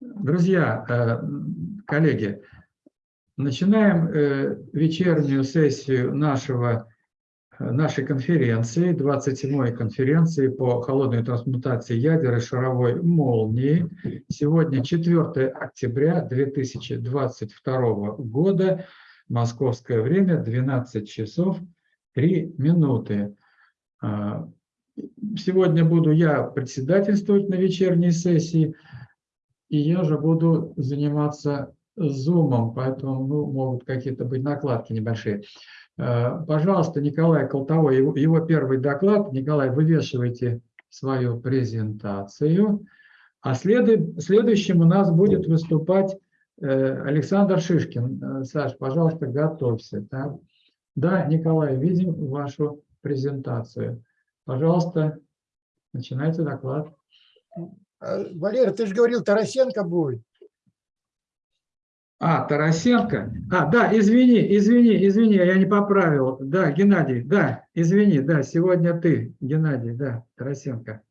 Друзья, э, коллеги, начинаем э, вечернюю сессию нашего, э, нашей конференции, 27-й конференции по холодной трансмутации ядер и шаровой молнии. Сегодня 4 октября 2022 года, московское время, 12 часов 3 минуты. Сегодня буду я председательствовать на вечерней сессии, и я же буду заниматься зумом, поэтому ну, могут какие-то быть накладки небольшие. Э, пожалуйста, Николай Колтовой, его, его первый доклад. Николай, вывешивайте свою презентацию. А след, следующим у нас будет выступать э, Александр Шишкин. Э, Саш, пожалуйста, готовься. Да? да, Николай, видим вашу презентацию. Пожалуйста, начинайте доклад. А, Валера, ты же говорил, Тарасенко будет. А, Тарасенко. А, да, извини, извини, извини, я не поправил. Да, Геннадий, да, извини, да, сегодня ты, Геннадий, да, Тарасенко.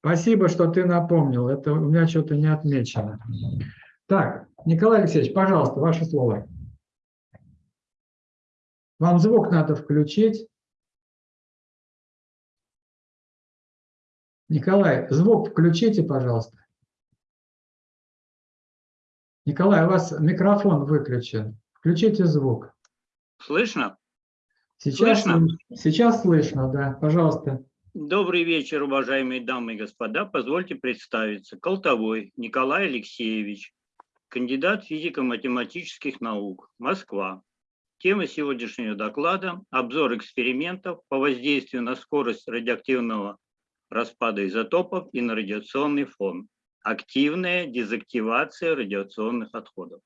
Спасибо, что ты напомнил, это у меня что-то не отмечено. Так, Николай Алексеевич, пожалуйста, ваше слово. Вам звук надо включить. Николай, звук включите, пожалуйста. Николай, у вас микрофон выключен. Включите звук. Слышно? Сейчас слышно? Сейчас слышно, да. Пожалуйста. Добрый вечер, уважаемые дамы и господа. Позвольте представиться. Колтовой Николай Алексеевич, кандидат физико-математических наук, Москва. Тема сегодняшнего доклада – обзор экспериментов по воздействию на скорость радиоактивного распада изотопов и на радиационный фон, активная дезактивация радиационных отходов.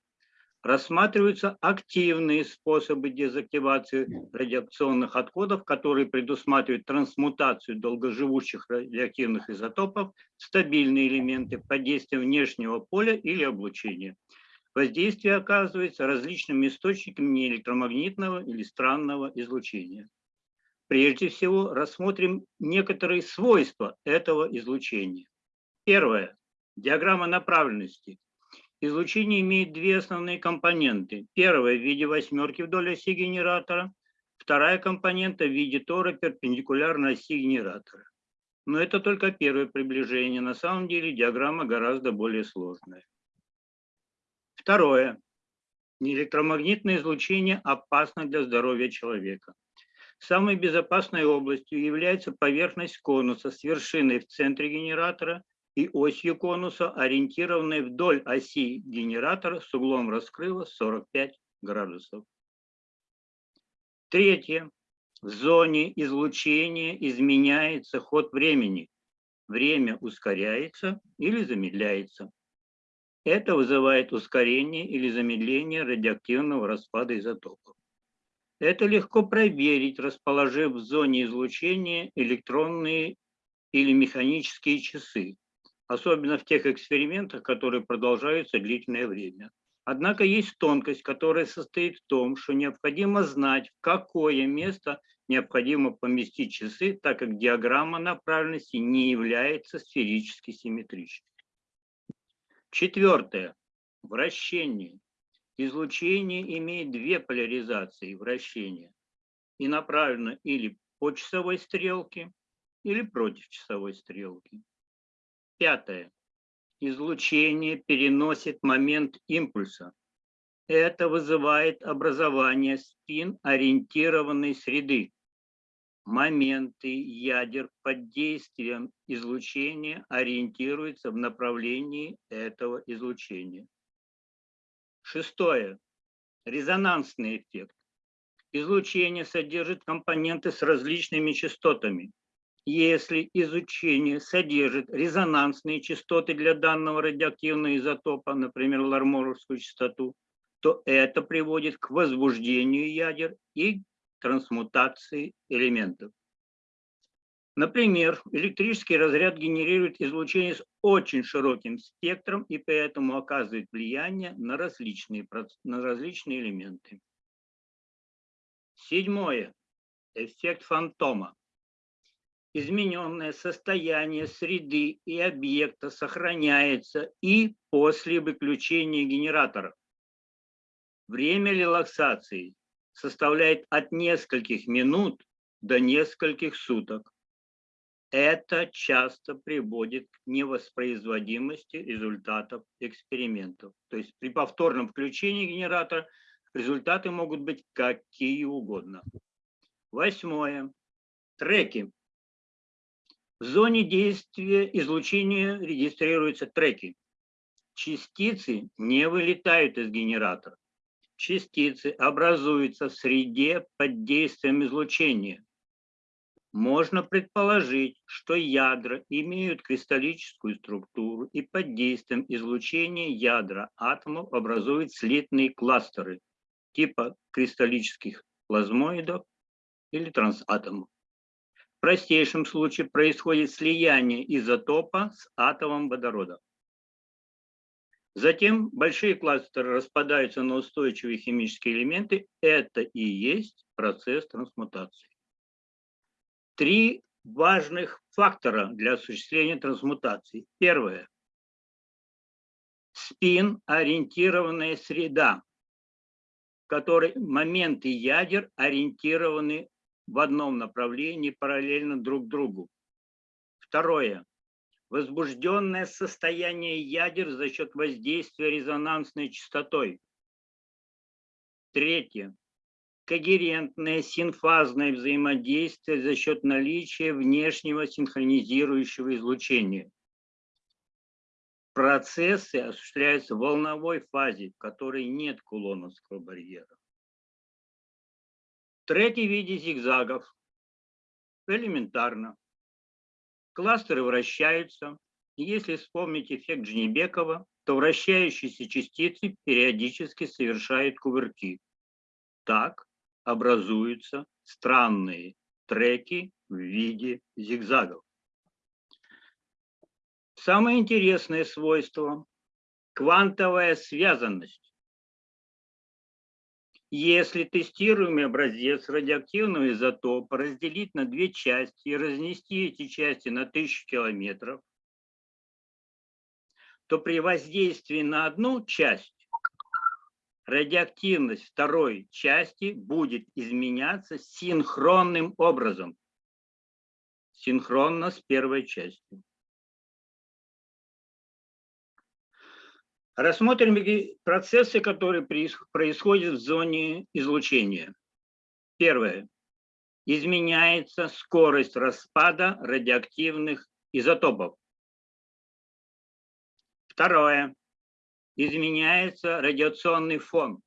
Рассматриваются активные способы дезактивации радиационных отходов, которые предусматривают трансмутацию долгоживущих радиоактивных изотопов в стабильные элементы под действием внешнего поля или облучения. Воздействие оказывается различными источниками неэлектромагнитного или странного излучения. Прежде всего рассмотрим некоторые свойства этого излучения. Первое. Диаграмма направленности. Излучение имеет две основные компоненты. Первая в виде восьмерки вдоль оси генератора, вторая компонента в виде тора перпендикулярно оси генератора. Но это только первое приближение. На самом деле диаграмма гораздо более сложная. Второе. Электромагнитное излучение опасно для здоровья человека. Самой безопасной областью является поверхность конуса с вершиной в центре генератора и осью конуса, ориентированной вдоль оси генератора с углом раскрыва 45 градусов. Третье. В зоне излучения изменяется ход времени. Время ускоряется или замедляется. Это вызывает ускорение или замедление радиоактивного распада изотопов. Это легко проверить, расположив в зоне излучения электронные или механические часы, особенно в тех экспериментах, которые продолжаются длительное время. Однако есть тонкость, которая состоит в том, что необходимо знать, в какое место необходимо поместить часы, так как диаграмма направленности не является сферически симметричной. Четвертое. Вращение. Излучение имеет две поляризации вращения и направлено или по часовой стрелке, или против часовой стрелки. Пятое. Излучение переносит момент импульса. Это вызывает образование спин-ориентированной среды. Моменты ядер под действием излучения ориентируются в направлении этого излучения. Шестое. Резонансный эффект. Излучение содержит компоненты с различными частотами. Если изучение содержит резонансные частоты для данного радиоактивного изотопа, например, ларморовскую частоту, то это приводит к возбуждению ядер и трансмутации элементов. Например, электрический разряд генерирует излучение с очень широким спектром и поэтому оказывает влияние на различные, на различные элементы. Седьмое. Эффект фантома. измененное состояние среды и объекта сохраняется и после выключения генератора. Время релаксации составляет от нескольких минут до нескольких суток. Это часто приводит к невоспроизводимости результатов экспериментов. То есть при повторном включении генератора результаты могут быть какие угодно. Восьмое. Треки. В зоне действия излучения регистрируются треки. Частицы не вылетают из генератора. Частицы образуются в среде под действием излучения. Можно предположить, что ядра имеют кристаллическую структуру и под действием излучения ядра атомов образуют слитные кластеры типа кристаллических плазмоидов или трансатомов. В простейшем случае происходит слияние изотопа с атомом водорода. Затем большие кластеры распадаются на устойчивые химические элементы. Это и есть процесс трансмутации. Три важных фактора для осуществления трансмутации. Первое. Спин-ориентированная среда, в которой моменты ядер ориентированы в одном направлении параллельно друг другу. Второе. Возбужденное состояние ядер за счет воздействия резонансной частотой. Третье. Когерентное синфазное взаимодействие за счет наличия внешнего синхронизирующего излучения. Процессы осуществляются в волновой фазе, в которой нет кулоновского барьера треки в виде зигзагов. Элементарно. Кластеры вращаются. Если вспомнить эффект Джнебекова, то вращающиеся частицы периодически совершают кувырки. Так образуются странные треки в виде зигзагов. Самое интересное свойство – квантовая связанность. Если тестируемый образец радиоактивного изотопа разделить на две части и разнести эти части на тысячу километров, то при воздействии на одну часть радиоактивность второй части будет изменяться синхронным образом, синхронно с первой частью. Рассмотрим процессы, которые происходят в зоне излучения. Первое. Изменяется скорость распада радиоактивных изотопов. Второе. Изменяется радиационный фон.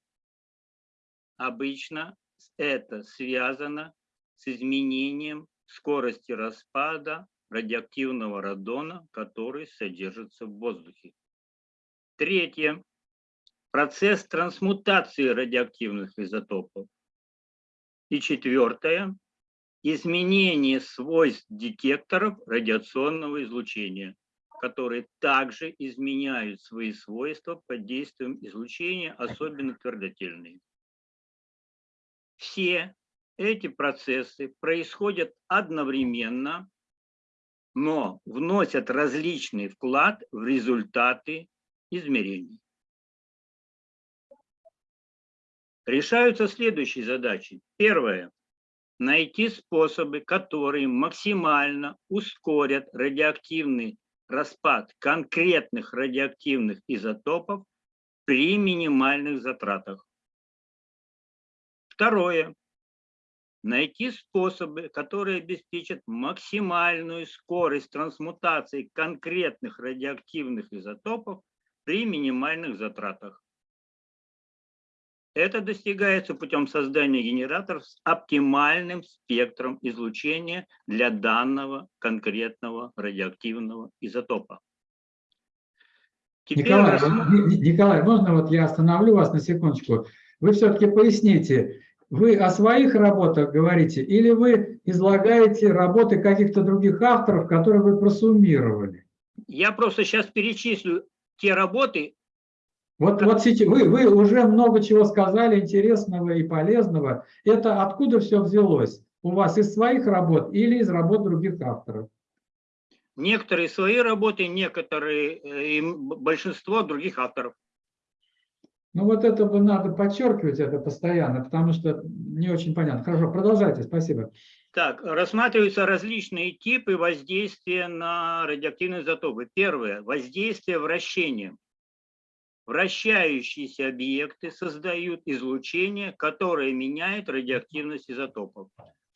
Обычно это связано с изменением скорости распада радиоактивного радона, который содержится в воздухе. Третье. Процесс трансмутации радиоактивных изотопов. И четвертое. Изменение свойств детекторов радиационного излучения, которые также изменяют свои свойства под действием излучения, особенно твердотельные. Все эти процессы происходят одновременно, но вносят различный вклад в результаты измерений. Решаются следующие задачи. Первое. Найти способы, которые максимально ускорят радиоактивный распад конкретных радиоактивных изотопов при минимальных затратах. Второе. Найти способы, которые обеспечат максимальную скорость трансмутации конкретных радиоактивных изотопов при минимальных затратах. Это достигается путем создания генераторов с оптимальным спектром излучения для данного конкретного радиоактивного изотопа. Теперь Николай, рассмотрим... Николай, можно вот я остановлю вас на секундочку? Вы все-таки поясните, вы о своих работах говорите или вы излагаете работы каких-то других авторов, которые вы просуммировали? Я просто сейчас перечислю те работы... Вот, вот вы, вы уже много чего сказали интересного и полезного. Это откуда все взялось? у вас из своих работ или из работ других авторов? Некоторые свои работы, некоторые, э, и большинство других авторов. Ну вот это надо подчеркивать это постоянно, потому что не очень понятно. Хорошо, продолжайте, спасибо. Так, рассматриваются различные типы воздействия на радиоактивные изотопы. Первое – воздействие вращением. Вращающиеся объекты создают излучение, которое меняет радиоактивность изотопов.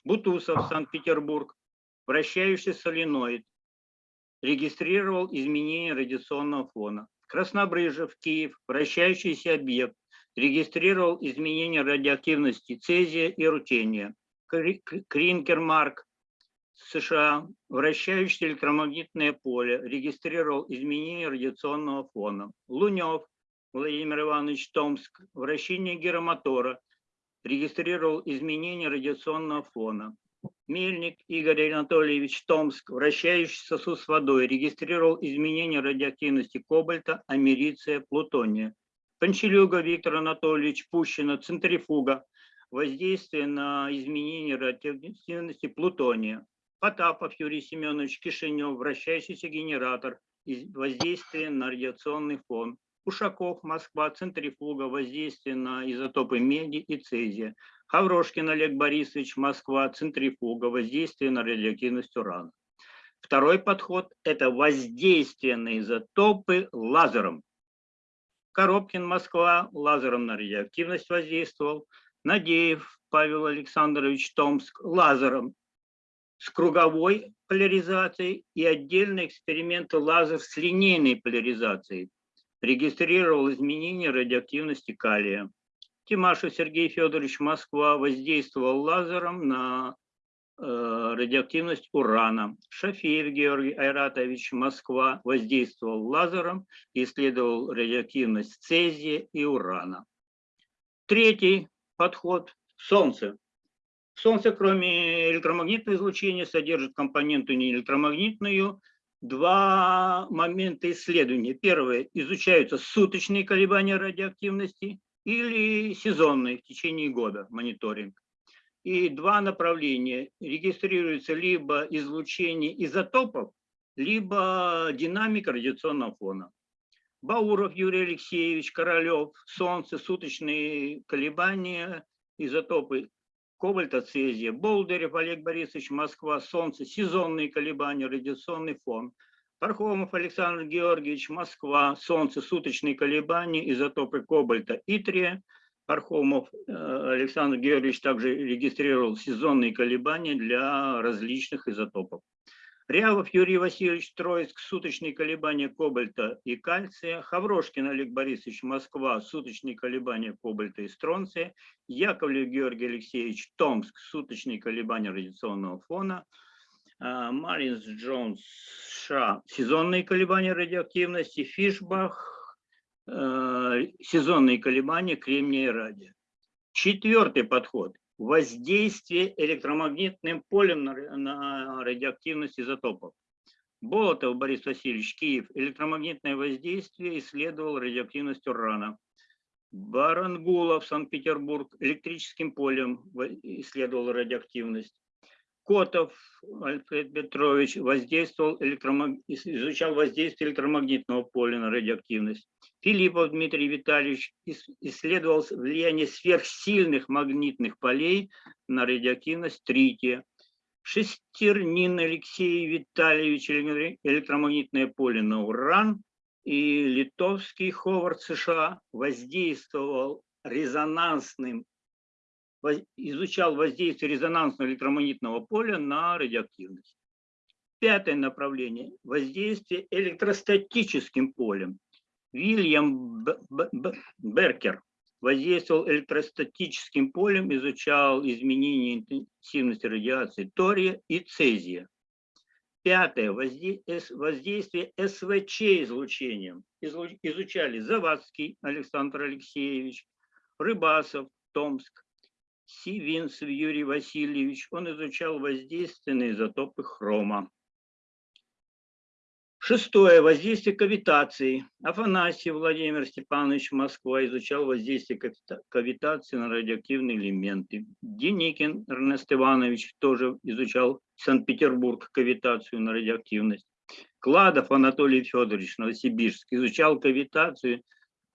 Бутусов, Санкт-Петербург, вращающийся соленоид, регистрировал изменения радиационного фона. Краснобрыжев, Киев, вращающийся объект, регистрировал изменения радиоактивности цезия и рутения. Кринкермарк, США, вращающееся электромагнитное поле, регистрировал изменения радиационного фона. Лунев, Владимир Иванович, Томск, вращение гиромотора, регистрировал изменения радиационного фона. Мельник Игорь Анатольевич, Томск, вращающий сосуд с водой, регистрировал изменения радиоактивности кобальта, америция, плутония. Панчелюга Виктор Анатольевич, Пущина, центрифуга, воздействие на изменение радиоактивности плутония. Потапов Юрий Семенович, Кишинев, вращающийся генератор, воздействие на радиационный фон. Ушаков, Москва, центрифуга, воздействие на изотопы меди и цезия. Хаврошкин Олег Борисович, Москва, центрифуга, воздействие на радиоактивность урана. Второй подход – это воздействие на изотопы лазером. Коробкин, Москва, лазером на радиоактивность воздействовал. Надеев Павел Александрович, Томск, лазером с круговой поляризацией и отдельные эксперименты лазер с линейной поляризацией. Регистрировал изменения радиоактивности калия. Тимашев Сергей Федорович, Москва, воздействовал лазером на э, радиоактивность урана. Шафеев Георгий Айратович, Москва, воздействовал лазером, исследовал радиоактивность цезия и урана. Третий подход – Солнце. Солнце, кроме электромагнитного излучения, содержит компоненту неэлектромагнитную. Два момента исследования. Первое – изучаются суточные колебания радиоактивности или сезонные в течение года мониторинг. И два направления. Регистрируется либо излучение изотопов, либо динамика радиационного фона. Бауров Юрий Алексеевич, Королев, Солнце, суточные колебания, изотопы кобальта, цезия. Болдырев Олег Борисович, Москва, Солнце, сезонные колебания, радиационный фон. Пархомов Александр Георгиевич, Москва, Солнце, суточные колебания, изотопы кобальта, итрия. Пархомов э, Александр Георгиевич также регистрировал сезонные колебания для различных изотопов. Рявов Юрий Васильевич Троицк, суточные колебания кобальта и кальция. Хаврошкин Олег Борисович, Москва, суточные колебания кобальта и стронция. Яковлев Георгий Алексеевич, Томск, суточные колебания радиационного фона. А, Маринс Джонс, США, сезонные колебания радиоактивности. Фишбах, э, сезонные колебания кремния и радия. Четвертый подход – воздействие электромагнитным полем на, ра- на радиоактивность изотопов. Болотов Борис Васильевич, Киев, электромагнитное воздействие исследовал радиоактивность урана. Барангулов, Санкт-Петербург, электрическим полем исследовал радиоактивность. Котов Альфред Петрович воздействовал электромаг- изучал воздействие электромагнитного поля на радиоактивность. Филиппов Дмитрий Витальевич ис- исследовал влияние сверхсильных магнитных полей на радиоактивность трития. Шестернин Алексей Витальевич эле- электромагнитное поле на уран и литовский Ховард США воздействовал резонансным изучал воздействие резонансного электромагнитного поля на радиоактивность. Пятое направление – воздействие электростатическим полем. Вильям Беркер воздействовал электростатическим полем, изучал изменения интенсивности радиации тория и цезия. Пятое – воздействие СВЧ излучением. Излу- Изучали Завадский Александр Алексеевич, Рыбасов, Томск, Сивинцев Юрий Васильевич. Он изучал воздействие на изотопы хрома. Шестое. Воздействие кавитации. Афанасьев Владимир Степанович, Москва, изучал воздействие кавита- кавитации на радиоактивные элементы. Деникин Эрнест Иванович тоже изучал Санкт-Петербург, кавитацию на радиоактивность. Кладов Анатолий Федорович, Новосибирск, изучал кавитацию, э,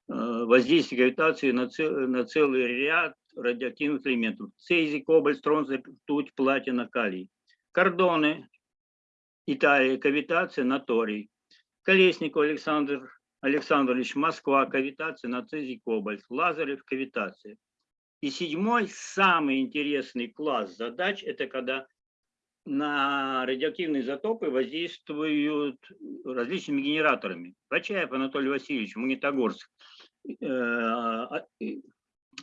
воздействие кавитации на целый ряд радиоактивных элементов. Цезий, кобальт, стронций, ртуть, платина, калий. Кордоны, Италия, кавитация на торий. Колесников Александр Александрович, Москва, кавитация на цезий, кобальт. Лазарев, кавитация. И седьмой, самый интересный класс задач, это когда на радиоактивные изотопы воздействуют различными генераторами. Вачаев Анатолий Васильевич, Магнитогорск, э, а-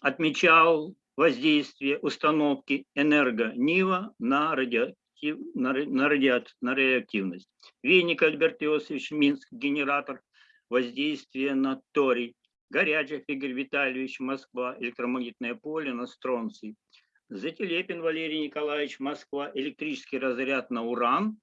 отмечал воздействие установки энерго-НИВа на, радиоактив, на, ра- на, радиат- на радиоактивность. Веник Альберт Иосифович, Минск, генератор воздействия на торий. Горячев Игорь Витальевич, Москва, электромагнитное поле на стронций. Зателепин Валерий Николаевич, Москва, электрический разряд на уран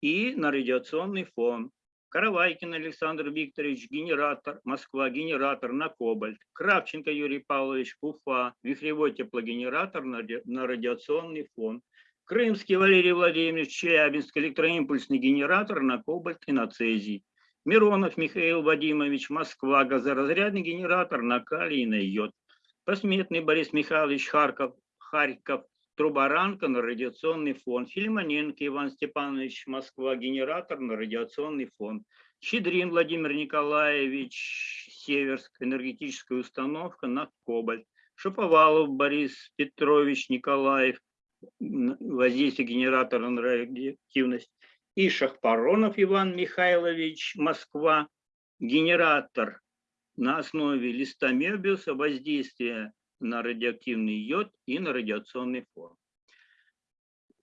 и на радиационный фон. Каравайкин Александр Викторович, генератор, Москва, генератор на кобальт. Кравченко Юрий Павлович, Уфа, вихревой теплогенератор на, на радиационный фон. Крымский Валерий Владимирович, Челябинск, электроимпульсный генератор на кобальт и на цезий. Миронов Михаил Вадимович, Москва, газоразрядный генератор на калий и на йод. Посметный Борис Михайлович Харьков, Харьков, Трубаранка на радиационный фон. Филимоненко Иван Степанович, Москва, генератор на радиационный фон. Щедрин Владимир Николаевич, Северск, энергетическая установка на кобальт. Шаповалов Борис Петрович Николаев, воздействие генератора на радиоактивность. И Шахпаронов Иван Михайлович, Москва, генератор на основе листа Мебиуса, воздействие на радиоактивный йод и на радиационный фон.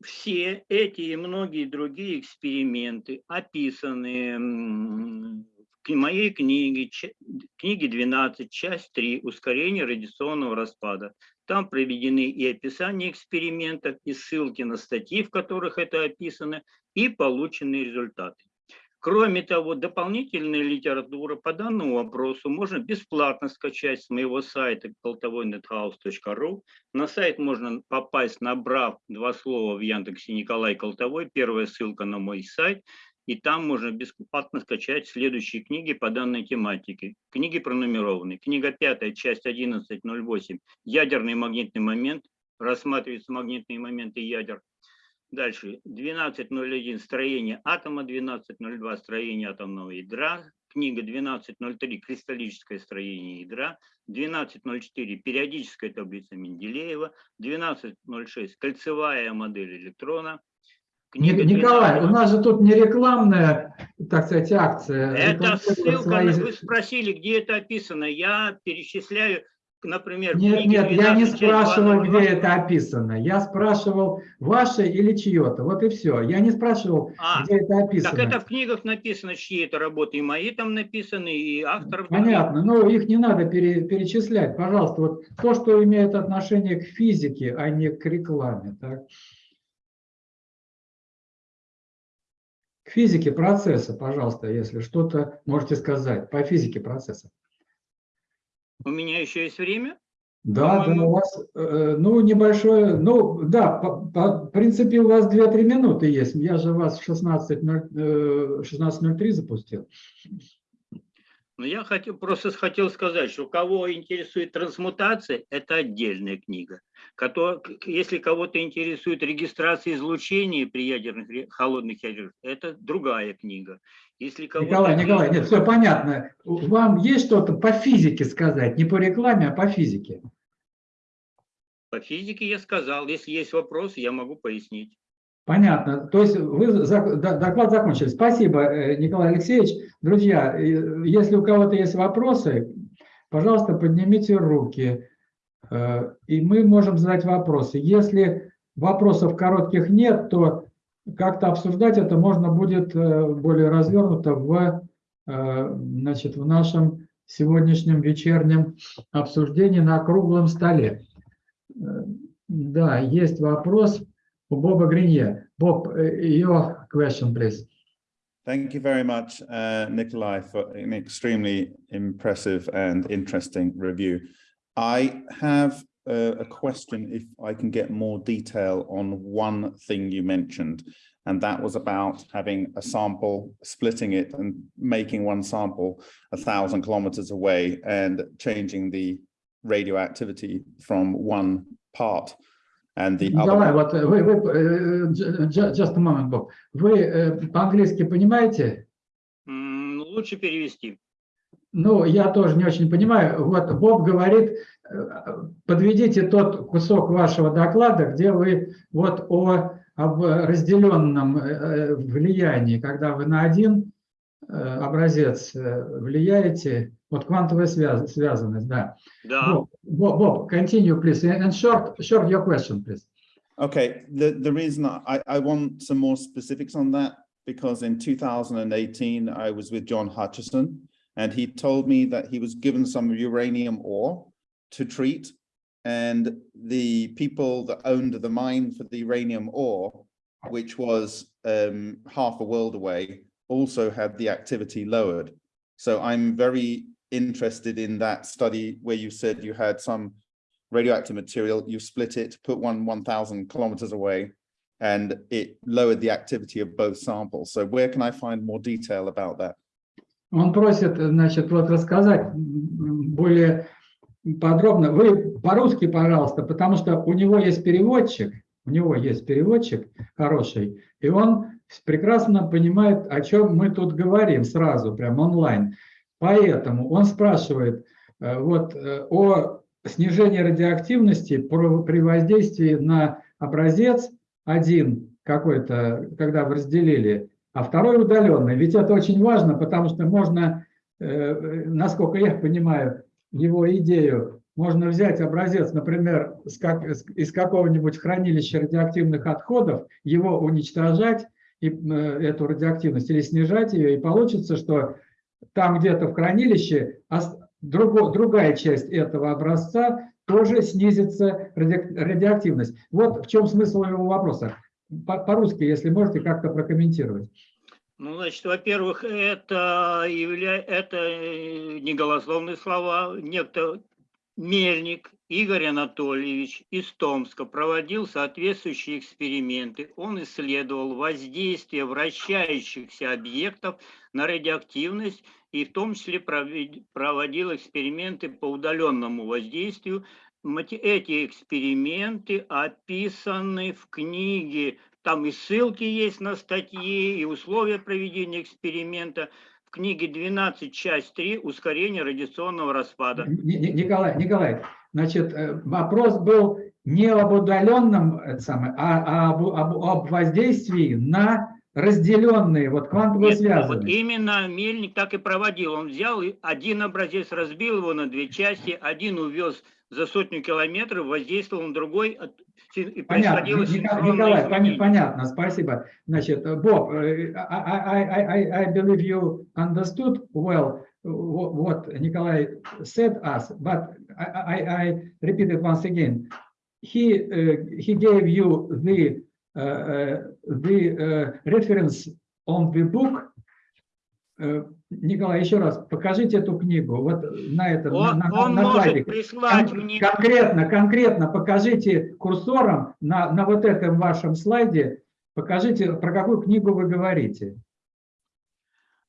Все эти и многие другие эксперименты описаны в моей книге, книге 12, часть 3, ускорение радиационного распада. Там проведены и описания экспериментов, и ссылки на статьи, в которых это описано, и полученные результаты. Кроме того, дополнительная литература по данному вопросу можно бесплатно скачать с моего сайта колтовойнетхаус.ру. На сайт можно попасть, набрав два слова в Яндексе Николай Колтовой. Первая ссылка на мой сайт. И там можно бесплатно скачать следующие книги по данной тематике. Книги пронумерованы. Книга 5, часть 11.08. Ядерный магнитный момент. Рассматриваются магнитные моменты ядер. Дальше 12.01 строение атома, 12.02 строение атомного ядра, книга 12.03 кристаллическое строение ядра, 12.04 периодическая таблица Менделеева, 12.06 кольцевая модель электрона. Ни- Книга Николай, 12. у нас же тут не рекламная, так сказать, акция. Это ссылка, свои- вы спросили, где это описано. Я перечисляю, например, Нет, нет, я не 12, часть спрашивал, 202. где это описано. Я спрашивал, ваше или чье-то. Вот и все. Я не спрашивал, А, где это описано. Так это в книгах написано, чьи это работы, и мои там написаны, и авторов. Понятно, но их не надо пере- перечислять. Пожалуйста, вот то, что имеет отношение к физике, а не к рекламе. Так? К физике процесса, пожалуйста, если что-то можете сказать по физике процесса. У меня еще есть время? Да, да, у вас, э, ну, небольшое, ну, да, по, по- в принципе, у вас 2-3 минуты есть. Я же вас в 16.03 э, 16.03 запустил. Но я хотел, просто хотел сказать, что кого интересует трансмутация, это отдельная книга. Если кого-то интересует регистрация излучения при ядерных, холодных ядерных, это другая книга. Если Николай, Николай, нет, все понятно. Вам есть что-то по физике сказать? Не по рекламе, а по физике. По физике я сказал, если есть вопросы, я могу пояснить. Понятно. То есть вы доклад закончили. Спасибо, э, Николай Алексеевич. Друзья, э, если у кого-то есть вопросы, пожалуйста, поднимите руки, э, и мы можем задать вопросы. Если вопросов коротких нет, то как-то обсуждать это можно будет более развернуто в, значит, в нашем сегодняшнем вечернем обсуждении на круглом столе. Да, есть вопрос Bob Grinier. Bob, uh, your question, please. Thank you very much, uh, Nikolai, for an extremely impressive and interesting review. I have uh, a question if I can get more detail on one thing you mentioned, and that was about having a sample, splitting it and making one sample a thousand kilometers away and changing the radioactivity from one part and the other. Николай, вот вы, вы э, ju- ju- just a moment, Боб. Вы э, по-английски понимаете? Лучше перевести. Ну, я тоже не очень понимаю. Вот Боб говорит, э, подведите тот кусок вашего доклада, где вы вот о об разделенном э, э, влиянии, когда вы на один э, образец э, влияете, вот квантовая связ- связанность, да. Да. Bob, Bob, Bob, continue, please. And short, short your question, please. Okay, the, the reason I, I want some more specifics on that, because in 2018, I was with John Hutchison, and he told me that he was given some uranium ore to treat, and the people that owned the mine for the uranium ore, which was um, half a world away, also had the activity lowered. So I'm very interested in that study where you said you had some radioactive material, you split it, put one 1000 kilometers away, and it lowered the activity of both samples. So where can I find more detail about that? Он просит, значит, вот рассказать м, более подробно. Вы по-русски, пожалуйста, потому что у него есть переводчик, у него есть переводчик хороший, и он прекрасно понимает, о чем мы тут говорим сразу, прям онлайн. Поэтому он спрашивает э, вот э, о снижении радиоактивности при воздействии на образец один какой-то, когда вы разделили, а второй удаленный. Ведь это очень важно, потому что можно, э, насколько я понимаю его идею, можно взять образец, например, из какого-нибудь хранилища радиоактивных отходов, его уничтожать, и, эту радиоактивность, или снижать ее, и получится, что там где-то в хранилище ос- друго- другая часть этого образца тоже снизится ради- радиоактивность. Вот в чем смысл его вопроса. По- По-русски, если можете как-то прокомментировать. Ну, значит, во-первых, это, явля... это э, не голословные слова. Некто Мельник Игорь Анатольевич из Томска проводил соответствующие эксперименты. Он исследовал воздействие вращающихся объектов на радиоактивность и в том числе проводил эксперименты по удаленному воздействию. Эти эксперименты описаны в книге там и ссылки есть на статьи, и условия проведения эксперимента. В книге 12, часть 3, ускорение радиационного распада. Ни- Ни- Николай, Николай, значит, э, вопрос был не об удаленном, это самое, а об, об- об воздействии на разделенные, вот квантово Нет, вот именно Мельник так и проводил. Он взял один образец, разбил его на две части, один увез за сотню километров, воздействовал на другой, и Понятно, Николай, изменение. понятно, спасибо. Значит, э, Боб, э, I, I, I, believe you understood well wh- what Nikolai said us, but I, I, I repeat it once again. He, uh, he gave you the, uh, uh, the uh, reference on the book. Э, Николай, еще раз, покажите эту книгу. Вот на этом, Он, на, он на может прислать Кон- мне... Конкретно, конкретно покажите курсором на, на вот этом вашем слайде, покажите, про какую книгу вы говорите.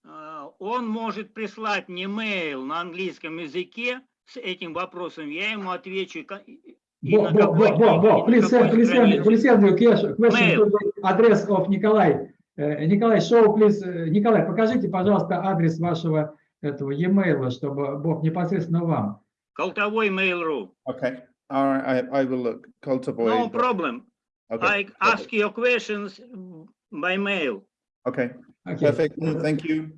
э, Он может прислать мне mail на английском языке с этим вопросом, я ему отвечу. ка- и Бо, на Бо, какой Бо, Бо, Бо, книге, и на please send, какой please send, странице. please send your ques- question Mail. to the address of Николай. Э, Николай, show, please, э, Николай, покажите, пожалуйста, адрес вашего этого e-mail, чтобы Бог непосредственно вам. Колтовой Mail.ru. Okay, all right, I, I will look. Cultivoid. No problem. Okay, I ask your questions by mail. okay, Окей. perfect. Thank you.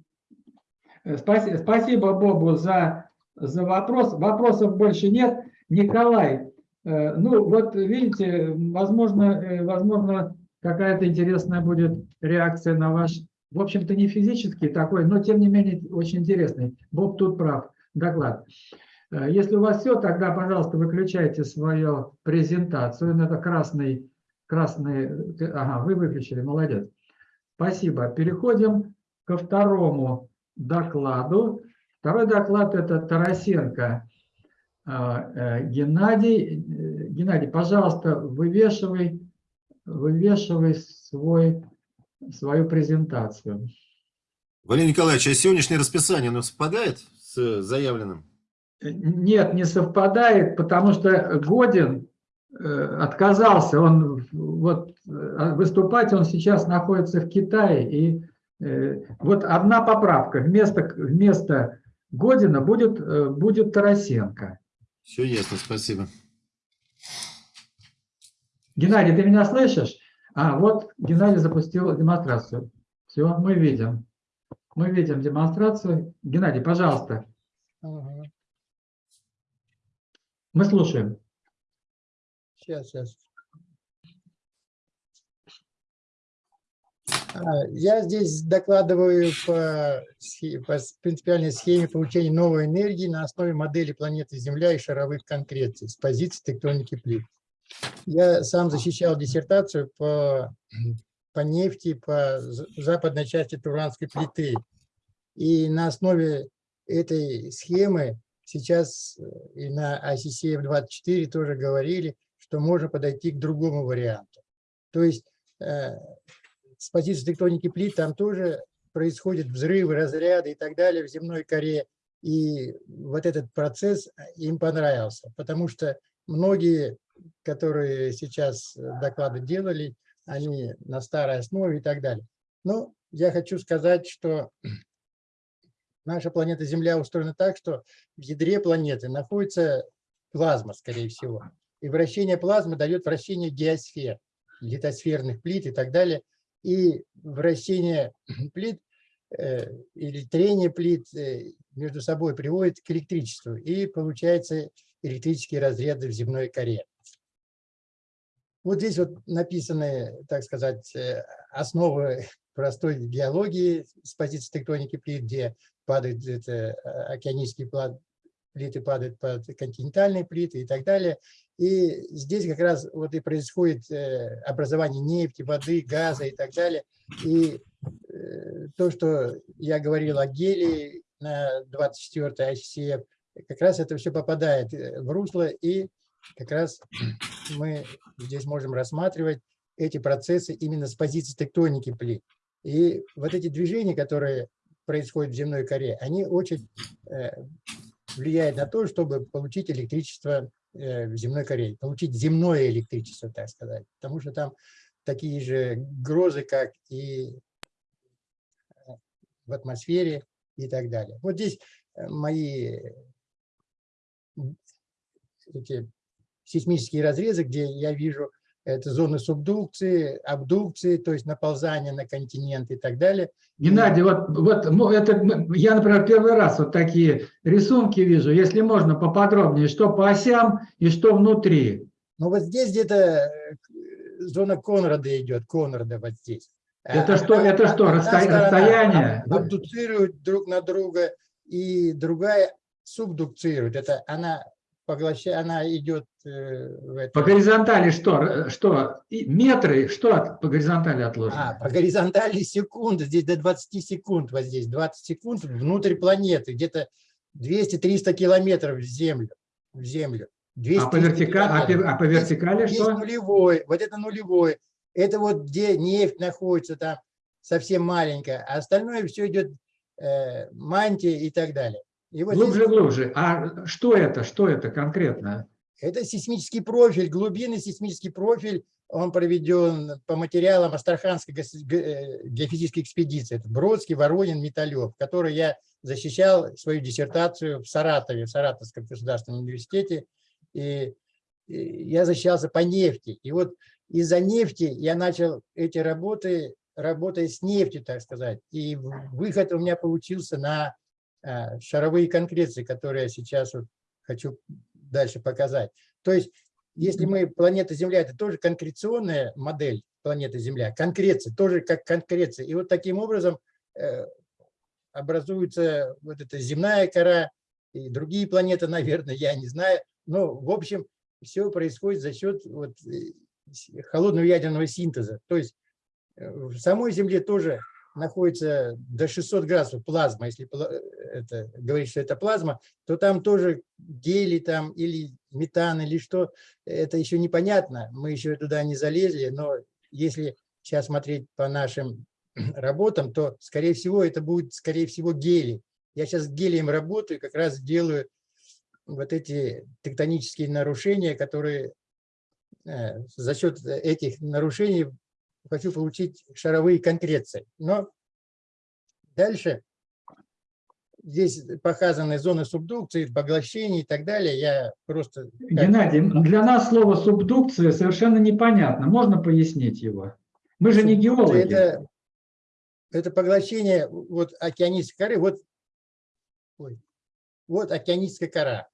Э, спаси- Спасибо Бобу за, за вопрос. Вопросов больше нет. Николай, э, ну вот видите, возможно, э, возможно какая-то интересная будет реакция на ваш, в общем-то не физический такой, но тем не менее очень интересный. Боб тут прав. Доклад. Э, Если у вас все, тогда, пожалуйста, выключайте свою презентацию. Это красный, красный, ага, вы выключили, молодец. Спасибо. Переходим ко второму докладу. Второй доклад – это Тарасенко а, э, Геннадий. Э, Геннадий, пожалуйста, вывешивай, вывешивай свой, свою презентацию. Валерий Николаевич, а сегодняшнее расписание, оно совпадает с заявленным? Нет, не совпадает, потому что Годин э, отказался, он вот э, выступать, он сейчас находится в Китае, и э, вот одна поправка, вместо, вместо Година будет, э, будет Тарасенко. Все ясно, спасибо. Геннадий, ты меня слышишь? А, вот Геннадий запустил демонстрацию. Все, мы видим. Мы видим демонстрацию. Геннадий, пожалуйста, мы слушаем. Сейчас, сейчас. Я здесь докладываю по, по принципиальной схеме получения новой энергии на основе модели планеты Земля и шаровых конкреций с позиции тектоники плит. Я сам защищал диссертацию по, по нефти, по за- западной части Туранской плиты. И на основе этой схемы сейчас э, и на ICCF-24 тоже говорили, что можно подойти к другому варианту. То есть э, с позиции тектоники плит там тоже происходят взрывы, разряды и так далее в земной коре. И вот этот процесс э, им понравился, потому что многие, которые сейчас э, доклады делали, они на старой основе и так далее. Но я хочу сказать, что наша планета Земля устроена так, что в ядре планеты находится плазма, скорее всего. И вращение плазмы дает вращение геосфер, литосферных плит и так далее. И вращение плит э, или трение плит э, между собой приводит к электричеству. И получается электрические разряды в земной коре. Вот здесь вот написаны, так сказать, э, основы простой геологии с позиции тектоники плит, где падают это, океанические плиты падают под континентальные плиты и так далее. И здесь как раз вот и происходит э, образование нефти, воды, газа и так далее. И э, то, что я говорил о гелии на 24 ICF, как раз это все попадает э, в русло, и как раз мы здесь можем рассматривать эти процессы именно с позиции тектоники плит. И вот эти движения, которые происходят в земной коре, они очень влияют на то, чтобы получить электричество в земной коре, получить земное электричество, так сказать. Потому что там такие же грозы, как и э, в атмосфере и так далее. Вот здесь э, мои эти сейсмические разрезы, где я вижу это зоны субдукции, абдукции, то есть наползание на континент и так далее. Геннадий, вот, вот ну, это, я, например, первый раз вот такие рисунки вижу. Если можно поподробнее, что по осям и что внутри. Но вот здесь где-то э, зона Конрада идет, Конрада вот здесь. А Это что- это что, одна расстоя- сторона расстояние? Абдуцирует друг на друга, и другая субдукцирует. Это она поглощает, она идет э, в это- По горизонтали что? Что? Метры? Что по горизонтали А, отложено? по горизонтали секунды, здесь до 20 секунд, вот здесь 20 секунд внутрь планеты, где-то 200-300 километров в Землю. В землю. А по, 200-300 вертика- а а по вертикали Есть что? нулевой, вот это нулевой. Это вот где нефть находится там совсем маленькая, а остальное все идет э, мантия и так далее. И вот Глубже, здесь глубже. А что это? Что это конкретно? это сейсмический профиль, глубинный сейсмический профиль, он проведен по материалам Астраханской э, геофизической экспедиции. Это Бродский, Воронин, Металев, который я защищал свою диссертацию в Саратове, в Саратовском государственном университете. И, я защищался по нефти. И вот из-за нефти я начал эти работы, работая с нефтью, так сказать. И выход у меня получился на шаровые конкреции, которые я сейчас вот хочу дальше показать. То есть, если мы, планета Земля, это тоже конкреционная модель планеты Земля, конкреция, тоже как конкреция. И вот таким образом э, образуется вот эта земная кора и другие планеты, наверное, я не знаю. Но, в общем, все происходит за счет вот, э, холодного ядерного синтеза. То есть э, в самой Земле тоже находится до 600 градусов плазма, если пла- это, говорить, что это плазма, то там тоже гелий там или метан или что, это еще непонятно, мы еще туда не залезли, но если сейчас смотреть по нашим работам, то, скорее всего, это будет, скорее всего, гелий. Я сейчас с гелием работаю, как раз делаю вот эти тектонические нарушения, которые э, за счет этих нарушений хочу получить шаровые конкреции. Но дальше здесь показаны зоны субдукции, поглощений и так далее. Я просто... Геннадий, для нас слово субдукция совершенно непонятно. Можно пояснить его? Мы же не геологи. Это, это поглощение вот океанической коры, вот, ой, вот океаническая кора.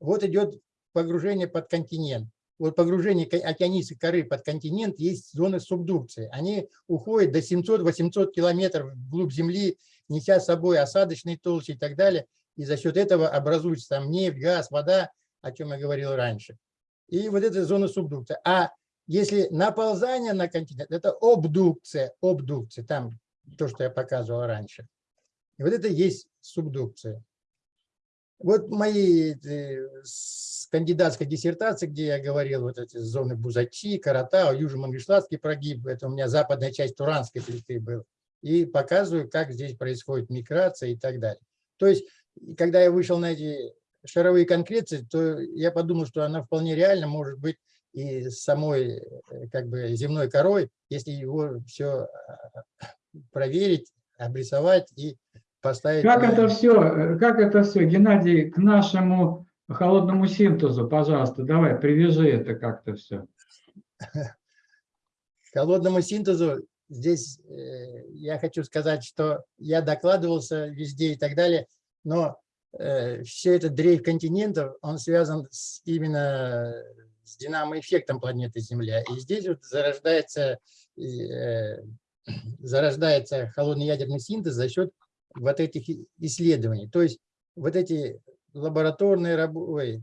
Вот идет погружение под континент. Вот погружение ко- океанической коры под континент есть зоны субдукции. Они уходят до 700-800 километров вглубь Земли, неся с собой осадочные толщи и так далее. И за счет этого образуется там нефть, газ, вода, о чем я говорил раньше. И вот это зона субдукции. А если наползание на континент, это обдукция, обдукция, там то, что я показывал раньше. И вот это есть субдукция. Вот мои кандидатской диссертации, где я говорил, вот эти зоны Бузачи, Каратау, Южно-Мангышлатский прогиб, это у меня западная часть Туранской плиты была, и показываю, как здесь происходит миграция и так далее. То есть, когда я вышел на эти шаровые конкреции, то я подумал, что она вполне реально может быть и самой э, как бы земной корой, если его все проверить, обрисовать и поставить. Как это все, как это все, Геннадий, к нашему холодному синтезу, пожалуйста, давай, привяжи это как-то все. К холодному синтезу здесь э, я хочу сказать, что я докладывался везде и так далее, но все это дрейф континентов, он связан с, именно с динамоэффектом планеты Земля. И здесь вот зарождается, э, зарождается холодный ядерный синтез за счет вот этих исследований. То есть вот эти лабораторные работы,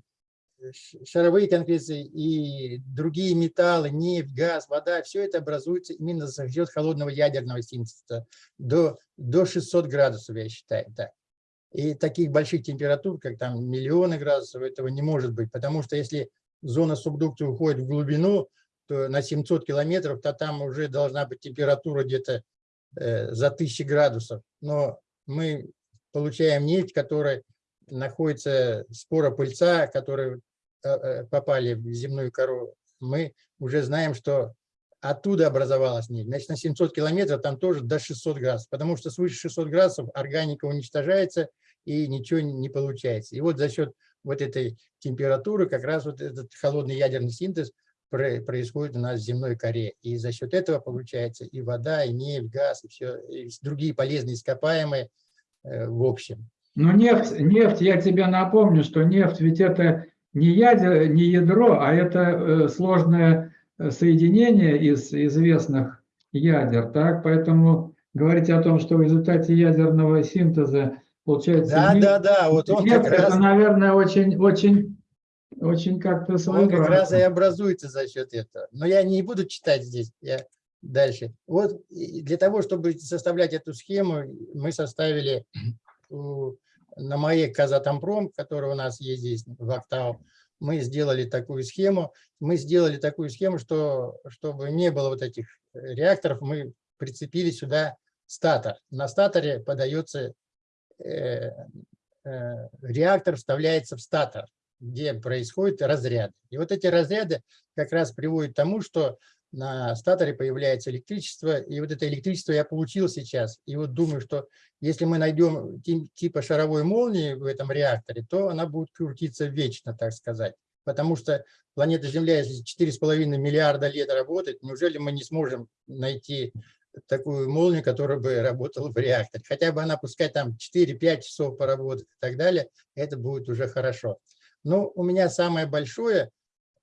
шаровые конкреции и другие металлы, нефть, газ, вода, все это образуется именно за счет холодного ядерного синтеза до, до 600 градусов, я считаю. Так. И таких больших температур, как там миллионы градусов, этого не может быть, потому что если зона субдукции уходит в глубину, то на 700 километров, то там уже должна быть температура где-то э, за 1000 градусов. Но мы получаем нефть, которая находится спора пыльца, которые э, э, попали в земную кору, мы уже знаем, что оттуда образовалась нефть. Значит, на 700 километров там тоже до 600 градусов, потому что свыше 600 градусов органика уничтожается и ничего не получается. И вот за счет вот этой температуры как раз вот этот холодный ядерный синтез происходит у нас в земной коре. И за счет этого получается и вода, и нефть, газ, и все, и другие полезные ископаемые э, в общем. Но нефть, нефть, я тебе напомню, что нефть ведь это не, ядер, не ядро, а это э, сложное э, соединение из известных ядер. Так? Поэтому говорить о том, что в результате ядерного синтеза получается Да, нефть, да, да, вот он нефть, раз, это, наверное, очень, очень, очень как-то он как раз и своеобразно. образуется за счет этого. Но я не буду читать здесь, я дальше. Вот для того, чтобы составлять эту схему, мы составили на моей Казатомпром, который у нас есть здесь в Октау, мы сделали такую схему. Мы сделали такую схему, что чтобы не было вот этих реакторов, мы прицепили сюда статор. На статоре подается э, э, реактор, вставляется в статор, где происходят разряды. И вот эти разряды как раз приводят к тому, что на статоре появляется электричество, и вот это электричество я получил сейчас. И вот думаю, что если мы найдем ти- типа шаровой молнии в этом реакторе, то она будет крутиться вечно, так сказать. Потому что планета Земля, если 4,5 миллиарда лет работает, неужели мы не сможем найти такую молнию, которая бы работала в реакторе? Хотя бы она, пускай там 4-5 часов поработает и так далее, это будет уже хорошо. Но у меня самое большое,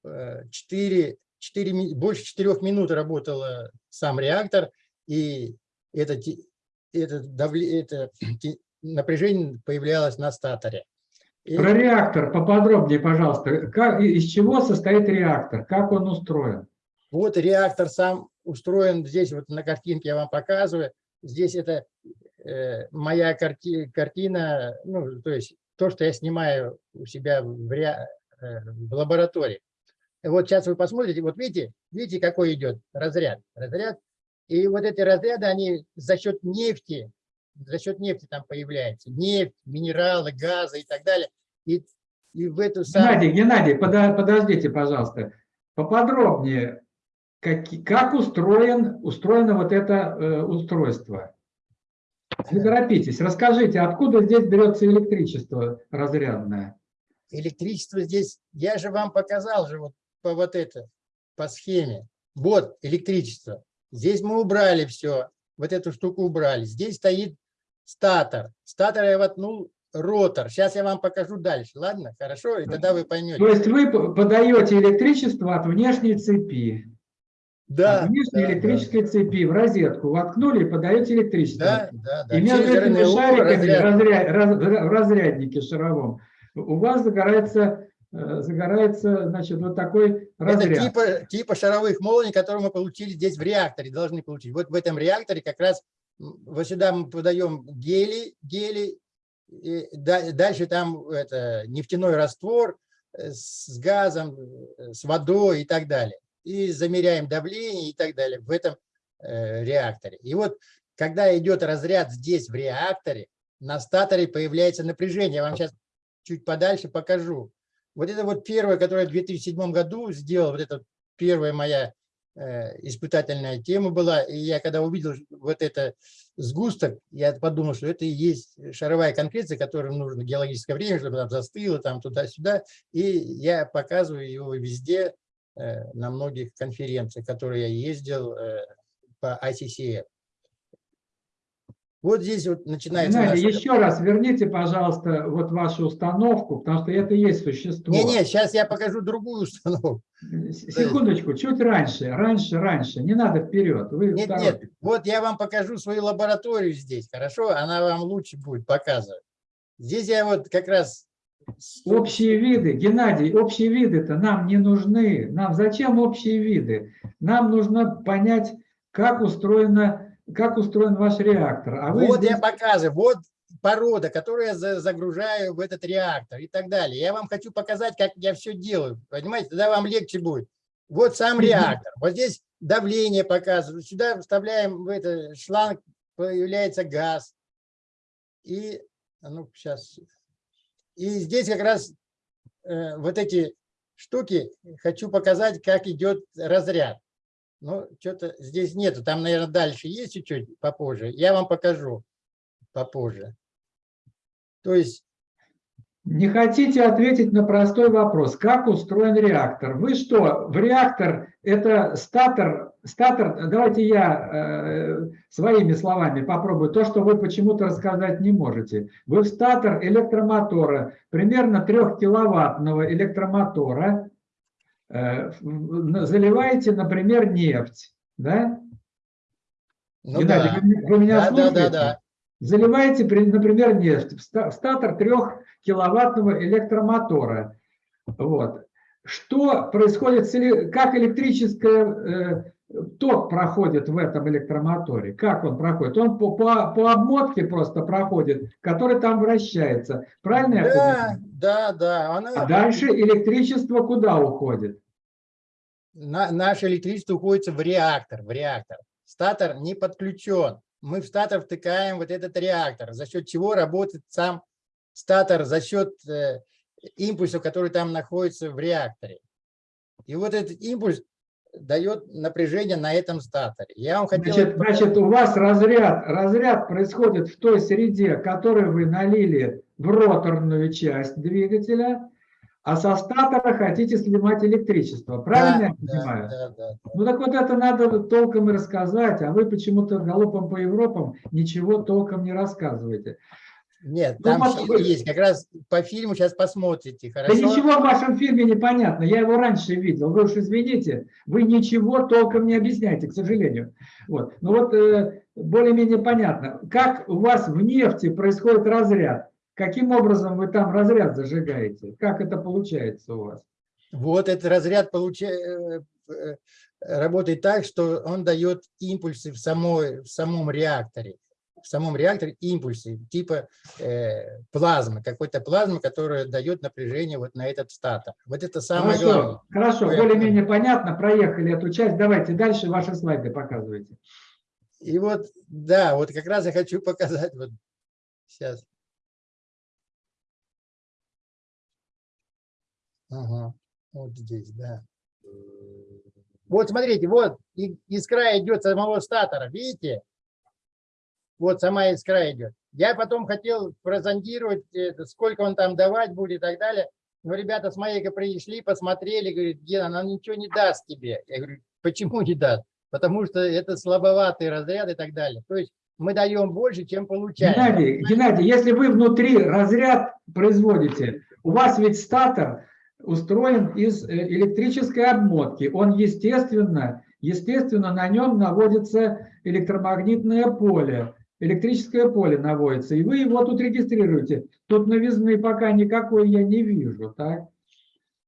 э, 4, 4, ми- больше 4 минут работал э, сам реактор, и это, это, давле- это напряжение появлялось на статоре. И Про реактор поподробнее, пожалуйста. Как, из чего состоит реактор? Как он устроен? вот реактор сам устроен, здесь вот на картинке я вам показываю, здесь это э, моя карти, картина, ну, то есть то, что я снимаю у себя в, ре, э, в лаборатории. Вот сейчас вы посмотрите, вот видите, видите, какой идет разряд. Разряд. И вот эти разряды, они за счет нефти, за счет нефти там появляются. Нефть, минералы, газы и так далее. И, и в эту самую... Геннадий, Геннадий, подо- подождите, пожалуйста. Поподробнее, как, как устроен, устроено вот это э, устройство? Не торопитесь, расскажите, откуда здесь берется электричество разрядное? электричество здесь, я же вам показал же вот по вот это, по схеме. Вот электричество. Здесь мы убрали все, вот эту штуку убрали. Здесь стоит статор. Статор я воткнул ротор. Сейчас я вам покажу дальше, ладно? Хорошо? И тогда вы То поймете. есть вы подаете электричество от внешней цепи, Да, от внешней да, электрической цепи в розетку воткнули и подаете электричество. да, да, да. И между этими шариками разряд. разря- раз- разряднике шаровом у вас загорается, э, загорается значит, вот такой Это разряд. типа, типа шаровых молний, которые мы получили здесь в реакторе, должны получить. Вот в этом реакторе как раз вот сюда мы подаем гели, гели, и да- дальше там это, нефтяной раствор э, с газом, э, с водой и так далее. И замеряем давление и так далее в этом э, реакторе. И вот когда идет разряд здесь в реакторе, на статоре появляется напряжение. Я вам сейчас чуть подальше покажу. Вот это вот первое, которое в 2007 году сделал, вот это первая моя э, испытательная тема была. И я когда увидел вот это сгусток, я подумал, что это и есть шаровая конкреция, которой нужно геологическое время, чтобы там застыло, там туда-сюда. И я показываю его везде, на многих конференциях, которые я ездил э, по ICCF. Вот здесь вот начинается... Геннадий, наш- еще раз верните, пожалуйста, вот вашу установку, потому что это и есть существо. Не-не, сейчас я покажу другую установку. Секундочку, чуть раньше, раньше, раньше. Не надо вперед. Вы Нет, нет, вот я вам покажу свою лабораторию здесь, хорошо? Она вам лучше будет показывать. Здесь я вот как раз... Общие виды, Геннадий, общие виды-то нам не нужны. Нам зачем общие виды? Нам нужно понять, как устроена, как устроен ваш реактор. А Вот здесь- я показываю, вот порода, которую я за- загружаю в этот реактор и так далее. Я вам хочу показать, как я все делаю, понимаете? Тогда вам легче будет. Вот сам реактор. Вот здесь давление показываю. Сюда вставляем в этот шланг, появляется газ. И, а ну, сейчас. И здесь как раз э, вот эти штуки хочу показать, как идет разряд. Ну, что-то здесь нету. Там, наверное, дальше есть чуть-чуть попозже. Я вам покажу попозже. То есть, Не хотите ответить на простой вопрос, как устроен реактор? Вы что, в реактор это статор, статор, давайте я э, своими словами попробую, то, что вы почему-то рассказать не можете. Вы в статор электромотора, примерно 3 киловаттного электромотора, э, заливаете, например, нефть, да? ну Геннадий, да. вы, вы меня Да, да, слушаете? да, да. Заливаете, при- например, нефть в ста- в статор 3-киловаттного электромотора. Вот. Что происходит, как электрическое э, ток проходит в этом электромоторе? Как он проходит? Он по, по, по обмотке просто проходит, который там вращается. Правильно я Да, понимаю? да, да. Она, А дальше электричество куда уходит? на- наше электричество уходит в реактор, в реактор. Статор не подключен. Мы в статор втыкаем вот этот реактор, за счет чего работает сам статор, за счет э, импульсов, которые там находятся в реакторе. И вот этот импульс дает напряжение на этом статоре. Я вам хотел... Значит, значит, у вас разряд, разряд происходит в той среде, которую вы налили в роторную часть двигателя, а со статора хотите снимать электричество. Правильно я Да, понимаю? Да, да, да. Ну так вот это надо толком и рассказать, а вы почему-то галопом по Европам ничего толком не рассказываете. Нет, Ну, там вы- есть. Как раз по фильму сейчас посмотрите. Да Хорошо? ничего в вашем фильме не понятно, я его раньше видел, вы уж извините, вы ничего толком не объясняете, к сожалению. Вот. Ну вот э, более-менее понятно, как у вас в нефти происходит разряд, каким образом вы там разряд зажигаете, как это получается у вас? Вот этот разряд получа- э, э, работает так, что он дает импульсы в, самой, в самом реакторе. В самом реакторе импульсы типа э, плазмы, какой-то плазмы, которая дает напряжение вот на этот статор. Вот это самое главное. Хорошо, хорошо, Ой, более-менее понятно, проехали эту часть. Давайте дальше ваши слайды показывайте. И вот, да, вот как раз я хочу показать. Вот сейчас. Ага, вот здесь, да. Вот смотрите, вот искра идет самого статора, видите? Вот сама искра идет. Я потом хотел прозондировать, это, сколько он там давать будет и так далее. Но ребята с Майка пришли, посмотрели, говорят, Гена, она ничего не даст тебе. Я говорю, почему не даст? Потому что это слабоватый разряд и так далее. То есть мы даем больше, чем получаем. Геннадий, Геннадий, если вы внутри разряд производите, у вас ведь статор устроен из э, электрической обмотки. Он, естественно, естественно, на нем наводится электромагнитное поле, электрическое поле наводится, и вы его тут регистрируете. Тут новизны пока никакой я не вижу, так?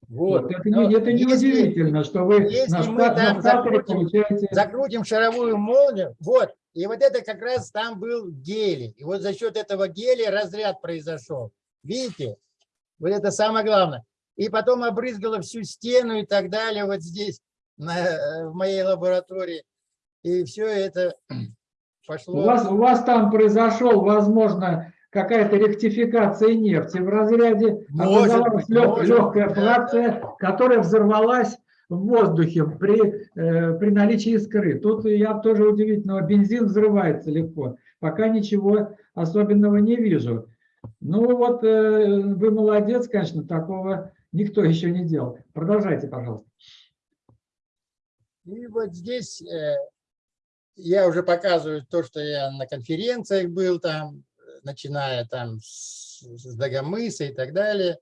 Вот. Вот, это, не, это если- удивительно, что вы если на, ста- на закрутим- получаете... закрутим шаровую молнию, вот, и вот это как раз там был гелий. И вот за счет этого гелия разряд произошел. Видите? Вот это самое главное. И потом обрызгало всю стену и так далее вот здесь, на, э, в моей лаборатории. И все это пошло. У вас, у вас там произошел, возможно, какая-то ректификация нефти в разряде, Может образовалась лег- может легкая фракция, которая взорвалась в воздухе при, э, при наличии искры. Тут я тоже удивительного, бензин взрывается легко. Пока ничего особенного не вижу. Ну вот э, вы молодец, конечно, такого никто еще не делал. Продолжайте, пожалуйста. И вот здесь э, я уже показываю то, что я на конференциях был там, начиная там с, Дагомыса и так далее,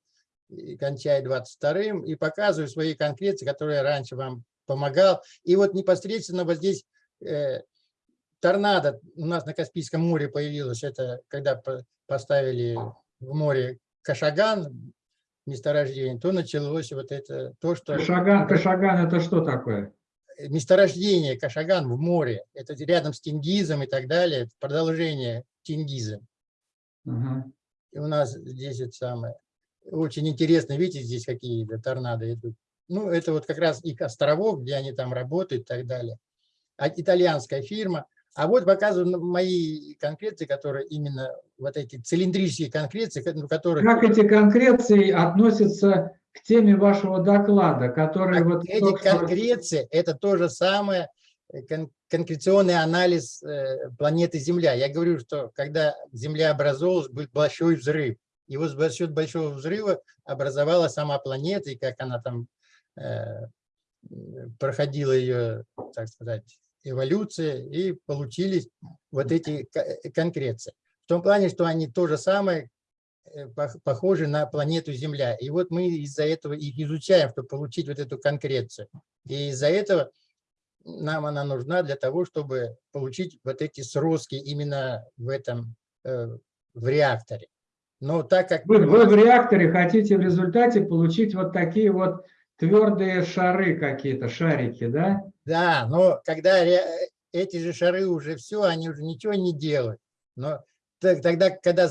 и кончая 22-м, и показываю свои конкреции, которые я раньше вам помогал. И вот непосредственно вот здесь э, торнадо у нас на Каспийском море появилось, это когда по- поставили в море Кашаган, месторождение, то началось вот это, то, что Кашаган, Кашаган это что такое? Месторождение Кашаган в море, это рядом с Тенгизом и так далее, продолжение Тенгиза. Ага. И у нас здесь это самое, очень интересно, видите, здесь какие торнадо идут. Ну, это вот как раз их островов, где они там работают и так далее. А итальянская фирма. А вот показываю мои конкреции, которые именно вот эти цилиндрические конкреции, ну, которые... Как эти конкреции относятся к теме вашего доклада, который Так вот Эти конкреции – это то же самое, э, кон- конкреционный анализ э, планеты Земля. Я говорю, что когда Земля образовалась, был большой взрыв. И вот за счет большого взрыва образовалась сама планета, и как она там э, проходила ее, так сказать, эволюция, и получились вот эти ко- конкреции. В том плане, что они то же самое, похожи на планету Земля. И вот мы из-за этого их изучаем, чтобы получить вот эту конкрецию. И из-за этого нам она нужна для того, чтобы получить вот эти сростки именно в этом, э, в реакторе. Но так как... Вы, вы в реакторе хотите в результате получить вот такие вот твердые шары какие-то, шарики, да? Да, но когда ре- эти же шары уже все, они уже ничего не делают. Но тогда, когда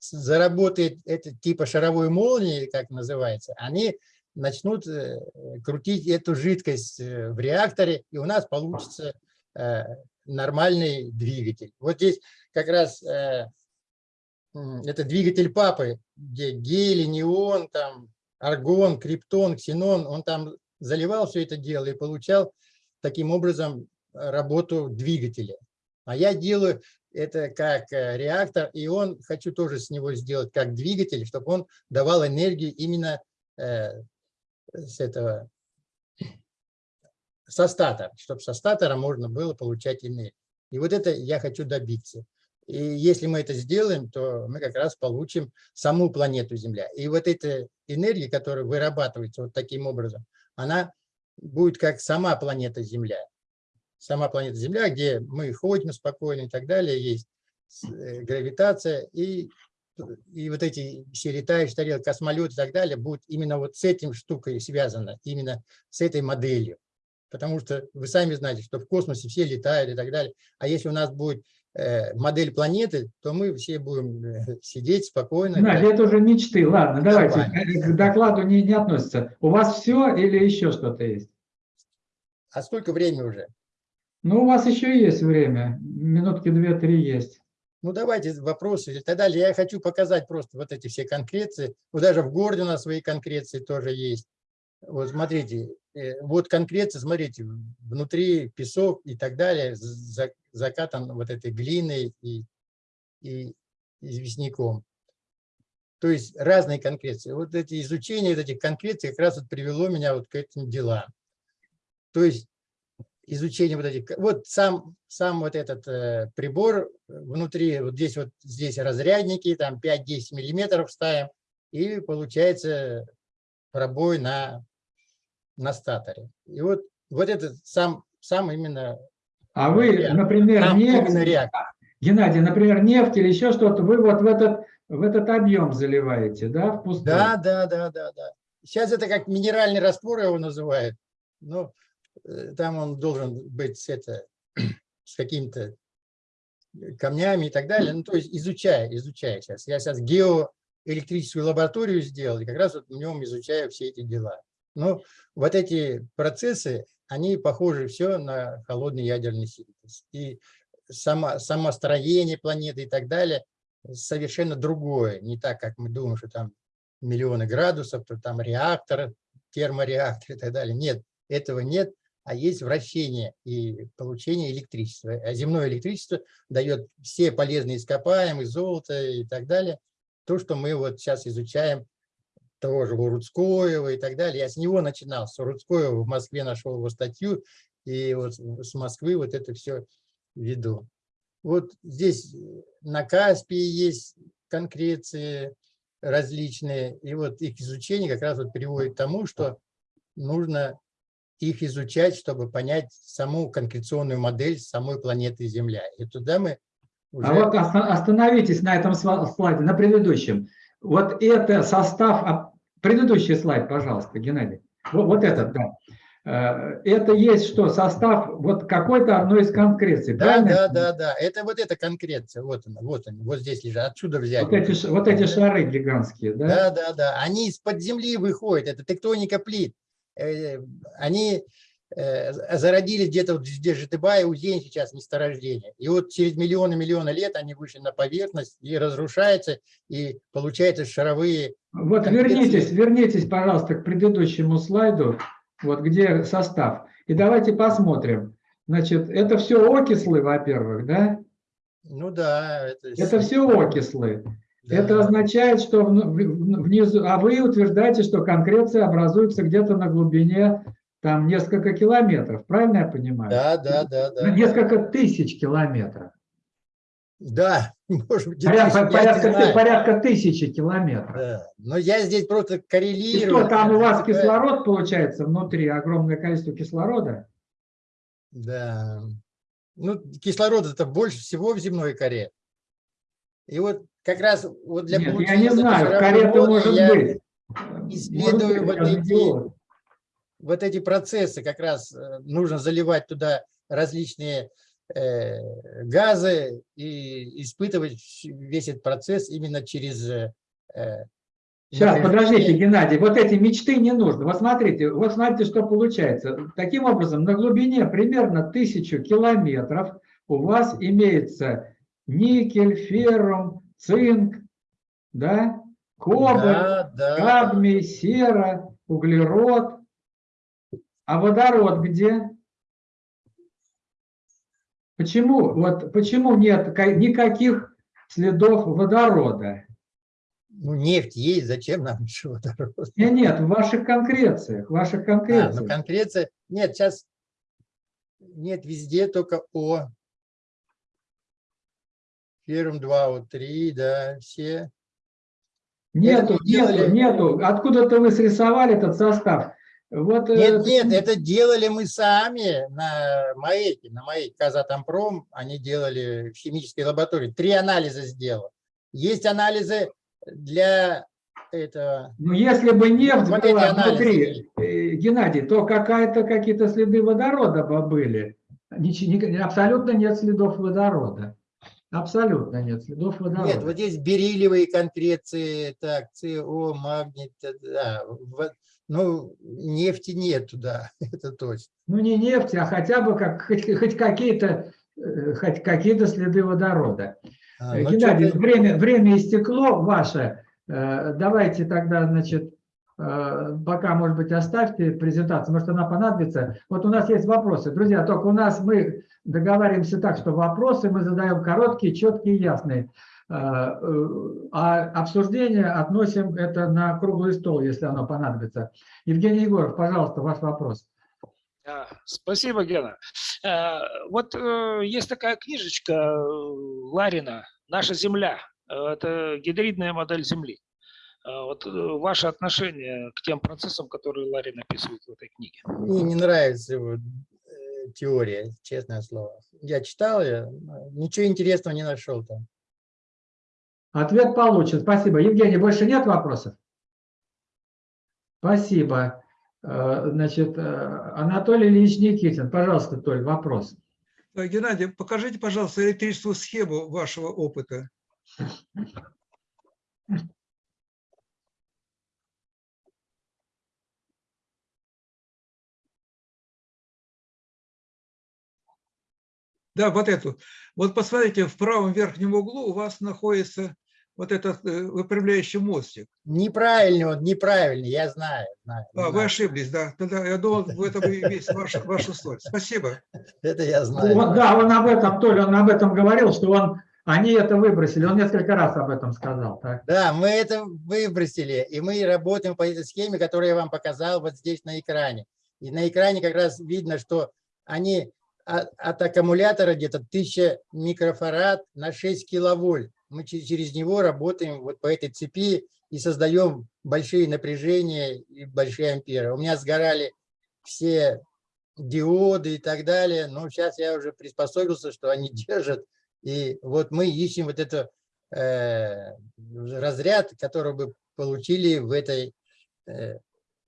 заработает это типа шаровой молнии, как называется, они начнут э, крутить эту жидкость э, в реакторе, и у нас получится э, нормальный двигатель. Вот здесь как раз это двигатель папы, где гелий, неон, там, аргон, криптон, ксенон, он там заливал все это дело и получал таким образом работу двигателя. А я делаю это как э, реактор, и он, хочу тоже с него сделать как двигатель, чтобы он давал энергию именно э, с этого, со статора, чтобы со статора можно было получать энергию. И вот это я хочу добиться. И если мы это сделаем, то мы как раз получим саму планету Земля. И вот эта энергия, которая вырабатывается вот таким образом, она будет как сама планета Земля. Сама планета Земля, где мы ходим спокойно и так далее, есть э, гравитация, и и вот эти все летающие тарелки, космолеты и так далее будут именно вот с этим штукой связано, именно с этой моделью. Потому что вы сами знаете, что в космосе все летают и так далее. А если у нас будет э, модель планеты, то мы все будем э, сидеть спокойно. Надя, это уже мечты. Ладно, давайте, к докладу не, не относится. У вас все или еще что-то есть? А сколько времени уже? Ну, у вас еще есть время. Минутки две-три есть. Ну, давайте вопросы и так далее. Я хочу показать просто вот эти все конкреции. Вот даже в городе у нас свои конкреции тоже есть. Вот смотрите, э, вот конкреция, смотрите, внутри песок и так далее, за- закатан вот этой глиной и, и известняком. То есть разные конкреции. Вот эти изучения вот этих конкреций как раз вот привело меня вот к этим делам. То есть изучение вот этих, вот сам, сам вот этот э, прибор внутри, вот здесь вот здесь разрядники, там 5-10 миллиметров ставим, и получается пробой на, на статоре. И вот, вот этот сам, сам именно, А вы, Реактор. например, именно нефть, реактор. Геннадий, например, нефть или еще что-то, вы вот в этот, в этот объем заливаете, да, в пустой? Да, да, да, да, да. Сейчас это как минеральный раствор его называют. Но э, там он должен быть это, с какими-то камнями и так далее. Ну, то есть изучая, изучая сейчас. Я сейчас геоэлектрическую лабораторию сделал, и как раз вот в нем изучаю все эти дела. Но вот эти процессы, они похожи все на холодный ядерный синтез. И само, само строение планеты и так далее совершенно другое. Не так, как мы думаем, что там миллионы градусов, то там реактор, термореактор и так далее. Нет, этого нет, а есть вращение и получение электричества. А земное электричество дает все полезные ископаемые, золото и так далее. То, что мы вот сейчас изучаем, того же Рудскоева и так далее. Я с него начинал, с Рудскоева в Москве нашел его статью, и вот с Москвы вот это все веду. Вот здесь на Каспии есть конкреции различные, и вот их изучение как раз вот приводит к тому, что нужно их изучать, чтобы понять саму конкреционную модель самой планеты Земля. И туда мы уже... А вот оста- остановитесь на этом слайде, на предыдущем. Вот это состав, а, предыдущий слайд, пожалуйста, Геннадий. Вот, вот этот, да. Э, Это есть что, состав вот какой-то одной из конкреций, Да, правильно? да, да, да. Это вот эта конкреция. Вот она, вот она, вот здесь лежат. Отсюда взять. Вот эти, вот эти шары гигантские, да? Да, да, да. Они из-под земли выходят. Это тектоника плит. Э, Они э, зародились где-то вот здесь Житыбай, Узень сейчас месторождение. И вот через миллионы-миллионы лет они вышли на поверхность и разрушаются, и получаются шаровые. Вот вернитесь, вернитесь, пожалуйста, к предыдущему слайду, вот где состав. И давайте посмотрим. Значит, это все окислы, во-первых, да? Ну да. Это, Это все окислы. Это означает, что внизу, а вы утверждаете, что конкреция образуется где-то на глубине там несколько километров, правильно я понимаю? Да, да, да, Ну, да. Несколько тысяч километров. Да, может быть, Порядка, не порядка, порядка тысячи километров. Да. Но я здесь просто И коррелирую. что, там у вас кислород получается внутри, огромное количество кислорода? Да. Ну, кислорода это больше всего в земной коре. И вот как раз вот для Нет, я получения не вот этой знаю, моды может я быть. исследую Может вот я эти-. Вот эти процессы как раз э, нужно заливать туда различные э, газы и испытывать весь этот процесс именно через э, э, Сейчас, подождите, Геннадий, вот эти мечты не нужно. Вот смотрите, вот смотрите, что получается. Таким образом, на глубине примерно тысячу километров у вас имеется никель, феррум, цинк, да, кобальт, Да, да. кадмий, сера, углерод. А водород где? Почему, вот, почему нет ка- никаких следов водорода? Ну, нефть есть, зачем нам еще водород? Нет, нет, в ваших конкрециях, в ваших А, конкрециях. ну конкреция. Нет, сейчас нет везде только О. Ферум 2, О3, да, все. нету, это делали- нету, нету. Откуда-то вы срисовали этот состав. Вот, э, Нет, нет, это делали мы сами на МАЭКе, на МАЭКе Казатомпром. Они делали в химической лаборатории. Три анализа сделал. Есть анализы для этого. Ну, если бы нефть Вот была внутри, э, Геннадий, то какая-то какие-то следы водорода бы были. Абсолютно нет следов водорода. Абсолютно нет следов водорода. Нет, вот здесь бериллиевые конкреции, так, СО, магний, т- да, ну, нефти нет туда, это точно. Ну, не нефть, а хотя бы как, хоть, хоть какие-то э, хоть какие-то следы водорода. А, Э, ну, Геннадий, время, время истекло ваше. Э, Давайте тогда, значит, э, пока, может быть, оставьте презентацию, может, она понадобится. Вот у нас есть вопросы. Друзья, только у нас мы договариваемся так, что вопросы мы задаем короткие, четкие, ясные. Э, э, А обсуждение относим это на круглый стол, если оно понадобится. Евгений Егоров, пожалуйста, ваш вопрос. Спасибо, Гена. Э, Вот э, есть такая книжечка э, Ларина «Наша Земля». Э, Это гидридная модель Земли. Э, Вот э, ваше отношение к тем процессам, которые Ларин описывает в этой книге. Мне не нравится его э, теория, честное слово. Я читал ее, ничего интересного не нашел там. Ответ получен. Спасибо. Евгений, больше нет вопросов? Спасибо. Э, Значит, Анатолий Ильич Никитин. Пожалуйста, Толь, вопрос. Геннадий, покажите, пожалуйста, электрическую схему вашего опыта. Да, вот эту. Вот посмотрите, в правом верхнем углу у вас находится вот этот э, выпрямляющий мостик. Неправильный он, неправильный, я знаю. знаю, А, вы ошиблись, да. Тогда я думал, в этом и весь ваш, ваша соль. Спасибо. Это я знаю. Вот, да, он об этом, Толя, он об этом говорил, что он, они это выбросили. Он несколько раз об этом сказал. Так? Да, мы это выбросили, и мы работаем по этой схеме, которую я вам показал вот здесь на экране. И на экране как раз видно, что они от, аккумулятора где-то 1000 микрофарад на 6 киловольт. Мы че- через него работаем вот по этой цепи и создаем большие напряжения и большие амперы. У меня сгорали все диоды и так далее, но сейчас я уже приспособился, что они держат. И вот мы ищем вот это э, разряд, который бы получили в, этой, э,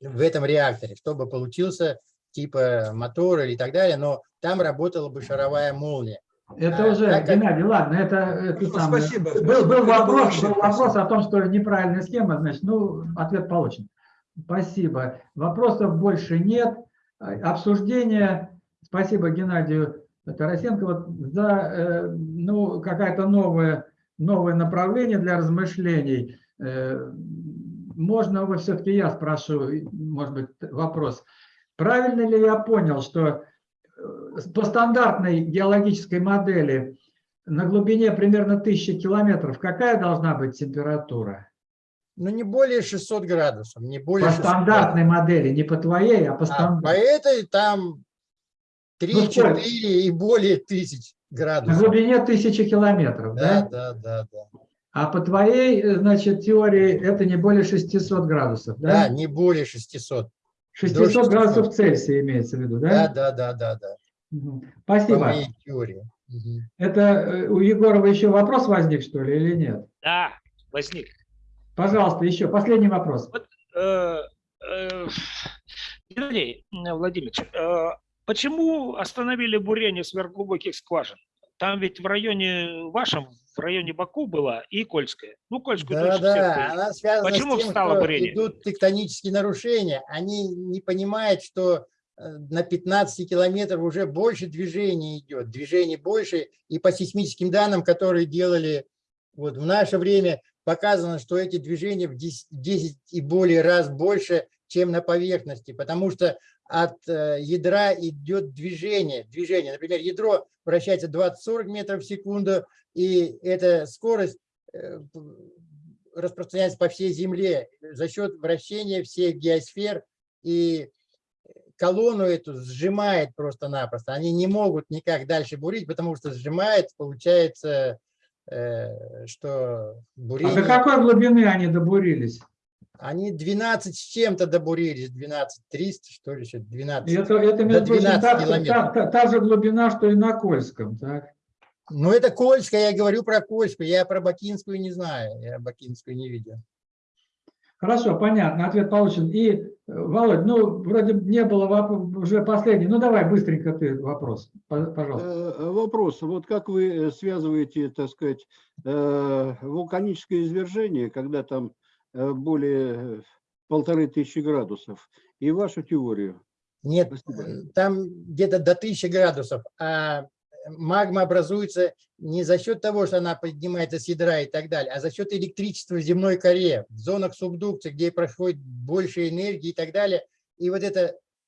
в этом реакторе, чтобы получился типа мотор или так далее, но там работала бы шаровая молния. Это А, уже, так как- Геннадий, ладно, это, это Ну, самое. спасибо, Был, был вопрос, был вопрос о том, что неправильная схема, значит, ну, ответ получен. Спасибо. Вопросов больше нет. А, Обсуждение. Спасибо Геннадию Тарасенко вот за э, ну, какое-то новое, новое направление для размышлений. Э, Можно вы все-таки я спрошу, может быть, вопрос. Правильно ли я понял, что э, по стандартной геологической модели на глубине примерно 1000 километров какая должна быть температура? Ну, не более 600 градусов, не более По 600 стандартной модели, не по твоей, а по А по стандартной. этой там Ну, сколько? 3-4 и более тысяч На градусов. глубине 1000 километров, Да, да? да, да, да. А по твоей, э, значит, теории это не более 600 градусов, Да, да? не более 600. 600 600. градусов Цельсия имеется в виду, Да, да? да, да, да, да. По Спасибо. моей теории. Мгм. Это э, у Егорова еще вопрос возник, что ли, или нет? Да, возник. Пожалуйста, еще последний вопрос. Э, э, Геннадий Владимирович, э, почему остановили бурение сверхглубоких скважин? Там ведь в районе вашем, в районе Баку была и Кольская. Ну, Кольскую Да, все да, она связана Почему с тем, встало что бурение? идут тектонические нарушения. Они не понимают, что э, на 15 километров уже больше движения идет, движение больше. И по сейсмическим данным, которые делали вот в наше время, показано, что эти движения в 10, 10 и более раз больше, чем на поверхности, потому что от э, ядра идет движение. Движение, например, ядро вращается 20-40 метров в секунду, и эта скорость э, распространяется по всей Земле за счет вращения всех геосфер, и колонну эту сжимает просто-напросто. Они не могут никак дальше бурить, потому что сжимает, получается, э, что А бурение... до какой глубины они добурились? Они 12 с чем-то добурились, 12 300, что ли, еще 12. И это, это между прочим, 12 та, километров. та- та- та же глубина, что и на Кольском, так? Ну, это Кольская, я говорю про Кольскую, я про Бакинскую не знаю, я Бакинскую не видел. Хорошо, понятно, ответ получен. И, э, Володь, ну, вроде не было уже последний. Ну, давай быстренько ты вопрос, пожалуйста. Э, Вопрос. Вот как вы э, связываете, так сказать, э, вулканическое извержение, когда там э, более э, полторы тысячи градусов, и вашу теорию? Нет, Спасибо. э, там где-то до 1000 градусов, а магма образуется не за счет того, что она поднимается с ядра и так далее, а за счет электричества в земной коре, в зонах субдукции, где проходит больше энергии и так далее. И вот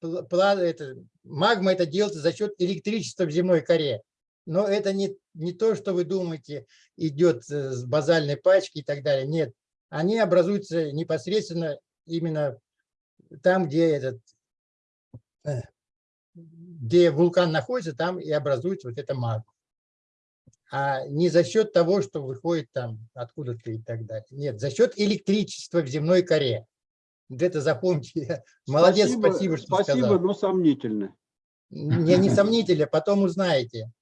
пла- это магма это делается за счет электричества в земной коре. Но это не, не то, что вы думаете, идет э, с базальной пачки и так далее. Нет, они образуются непосредственно именно там, где этот э, где вулкан находится, там и образуется вот эта магма. А не за счет того, что выходит там откуда-то и так далее. Нет, за счет электричества в земной коре. Вот это запомните. Молодец, спасибо, что Спасибо, сказал. но сомнительно. Не, не сомнительно, потом узнаете.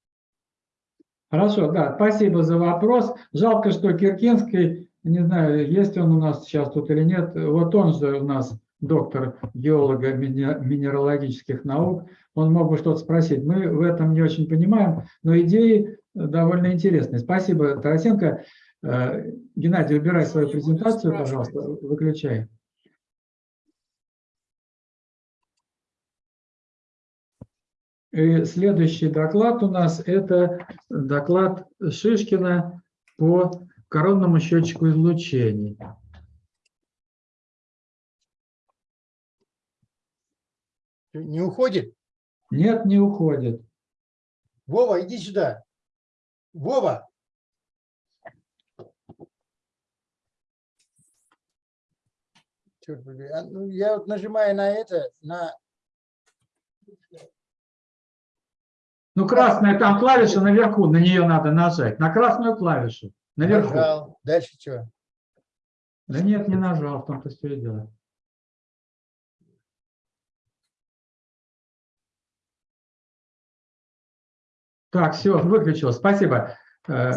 Хорошо, да, спасибо за вопрос. Жалко, что Киркинский, не знаю, есть он у нас сейчас тут или нет, вот он же у нас доктор геолога минералогических наук, он мог бы что-то спросить. Мы в этом не очень понимаем, но идеи довольно интересные. Спасибо, Тарасенко. Э, Геннадий, убирай свою презентацию, пожалуйста, выключай. И следующий доклад у нас это доклад Шишкина по коронному счетчику излучений. Не уходит? Нет, не уходит. Вова, иди сюда. Вова. Черт побери, а, ну, я вот нажимаю на это, на Ну, красная там клавиша наверху, на нее надо нажать. На красную клавишу. Наверху. нажал. Дальше что? Да нет, не нажал, в том-то все и дело. Так, все, выключил. Спасибо. Э,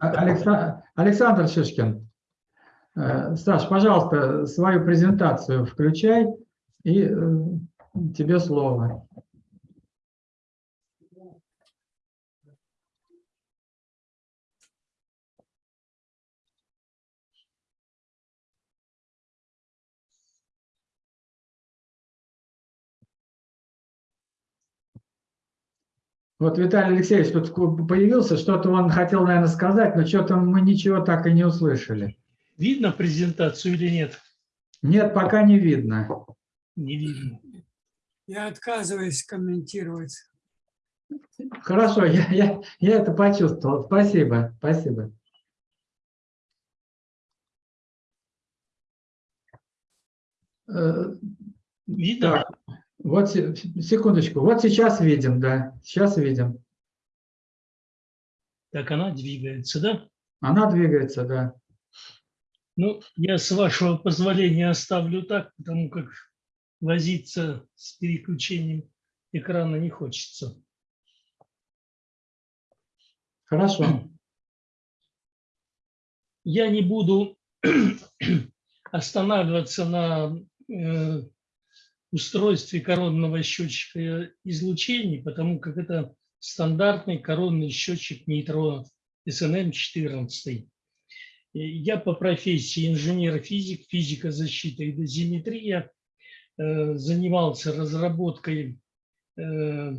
Алекса- Александр Шишкин. Э, Саш, пожалуйста, свою презентацию включай, и э, тебе слово. Вот Виталий Алексеевич тут появился, что-то он хотел, наверное, сказать, но что-то мы ничего так и не услышали. Видно презентацию или нет? Нет, пока не видно. Не видно. Я отказываюсь комментировать. Хорошо, я, я, я это почувствовал. Спасибо, спасибо. Э, Видно? Так, вот се- секундочку. Вот сейчас видим, да, сейчас видим. Так она двигается, да? Она двигается, да. Ну, я с вашего позволения оставлю так, потому как возиться с переключением экрана не хочется. Хорошо. Я не буду останавливаться на э, устройстве коронного счетчика излучений, потому как это стандартный коронный счетчик нейтронов СНМ-14. Я по профессии инженер-физик, физика защиты и дозиметрия, э, занимался разработкой э,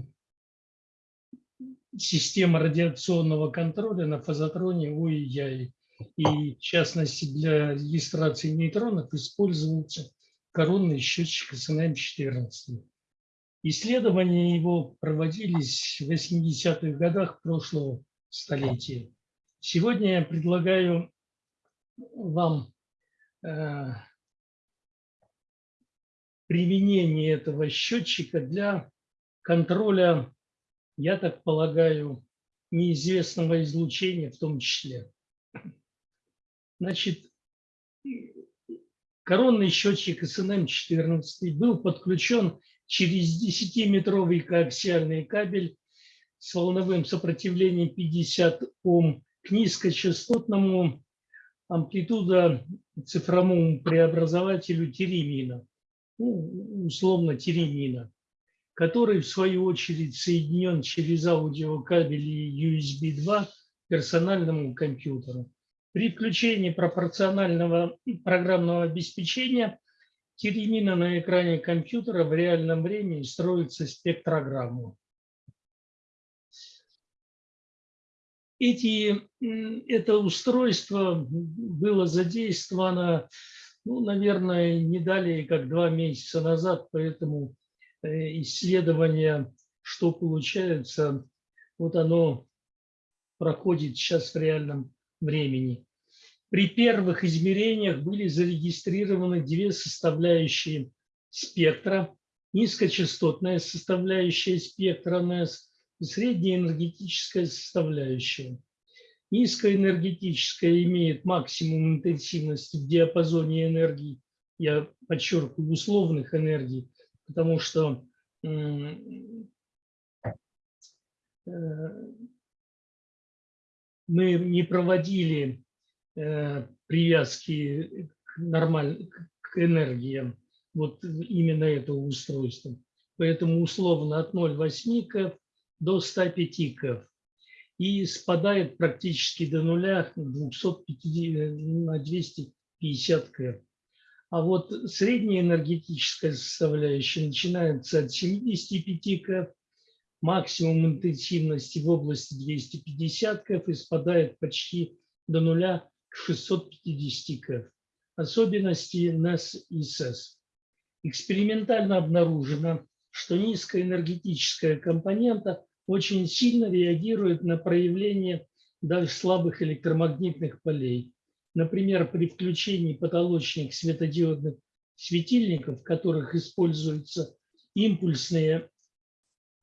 системы радиационного контроля на фазотроне ОИЯИ. И в частности для регистрации нейтронов используется коронный счетчик СНМ-14. Исследования его проводились в 80-х годах прошлого столетия. Сегодня я предлагаю вам э, применение этого счетчика для контроля, я так полагаю, неизвестного излучения в том числе. Значит, коронный счетчик СНМ-14 был подключен через 10-метровый коаксиальный кабель с волновым сопротивлением 50 Ом к низкочастотному амплитуда цифровому преобразователю теремина, ну, условно теремина, который в свою очередь соединен через аудиокабели USB 2 к персональному компьютеру. При включении пропорционального программного обеспечения теремина на экране компьютера в реальном времени строится спектрограмму. Эти, это устройство было задействовано, ну, наверное, не далее, как два месяца назад, поэтому э, исследование, что получается, вот оно проходит сейчас в реальном времени. При первых измерениях были зарегистрированы две составляющие спектра. Низкочастотная составляющая спектра НЭС и средняя энергетическая составляющая. Низкоэнергетическая имеет максимум интенсивности в диапазоне энергии, я подчеркиваю, условных энергий, потому что э, мы не проводили э, привязки к, нормаль... к энергиям, вот именно этого устройства. Поэтому условно от 0,8 КФ до 105 КФ и спадает практически до нуля 250, на 250 КФ. А вот средняя энергетическая составляющая начинается от 75 КФ максимум интенсивности в области 250 КФ и спадает почти до нуля к 650 КФ. Особенности NES и SES. Экспериментально обнаружено, что низкая энергетическая компонента очень сильно реагирует на проявление даже слабых электромагнитных полей. Например, при включении потолочных светодиодных светильников, в которых используются импульсные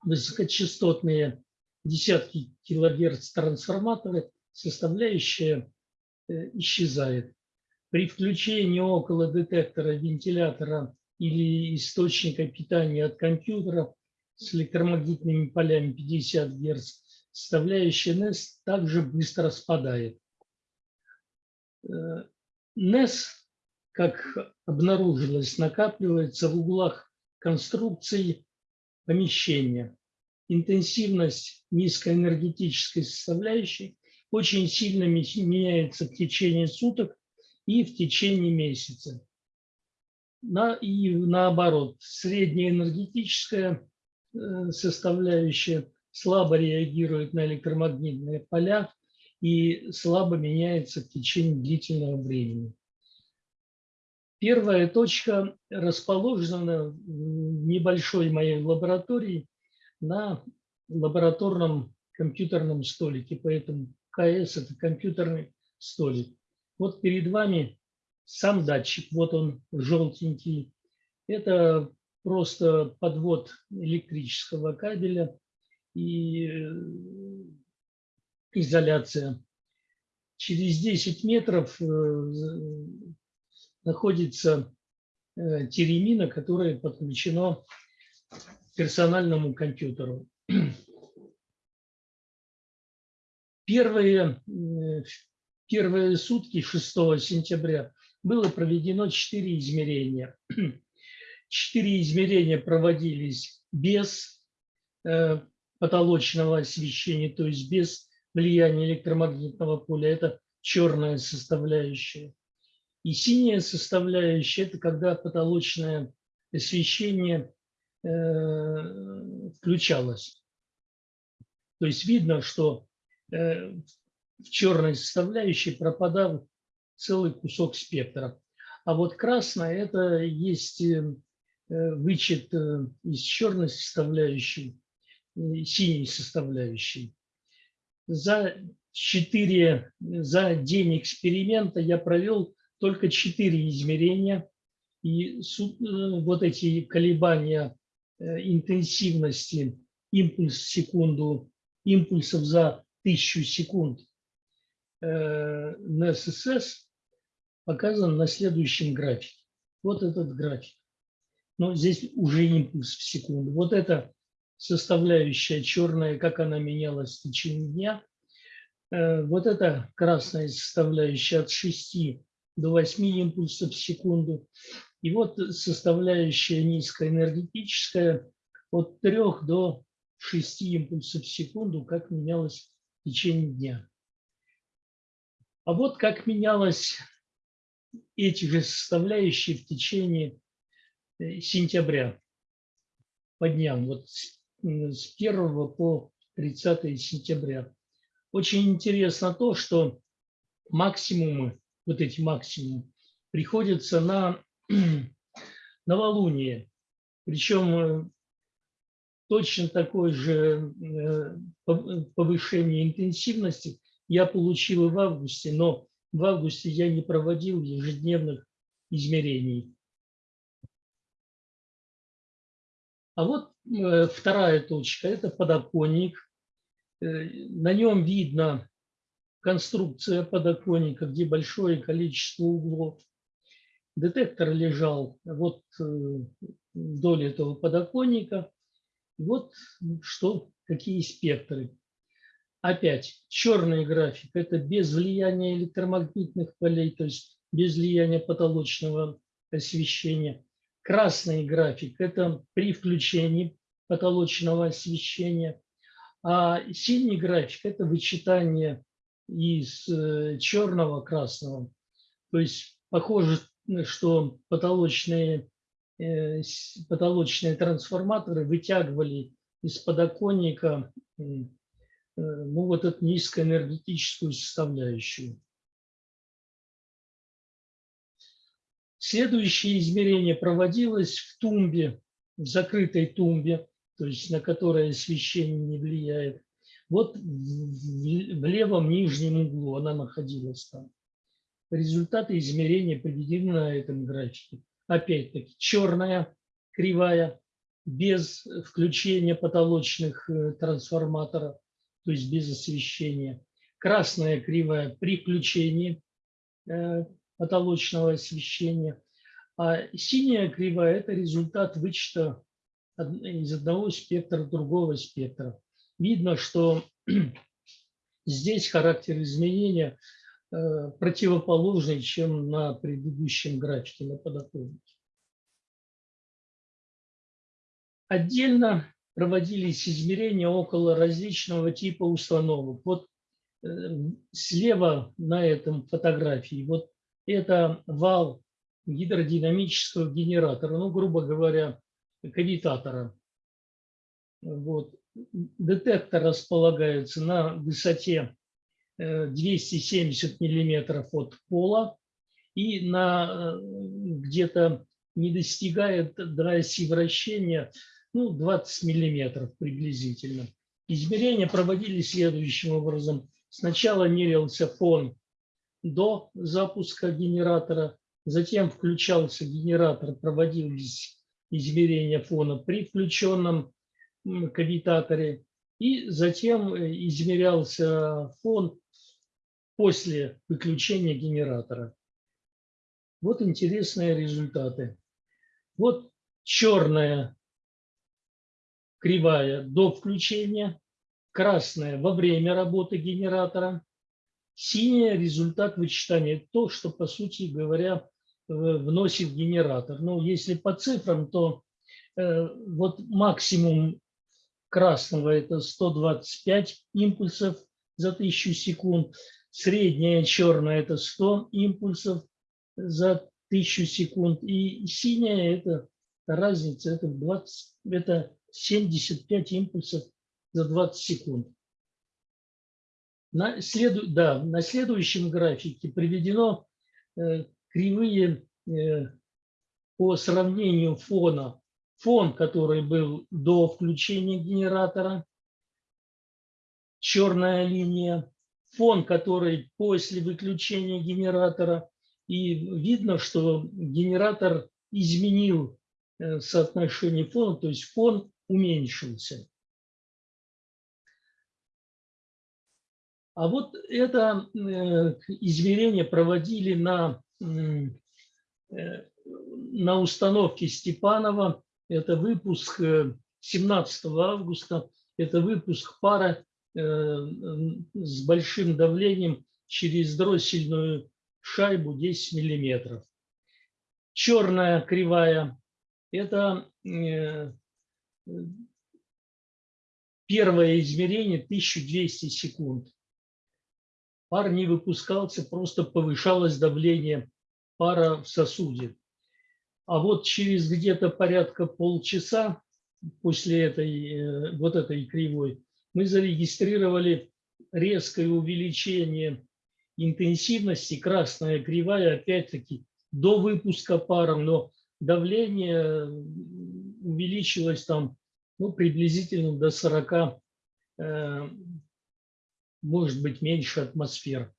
высокочастотные десятки килогерц трансформаторы, составляющая э, исчезает. При включении около детектора вентилятора или источника питания от компьютера с электромагнитными полями 50 Гц, составляющая NES также быстро спадает. NES, как обнаружилось, накапливается в углах конструкции помещения. Интенсивность низкоэнергетической составляющей очень сильно меняется в течение суток и в течение месяца. На, и наоборот, средняя энергетическая э, составляющая слабо реагирует на электромагнитные поля и слабо меняется в течение длительного времени. Первая точка расположена в небольшой моей лаборатории на лабораторном компьютерном столике, поэтому КС – это компьютерный столик. Вот перед вами сам датчик, вот он желтенький. Это просто подвод электрического кабеля и э, изоляция. Через 10 метров э, находится э, теремина, которая подключена к персональному компьютеру. Первые, первые сутки 6 сентября было проведено 4 измерения. 4 измерения проводились без э, потолочного освещения, то есть без влияния электромагнитного поля. Это черная составляющая. И синяя составляющая – это когда потолочное освещение э, включалось. То есть видно, что э, в черной составляющей пропадал целый кусок спектра. А вот красная – это есть э, вычет э, из черной составляющей, э, синей составляющей. За, 4, за день эксперимента я провел только четыре измерения. И э, вот эти колебания э, интенсивности импульс в секунду, импульсов за тысячу секунд э, на ССС показан на следующем графике. Вот этот график. Но здесь уже импульс в секунду. Вот это составляющая черная, как она менялась в течение дня. Вот это красная составляющая от 6 до 8 импульсов в секунду. И вот составляющая низкоэнергетическая от 3 до 6 импульсов в секунду, как менялась в течение дня. А вот как менялось эти же составляющие в течение э, сентября по дням, вот с 1 по 30 сентября. Очень интересно то, что максимумы, вот эти максимумы, приходятся на новолуние. Причем э, точно такое же э, пов- повышение интенсивности я получил в августе, но в августе я не проводил ежедневных измерений. А вот э, вторая точка – это подоконник. На нем видно конструкция подоконника, где большое количество углов. Детектор лежал вот э, вдоль этого подоконника. Вот что, какие спектры. Опять черный график – это без влияния электромагнитных полей, то есть без влияния потолочного освещения. Красный график – это при включении потолочного освещения. А синий график – это вычитание из э, черного красного. То есть похоже, что потолочные, э, потолочные трансформаторы вытягивали из подоконника э, ну, вот эту низкоэнергетическую составляющую. Следующее измерение проводилось в тумбе, в закрытой тумбе, то есть на которой освещение не влияет. Вот в, левом нижнем углу она находилась там. Результаты измерения приведены на этом графике. Опять-таки черная кривая без включения потолочных э, трансформаторов, то есть без освещения. Красная кривая при включении э, потолочного освещения. А синяя кривая – это результат вычета из одного спектра другого спектра. Видно, что здесь характер изменения э, противоположный, чем на предыдущем графике на подоконнике. Отдельно проводились измерения около различного типа установок. Вот э, слева на этом фотографии, вот это вал гидродинамического генератора, ну, грубо говоря, кавитатора. Вот. Детектор располагается на высоте э, 270 миллиметров от пола и на э, где-то не достигает до оси вращения ну, 20 миллиметров приблизительно. Измерения проводились следующим образом. Сначала мерился фон до запуска генератора, затем включался генератор, проводились измерения фона при включенном кавитаторе, и затем э, измерялся фон после выключения генератора. Вот интересные результаты. Вот черная кривая до включения, красная во время работы генератора, синяя результат вычитания, то, что, по сути говоря, вносит генератор. Ну, если по цифрам, то э, вот максимум красного – это 125 импульсов за 1000 секунд, средняя черная – это 100 импульсов за 1000 секунд, и синяя – это разница, это, 20, это 75 импульсов за 20 секунд. На, следу, да, на следующем графике приведено э, кривые э, по сравнению фона. Фон, который был до включения генератора, черная линия, фон, который после выключения генератора. И видно, что генератор изменил э, соотношение фона, то есть фон уменьшился. А вот это э, измерение проводили на, э, на установке Степанова. Это выпуск э, 17 августа. Это выпуск пара э, с большим давлением через дроссельную шайбу 10 миллиметров. Черная кривая – это э, первое измерение 1200 секунд. Пар не выпускался, просто повышалось давление пара в сосуде. А вот через где-то порядка полчаса после этой, э, вот этой кривой мы зарегистрировали резкое увеличение интенсивности, красная кривая, опять-таки, до выпуска пара, но давление увеличилось там ну, приблизительно до 40, э, может быть, меньше атмосфер.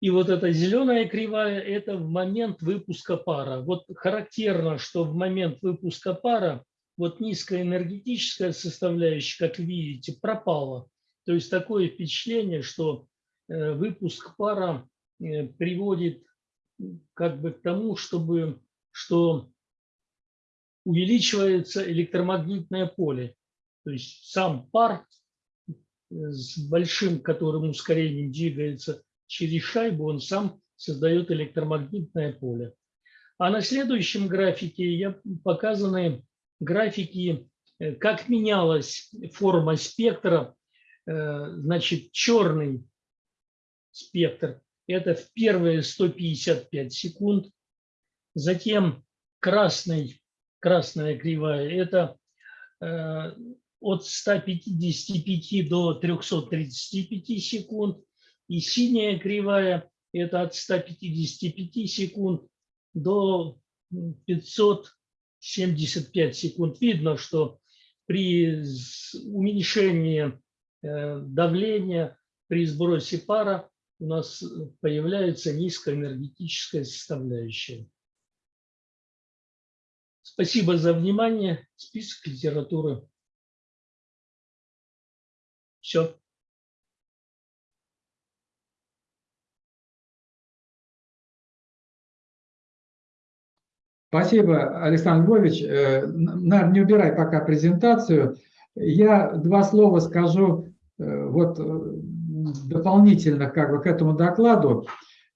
И вот эта зеленая кривая – это в момент выпуска пара. Вот характерно, что в момент выпуска пара вот низкая энергетическая составляющая, как видите, пропала. То есть такое впечатление, что э, выпуск пара э, приводит как бы к тому, чтобы, что увеличивается электромагнитное поле. То есть сам пар э, с большим, которым ускорением двигается через шайбу, он сам создает электромагнитное поле. А на следующем графике я показаны графики, э, как менялась форма спектра. Э, значит, черный спектр – это в первые 155 секунд. Затем красный, красная кривая – это э, от 155 до 335 секунд. И синяя кривая – это от 155 секунд до 575 секунд. Видно, что при уменьшении э, давления, при сбросе пара у нас появляется низкоэнергетическая составляющая. Спасибо за внимание. Список литературы. Все. Спасибо, Александр Львович. Э, Наверное, не убирай пока презентацию. Я два слова скажу э, вот э, дополнительно как бы к этому докладу,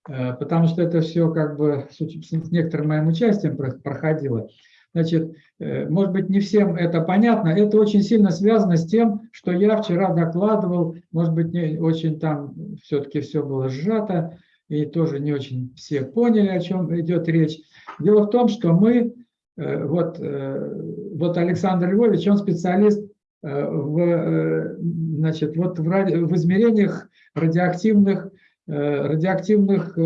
потому что это все как бы с некоторым моим участием проходило. Значит, может быть, не всем это понятно. Это очень сильно связано с тем, что я вчера докладывал, может быть, не очень там все-таки все было сжато, и тоже не очень все поняли, о чем идет речь. Дело в том, что мы, э, вот, э, вот Александр Львович, он специалист э, в, значит, вот в, ради, в измерениях радиоактивных, радиоактивных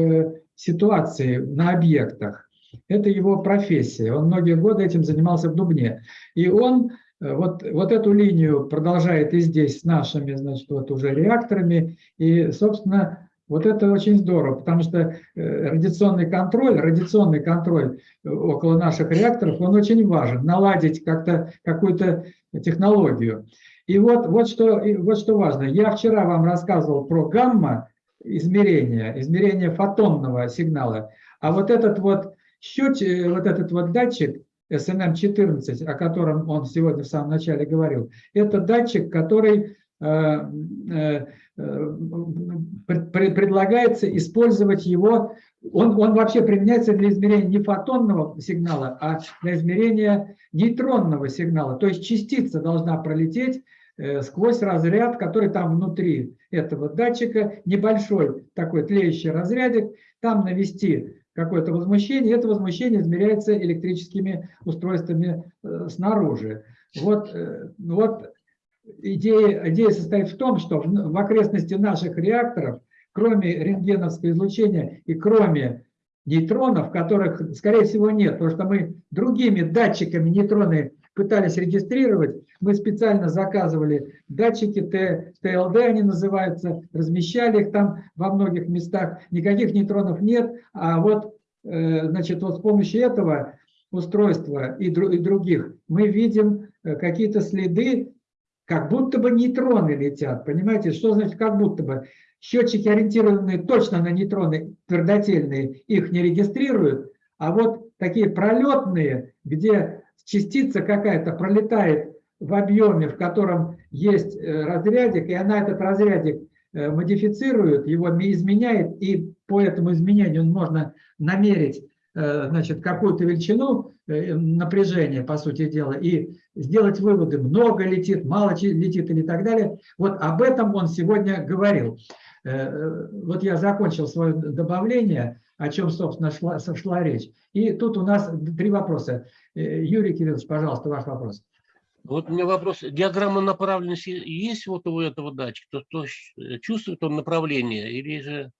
ситуаций на объектах. Это его профессия. Он многие годы этим занимался в Дубне. И он вот, вот эту линию продолжает и здесь с нашими, значит, вот уже реакторами. И, собственно, вот это очень здорово, потому что э, радиационный контроль, радиационный контроль э, около наших реакторов, он очень важен, наладить как-то какую-то технологию. И вот, вот, что, вот что важно. Я вчера вам рассказывал про гамма измерения, измерение фотонного сигнала. А вот этот вот счетчик, э, вот этот вот датчик SNM-14, о котором он сегодня в самом начале говорил, это датчик, который предлагается использовать его, он, он вообще применяется для измерения не фотонного сигнала, а для измерения нейтронного сигнала. То есть частица должна пролететь э, сквозь разряд, который там внутри этого датчика, небольшой такой тлеющий разрядик, там навести какое-то возмущение, это возмущение измеряется электрическими устройствами э, снаружи. Вот, э, вот идея, идея состоит в том, что в, окрестности наших реакторов, кроме рентгеновского излучения и кроме нейтронов, которых, скорее всего, нет, потому что мы другими датчиками нейтроны пытались регистрировать, мы специально заказывали датчики ТЛД, они называются, размещали их там во многих местах, никаких нейтронов нет, а вот, э, значит, вот с помощью этого устройства и, и других мы видим э, какие-то следы как будто бы нейтроны летят, понимаете? Что значит как будто бы? Счетчики, ориентированные точно на нейтроны, твердотельные, их не регистрируют, а вот такие пролетные, где частица какая-то пролетает в объеме, в котором есть э, разрядик, и она этот разрядик э, модифицирует, его изменяет, и по этому изменению можно намерить значит, какую-то величину э, напряжения, по сути дела, и сделать выводы, много летит, мало летит или так далее. Вот об этом он сегодня говорил. Э, э, Вот я закончил свое добавление, о чем, собственно, шла, шла речь. И тут у нас три вопроса. Э, Юрий Кириллович, пожалуйста, ваш вопрос. Вот у меня вопрос. Диаграмма направленности есть вот у этого датчика? То, то чувствует он направление или же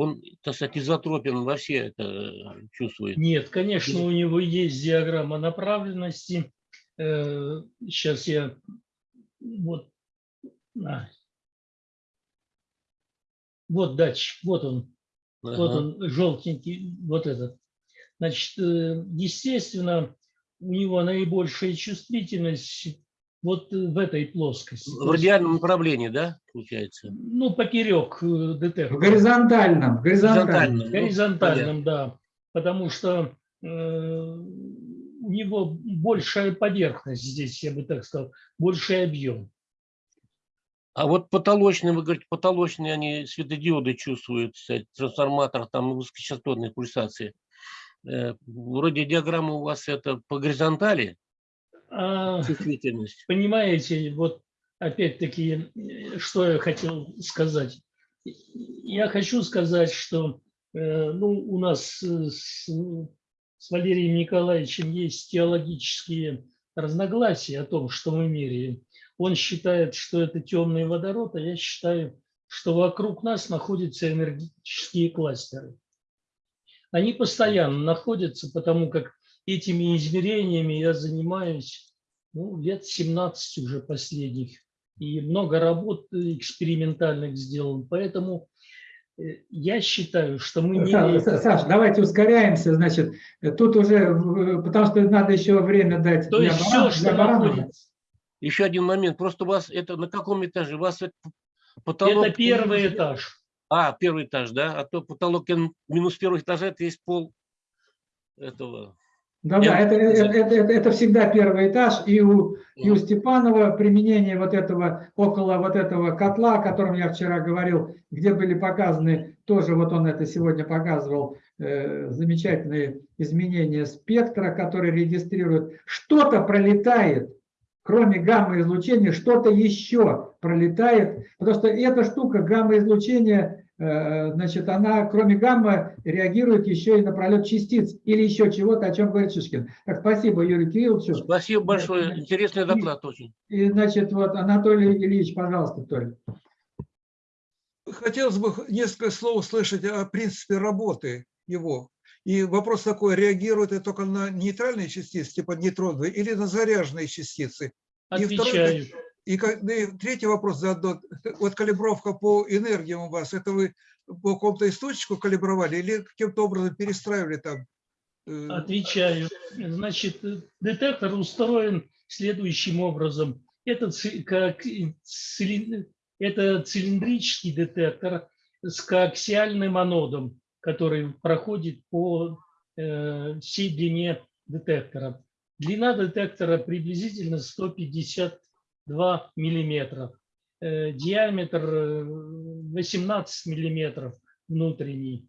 он, так сказать, изотропен во все это э, чувствует? Нет, конечно, у него есть диаграмма направленности. Сейчас я вот, вот датчик, вот он, вот Ага. он желтенький, вот этот. Значит, э, естественно, у него наибольшая чувствительность вот в этой плоскости. В радиальном направлении, да, получается? Ну, поперек э, В детектора. горизонтальном, в горизонтальном. Горизонтально. Ну, Горизонтальном, да. Потому что э, у него большая поверхность здесь, я бы так сказал, больший объем. А вот потолочные, вы говорите, потолочные они светодиоды чувствуют, кстати, трансформатор, там высокочастотные пульсации. Э, Вроде диаграмма у вас это по горизонтали, А, чувствительность. понимаете, вот опять-таки, э, что я хотел сказать. Я хочу сказать, что э, ну, у нас э, с, с Валерием Николаевичем есть теологические разногласия о том, что мы меряем. Он считает, что это темный водород, а я считаю, что вокруг нас находятся энергетические кластеры. Они постоянно находятся, потому как этими измерениями я занимаюсь ну, лет 17 уже последних. И много работ экспериментальных сделан. Поэтому э, я считаю, что мы. Са- Саш, давайте ускоряемся, значит, э, тут уже, э, потому что надо еще время дать То для есть Баран- все, для что находится, Еще один момент. Просто у вас это на каком этаже? У вас это потолок... это первый этаж. А, первый этаж, да? А то потолок минус первый этаж, это есть пол этого. Да, да, это, это, это, это- это всегда первый этаж, и у, и у Степанова применение вот этого, около вот этого котла, о котором я вчера говорил, где были показаны, тоже вот он это сегодня показывал, э, замечательные изменения спектра, который регистрирует, что-то пролетает, кроме гамма-излучения, что-то еще пролетает, потому что эта штука гамма-излучения, э, значит, она кроме гамма реагирует еще и на пролет частиц или еще чего-то, о чем говорит Шишкин. Так, спасибо Юрию Кирилловичу. Спасибо большое. Значит, Интересный и- доклад очень. И, значит, вот Анатолий Ильич, пожалуйста, Толя. Хотелось бы несколько слов услышать о принципе работы его. И вопрос такой, реагирует это только на нейтральные частицы, типа нейтроновые, или на заряженные частицы? И второй, Отвечаю. И, как- да и третий вопрос заодно. Вот калибровка по энергиям у вас, это вы по какому-то источнику калибровали или каким-то образом перестраивали там? э, Отвечаю. Значит, детектор устроен следующим образом. Это, как это цилиндрический детектор с коаксиальным анодом, который проходит по э, всей длине детектора. Длина детектора приблизительно 152 миллиметра. Э, диаметр э, 18 миллиметров внутренний.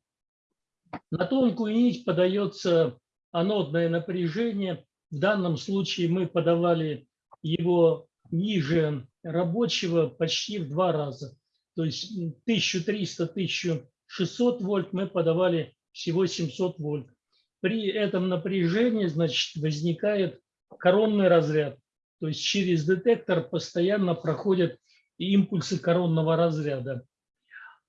На тонкую нить подается анодное напряжение. В данном случае мы подавали его ниже рабочего почти в два раза. То есть 1300-1600 вольт мы подавали всего 700 вольт. При этом напряжении значит, возникает коронный разряд. То есть через детектор постоянно проходят импульсы коронного разряда.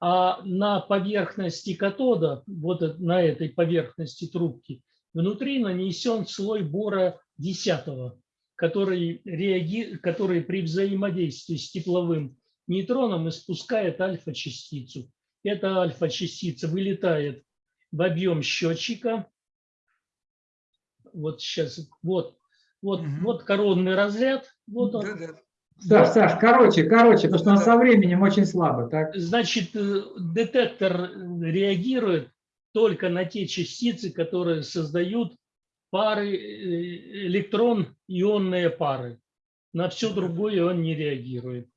А на поверхности катода, вот на этой поверхности трубки, внутри нанесен слой бора 10, который, реаги... который при взаимодействии с тепловым нейтроном испускает альфа-частицу. Эта альфа-частица вылетает в объем счетчика. Вот сейчас, вот, вот, Мгм. вот коронный разряд, вот он, да-да. Саш, Саш, короче, короче, потому что он Да. со временем очень слабо, так? Значит, э, детектор реагирует только на те частицы, которые создают пары э, электрон-ионные пары. На все другое он не реагирует.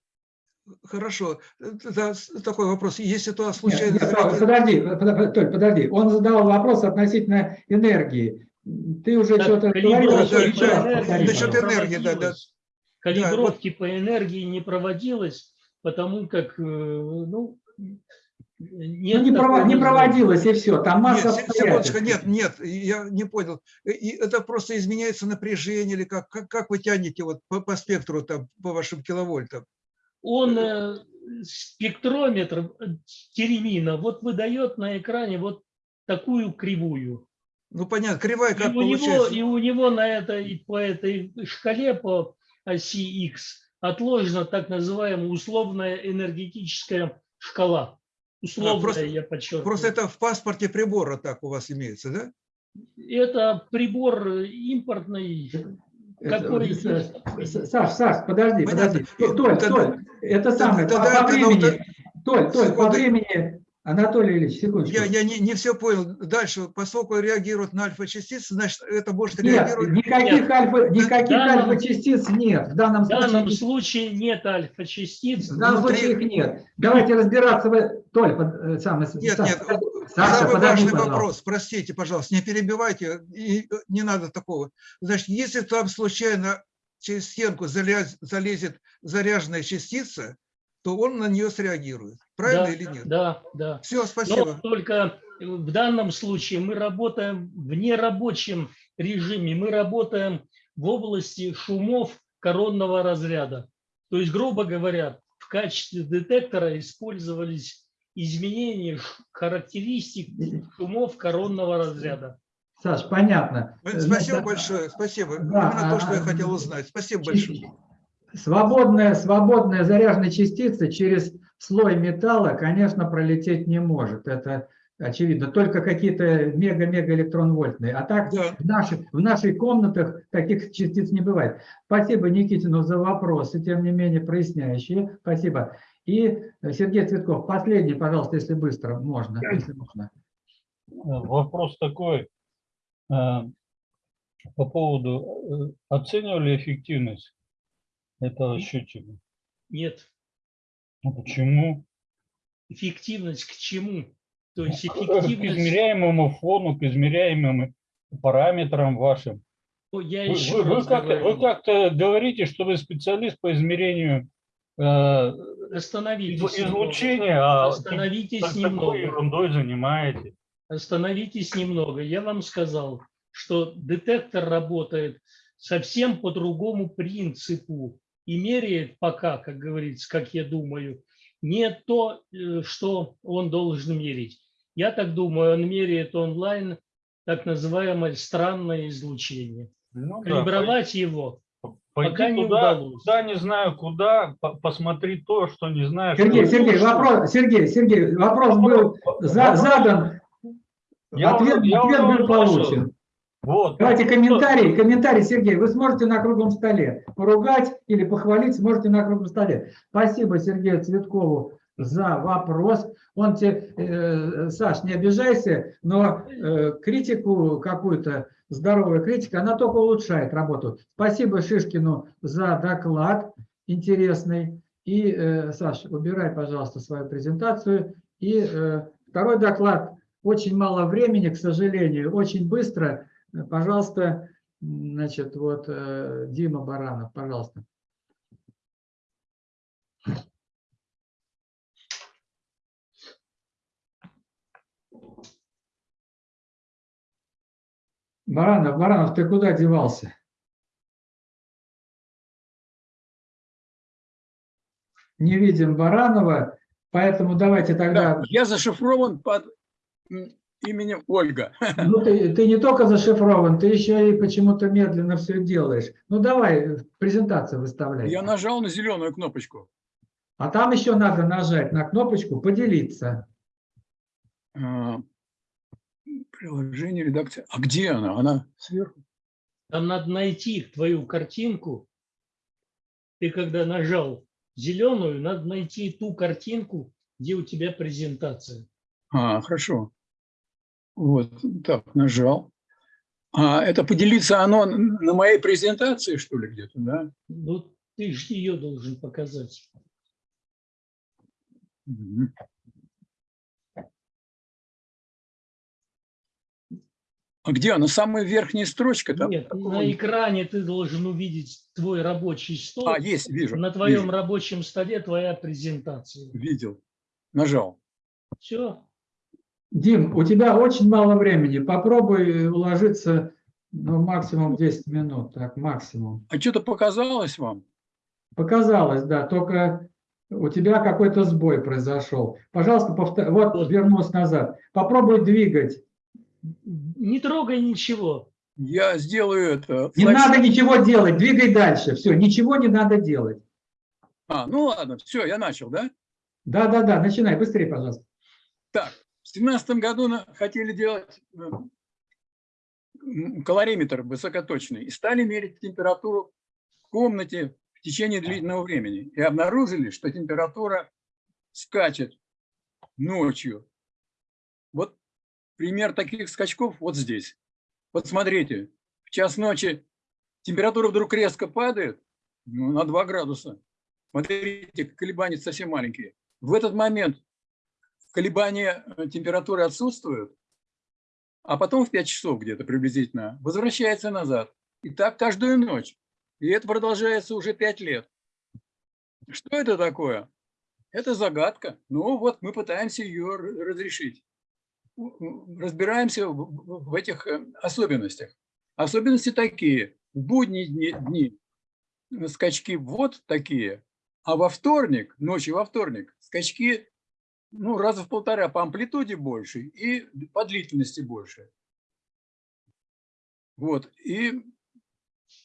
Хорошо. Э, да, такой вопрос. Если Нет, случайно... нет, зареагировать- подожди, под- Толь, подожди. Он задал вопрос относительно энергии. Ты уже что-то говорил, да, да, да, насчет энергии, да, да. Калибровки по энергии не проводилось, потому как, э, ну, нет Ну, не, прово- не проводилось, и все. Там масса Нет, се- секундочку, нет, нет, я не понял. Э, И это просто изменяется напряжение или как, как, как вы тянете вот по, по спектру, там, по вашим киловольтам? Он э, спектрометр э, теремина вот выдает на экране вот такую кривую. Ну, понятно, кривая И как у, него, получается? и у него на этой, по этой шкале по оси X отложена так называемая условная энергетическая шкала. Условная, А, просто- я подчеркиваю. Просто это в паспорте прибора так у вас имеется, да? Это прибор импортный. Это- Какой Саш, Саш, подожди, Понятно. подожди. Толь, Толь, это самое, по- тогда по это времени, надо- Толь, Толь, по времени, Анатолий Ильич, секундочку. Я, я не, не все понял. Дальше, поскольку реагирует на альфа-частицы, значит, это может Нет, реагировать... никаких, альфа, никаких данном- альфа-частиц нет. В данном В данном случае, случае нет альфа-частиц. в данном внутри- случае их нет. Давайте разбираться. В... Толь, под- э, самый, Нет, Саш, нет, Саша, самый подожди, важный пожалуйста. вопрос, простите, пожалуйста, не перебивайте, и э, не надо такого. Значит, если там случайно через стенку залез- залезет заряженная частица, то он на нее среагирует. Правильно Да, или нет? Да, да. Все, Но спасибо. только в данном случае мы работаем в нерабочем режиме. Мы работаем в области шумов коронного разряда. То есть, грубо говоря, в качестве детектора использовались изменения характеристик шумов коронного разряда. Саш, понятно. Э, Спасибо Значит, большое, спасибо. да, Именно то, что я хотел узнать. Спасибо большое. Свободная, свободная заряженная частица через слой металла, конечно, пролететь не может. Это очевидно. Только какие-то мега-мега электронвольтные. А так Да. в, наших, в наших комнатах таких частиц не бывает. Спасибо Никитину за вопросы, тем не менее проясняющие. Спасибо. И Сергей Цветков, последний, пожалуйста, если быстро, можно. Если можно. Вопрос такой. э, По поводу, э, оценивали эффективность этого счетчика? Нет. Ну, Почему? Эффективность к чему? То есть К эффективность... измеряемому фону, к измеряемым параметрам вашим. Ну, Я Вы, еще вы- вы как-то, как-то говорите, что вы специалист по измерению э, Остановитесь. немного. излучения, а Остановитесь так- немного. такой ерундой занимаетесь. Остановитесь немного. Я вам сказал, что детектор работает совсем по другому принципу и меряет пока, как говорится, как я думаю, не то, э, что он должен мерить. Я так думаю, он меряет онлайн так называемое странное излучение. Ну да, Калибровать его пойди пока не туда, удалось. туда не знаю куда, по- посмотри то, что не знаешь. Сергей, что- Сергей, вопрос, Сергей, Сергей, вопрос был Вопрос- задан, Я ответ, уже- я ответ был получен. Вот. Давайте комментарий, комментарий, Сергей, вы сможете на круглом столе поругать или похвалить, сможете на круглом столе. Спасибо Сергею Цветкову за вопрос. Он тебе, э, Саш, не обижайся, но э, критику какую-то, здоровая критика, она только улучшает работу. Спасибо Шишкину за доклад интересный. И, э, Саш, убирай, пожалуйста, свою презентацию. И э, второй доклад. Очень мало времени, к сожалению, очень быстро. Пожалуйста, значит, вот э, Дима Баранов, пожалуйста. Баранов, Баранов, ты куда девался? Не видим Баранова, поэтому давайте тогда... Да, я зашифрован под именем Ольга. Ну, ты, ты не только зашифрован, ты еще и почему-то медленно все делаешь. Ну, давай, презентацию выставляй. Я нажал на зеленую кнопочку. А там еще надо нажать на кнопочку «Поделиться». А, Приложение, редакция. А где она? Она сверху. Там надо найти твою картинку. Ты когда нажал зеленую, надо найти ту картинку, где у тебя презентация. А, хорошо. Вот, так, нажал. А это поделиться оно на моей презентации, что ли, где-то, да? Ну, ты же ее должен показать. А где она? Самая верхняя строчка? Там? Нет, Какого- на экране ты должен увидеть твой рабочий стол. А, есть, вижу. На твоем вижу, рабочем столе твоя презентация. Видел. Нажал. Все. Дим, у тебя очень мало времени. Попробуй уложиться ну, максимум 10 минут. Так, максимум. А что-то показалось вам? Показалось, да, только у тебя какой-то сбой произошел. Пожалуйста, повтор... вот вернусь назад. Попробуй двигать. Не трогай ничего. Я сделаю это. Не флеш- надо ничего делать, двигай дальше. Все, ничего не надо делать. А, ну ладно, все, я начал, да? Да, да, да, начинай быстрее, пожалуйста. В семнадцатом году на- хотели делать э, калориметр высокоточный и стали мерить температуру в комнате в течение длительного времени. И обнаружили, что температура скачет ночью. Вот пример таких скачков вот здесь. Вот смотрите, в час ночи температура вдруг резко падает ну, на 2 градуса. Смотрите, колебания совсем маленькие. В этот момент колебания э, температуры отсутствуют, а потом в 5 часов где-то приблизительно возвращается назад. И так каждую ночь. И это продолжается уже 5 лет. Что это такое? Это загадка. Ну вот мы пытаемся ее разрешить. Разбираемся в- этих э, особенностях. Особенности такие. В будние дни, дни скачки вот такие, а во вторник, ночью во вторник, скачки ну, раза в полтора по амплитуде больше и по длительности больше. Вот. И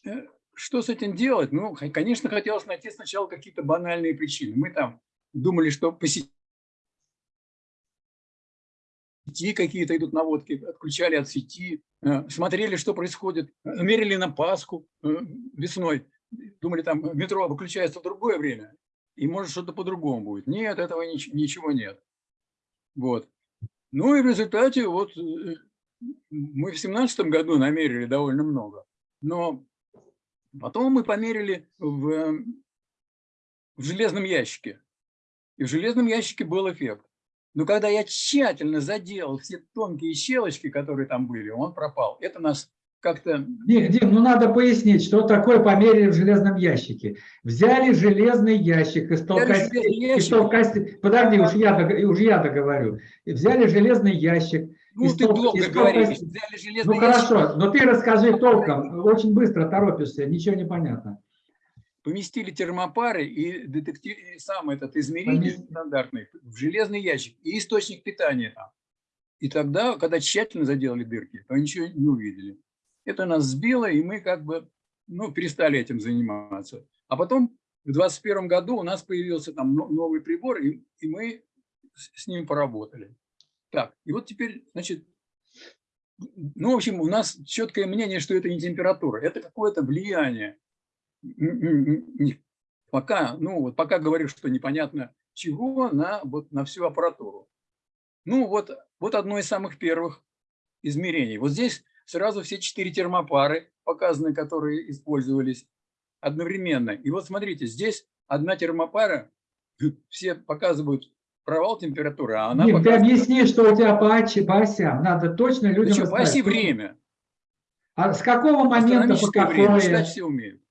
э, что с этим делать? Ну, конечно, хотелось найти сначала какие-то банальные причины. Мы там думали, что по сети какие-то идут наводки, отключали от сети, э, смотрели, что происходит, э, мерили на Пасху весной, думали, там метро выключается в другое время, и может что-то по-другому будет. Нет, этого нич- ничего нет. Вот. Ну и в результате вот э, мы в семнадцатом году намерили довольно много, но потом мы померили в, в железном ящике. И в железном ящике был эффект. Но когда я тщательно заделал все тонкие щелочки, которые там были, он пропал. Это нас как-то... Дим, Дим, ну надо пояснить, что такое померили в железном ящике. Взяли железный ящик из ящик. толкостей- Подожди, уж я, уж я договорю. Взяли железный ящик. Ну, из ты тол- долго из говоришь. толкостей. Взяли железный Ну ящик, хорошо, но ты расскажи толком. Очень быстро торопишься, ничего не понятно. поместили термопары и, детектив, и сам этот измеритель Поместили. стандартный в железный ящик и источник питания там. И тогда, когда тщательно заделали дырки, то ничего не увидели. Это нас сбило, и мы как бы ну, перестали этим заниматься. А потом в 2021 году у нас появился там но- новый прибор, и, и мы с ним поработали. Так, и вот теперь, значит, ну, в общем, у нас четкое мнение, что это не температура, это какое-то влияние. Пока, ну, вот пока говорю, что непонятно чего на, вот, на всю аппаратуру. Ну, вот, вот одно из самых первых измерений. Вот здесь сразу все четыре термопары показаны, которые использовались одновременно. И вот смотрите, здесь одна термопара, все показывают провал температуры, а она ты показывает... объясни, что у тебя по, оси- по осям. Надо точно людям что, по оси время. А с какого момента по Астрономическое время, какое? считать все умеют.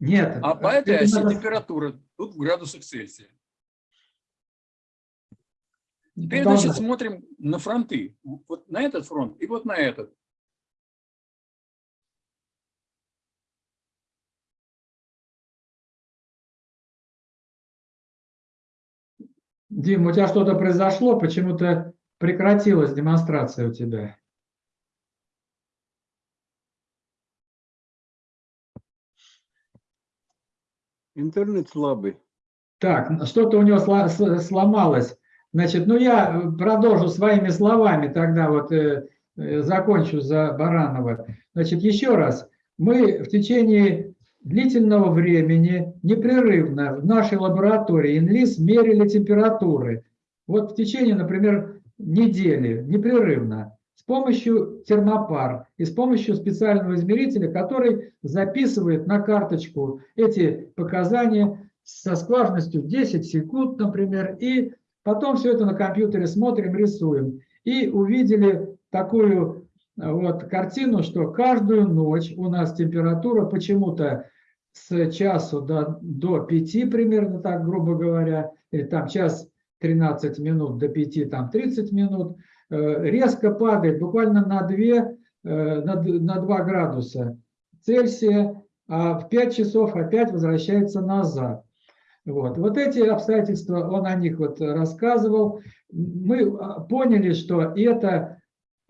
Нет. А по этой это оси надо- температура тут в градусах Цельсия. Теперь, Продолжай. значит, смотрим на фронты. Вот на этот фронт и вот на этот. Дим, у тебя что-то произошло, почему-то прекратилась демонстрация у тебя. Интернет слабый. Так, что-то у него сломалось. Значит, ну я продолжу своими словами, тогда вот э, э, закончу за Баранова. Значит, еще раз, мы в течение длительного времени непрерывно в нашей лаборатории ИНЛИС мерили температуры. Вот в течение, например, недели непрерывно. с помощью термопар и с помощью специального измерителя, который записывает на карточку эти показания со скважностью 10 секунд, например, и потом все это на компьютере смотрим, рисуем. И увидели такую вот картину, что каждую ночь у нас температура почему-то с часу до, до 5 примерно, так грубо говоря, или там час 13 минут до 5, там 30 минут, э, резко падает буквально на 2, э, на, на 2 градуса Цельсия, а в 5 часов опять возвращается назад. Вот. вот эти обстоятельства, он о них вот рассказывал. Мы а, поняли, что это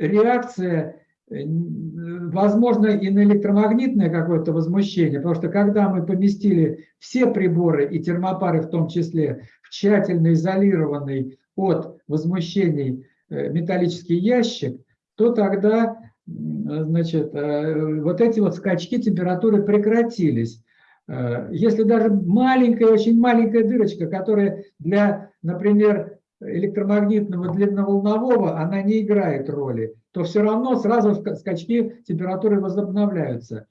реакция, э, возможно, и на электромагнитное какое-то возмущение, потому что когда мы поместили все приборы, и термопары в том числе, в тщательно изолированный от возмущений э, металлический ящик, то тогда значит, э, вот эти вот скачки температуры прекратились. Э, если даже маленькая, очень маленькая дырочка, которая для, например, электромагнитного длинноволнового, она не играет роли, то все равно сразу скачки температуры возобновляются.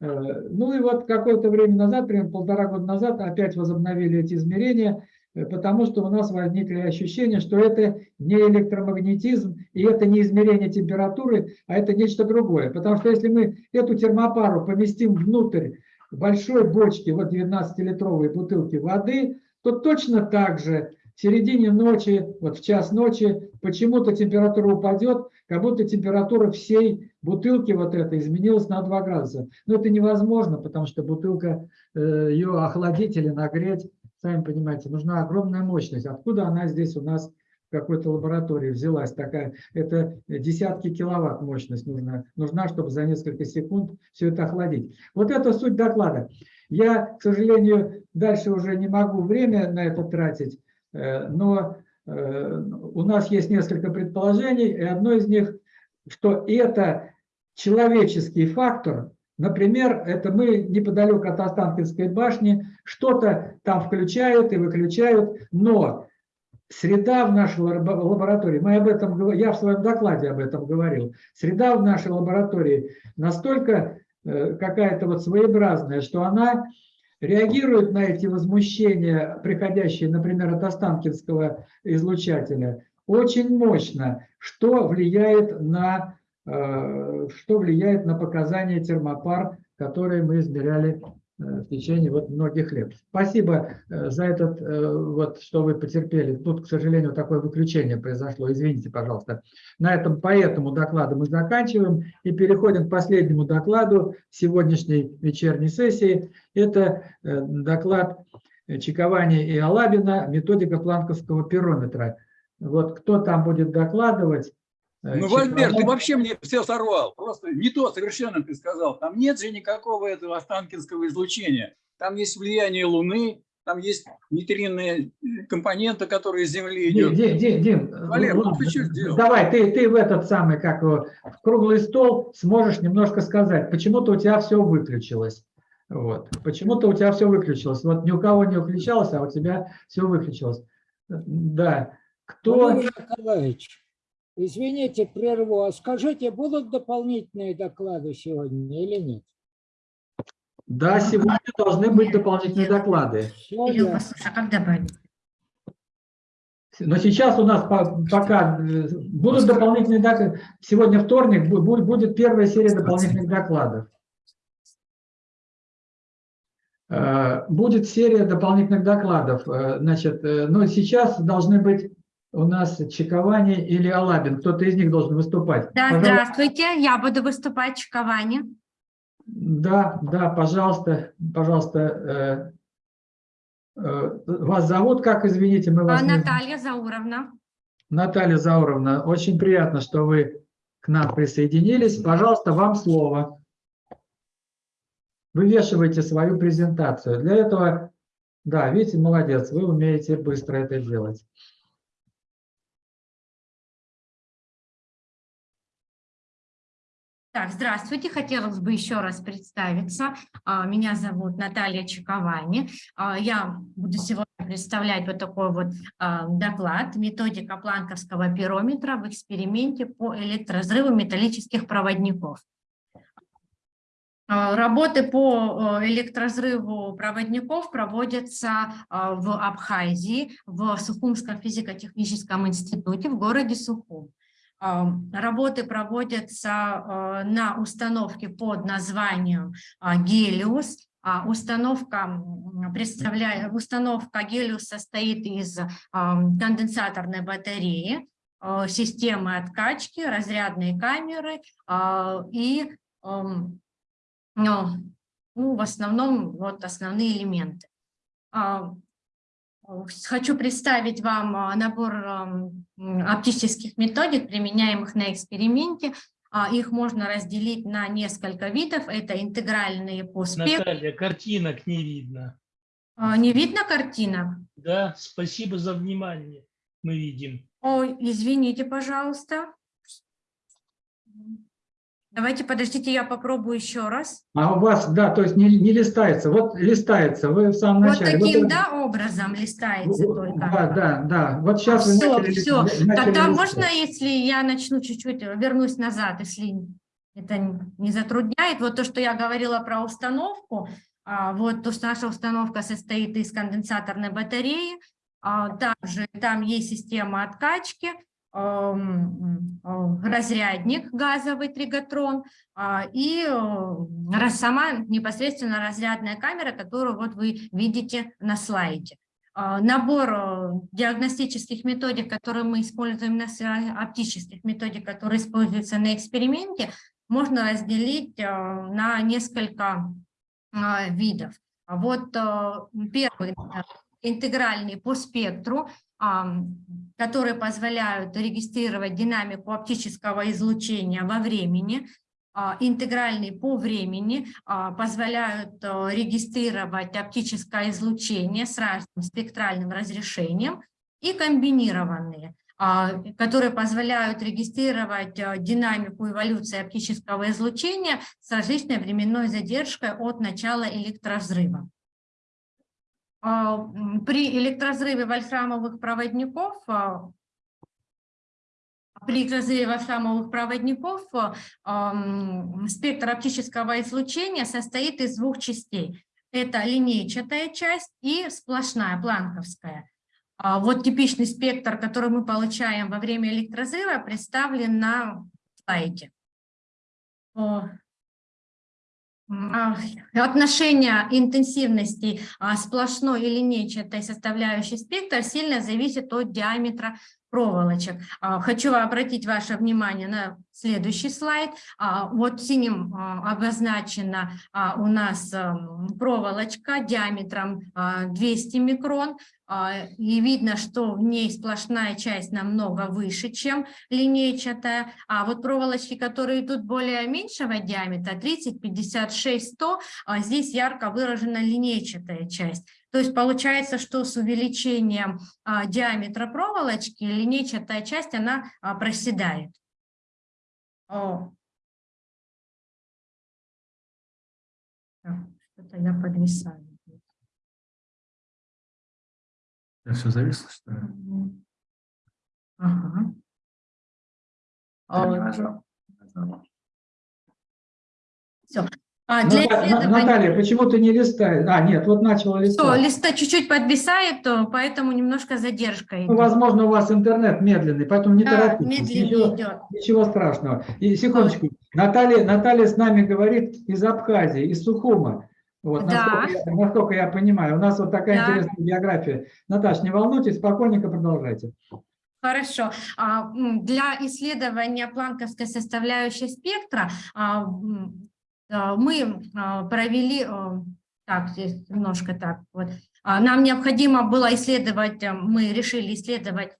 Э, ну и вот какое-то время назад, примерно полтора года назад, опять возобновили эти измерения, э, потому что у нас возникли ощущения, что это не электромагнетизм, и это не измерение температуры, а это нечто другое. Потому что если мы эту термопару поместим внутрь большой бочки, вот 19-литровой бутылки воды, то точно так же в середине ночи, вот в час ночи, почему-то температура упадет, как будто температура всей бутылки вот этой изменилась на 2 градуса. Но это невозможно, потому что бутылка, э, ее охладить или нагреть, сами понимаете, нужна огромная мощность. Откуда она здесь у нас в какой-то лаборатории взялась такая, это десятки киловатт мощность нужна, нужна, чтобы за несколько секунд все это охладить. Вот это суть доклада. Я, к сожалению, дальше уже не могу время на это тратить, но э, у нас есть несколько предположений, и одно из них, что это человеческий фактор, Например, это мы неподалеку от Останкинской башни, что-то там включают и выключают, но Среда в нашей лаборатории, мы об этом, я в своем докладе об этом говорил, среда в нашей лаборатории настолько э, какая-то вот своеобразная, что она реагирует на эти возмущения, приходящие, например, от Останкинского излучателя, очень мощно, что влияет на, э, что влияет на показания термопар, которые мы измеряли в течение вот многих лет. Спасибо э, за этот, э, вот, что вы потерпели. Тут, к сожалению, такое выключение произошло. Извините, пожалуйста. На этом по этому докладу мы заканчиваем и переходим к последнему докладу сегодняшней вечерней сессии. Это доклад Чиковани и Алабина «Методика планковского пирометра». Вот кто там будет докладывать? Ну, Вальбер, ты вообще мне все сорвал. Просто не то совершенно ты сказал. Там нет же никакого этого останкинского излучения. Там есть влияние Луны, там есть нейтринные компоненты, которые из Земли идут. Дим, Дим, Дим Валер, ну, ты что сделал? Давай, ты, ты в этот самый, как в круглый стол сможешь немножко сказать, почему-то у тебя все выключилось. Вот. Почему-то у тебя все выключилось. Вот ни у кого не выключалось, а у тебя все выключилось. Да. Кто... Валерий Николаевич, Извините, прерву. А скажите, будут дополнительные доклады сегодня или нет? Да, сегодня должны быть дополнительные доклады. Серега, слушай, а как добавить? Но сейчас у нас пока э, будут дополнительные доклады. Сегодня вторник, будет первая серия дополнительных докладов. Э, будет серия дополнительных докладов. Э, значит, но сейчас должны быть у нас Чиковани или Алабин. Кто-то из них должен выступать. Да, пожалуйста. здравствуйте, я буду выступать Чиковани. Да, да, пожалуйста, пожалуйста. Э, э, вас зовут как, извините? Мы вас Наталья не... Зауровна. Наталья Зауровна, очень приятно, что вы к нам присоединились. Пожалуйста, вам слово. Вывешивайте свою презентацию. Для этого, да, видите, молодец, вы умеете быстро это делать. Так, здравствуйте. Хотелось бы еще раз представиться. А, Меня зовут Наталья Чековани. А, Я буду сегодня представлять вот такой вот а, доклад «Методика планковского пирометра в эксперименте по электроразрыву металлических проводников». Работы по электроразрыву проводников проводятся в Абхазии, в Сухумском физико-техническом институте в городе Сухум. Работы проводятся а, на установке под названием а, «Гелиус». А, Установка, представляет, установка «Гелиус» состоит из конденсаторной батареи, системы откачки, разрядной камеры и ну, ну, в основном вот основные элементы. Хочу представить вам а, набор оптических методик, применяемых на эксперименте. А, Их можно разделить на несколько видов. Это интегральные по спектру. Наталья, картинок не видно. А, Не видно картинок? Да, спасибо за внимание. Мы видим. Ой, извините, пожалуйста. Давайте, подождите, я попробую еще раз. А у вас, да, то есть не, не листается. Вот листается, вы в самом Вот начале. таким, это- да, образом листается в- только. Да, да, да. Вот сейчас вы Все, начали- все. начали Тогда листать. можно, если я начну чуть-чуть, вернусь назад, если это не затрудняет. Вот то, что я говорила про установку, а, вот то, что наша установка состоит из конденсаторной батареи, а, также там есть система откачки, разрядник газовый тригатрон а, и э, сама непосредственно разрядная камера, которую вот вы видите на слайде. А, Набор э, диагностических методик, которые мы используем, на оптических методик, которые используются на эксперименте, можно разделить э, на несколько видов. Вот э, первый э, интегральный по спектру, которые позволяют регистрировать динамику оптического излучения во времени, а, интегральный по времени а, позволяют э, регистрировать оптическое излучение с разным спектральным разрешением и комбинированные, а, которые позволяют регистрировать динамику эволюции оптического излучения с различной временной задержкой от начала электроразрыва. А, При электроразрыве вольфрамовых проводников а, при разрыве вольфрамовых проводников а, спектр оптического излучения состоит из двух частей. Это линейчатая часть и сплошная, планковская. Вот типичный спектр, который мы получаем во время электроразрыва, представлен на слайде. Отношение интенсивности а, сплошной и линейчатой составляющей спектра сильно зависит от диаметра проволочек. А, Хочу обратить ваше внимание на следующий слайд. А, Вот синим обозначена у нас ам, проволочка диаметром а, 200 микрон. А, И видно, что в ней сплошная часть намного выше, чем линейчатая. А вот проволочки, которые идут более меньшего диаметра, 30, 56, 100, а здесь ярко выражена линейчатая часть. То есть получается, что с увеличением а, диаметра проволочки линейчатая часть, она а, проседает. О. Что-то я подвисаю. Все зависло, что ли? Ага. А, Все. А, для Ната- На- исследования... Наталья, почему ты не листаешь? А, нет, вот начала Все, листать. листа чуть-чуть подвисает, то поэтому немножко задержка Ну, возможно, у вас интернет медленный, поэтому не Да, торопитесь. медленнее Ничего, идет. ничего страшного. И секундочку. Наталья, Наталья с нами говорит из Абхазии, из Сухума. Вот, Да. насколько, я, насколько я понимаю. У нас вот такая Да. интересная биография. Наташ, не волнуйтесь, спокойненько продолжайте. Хорошо. А, Для исследования планковской составляющей спектра а, а, мы провели, так, здесь немножко так вот, нам необходимо было исследовать, мы решили исследовать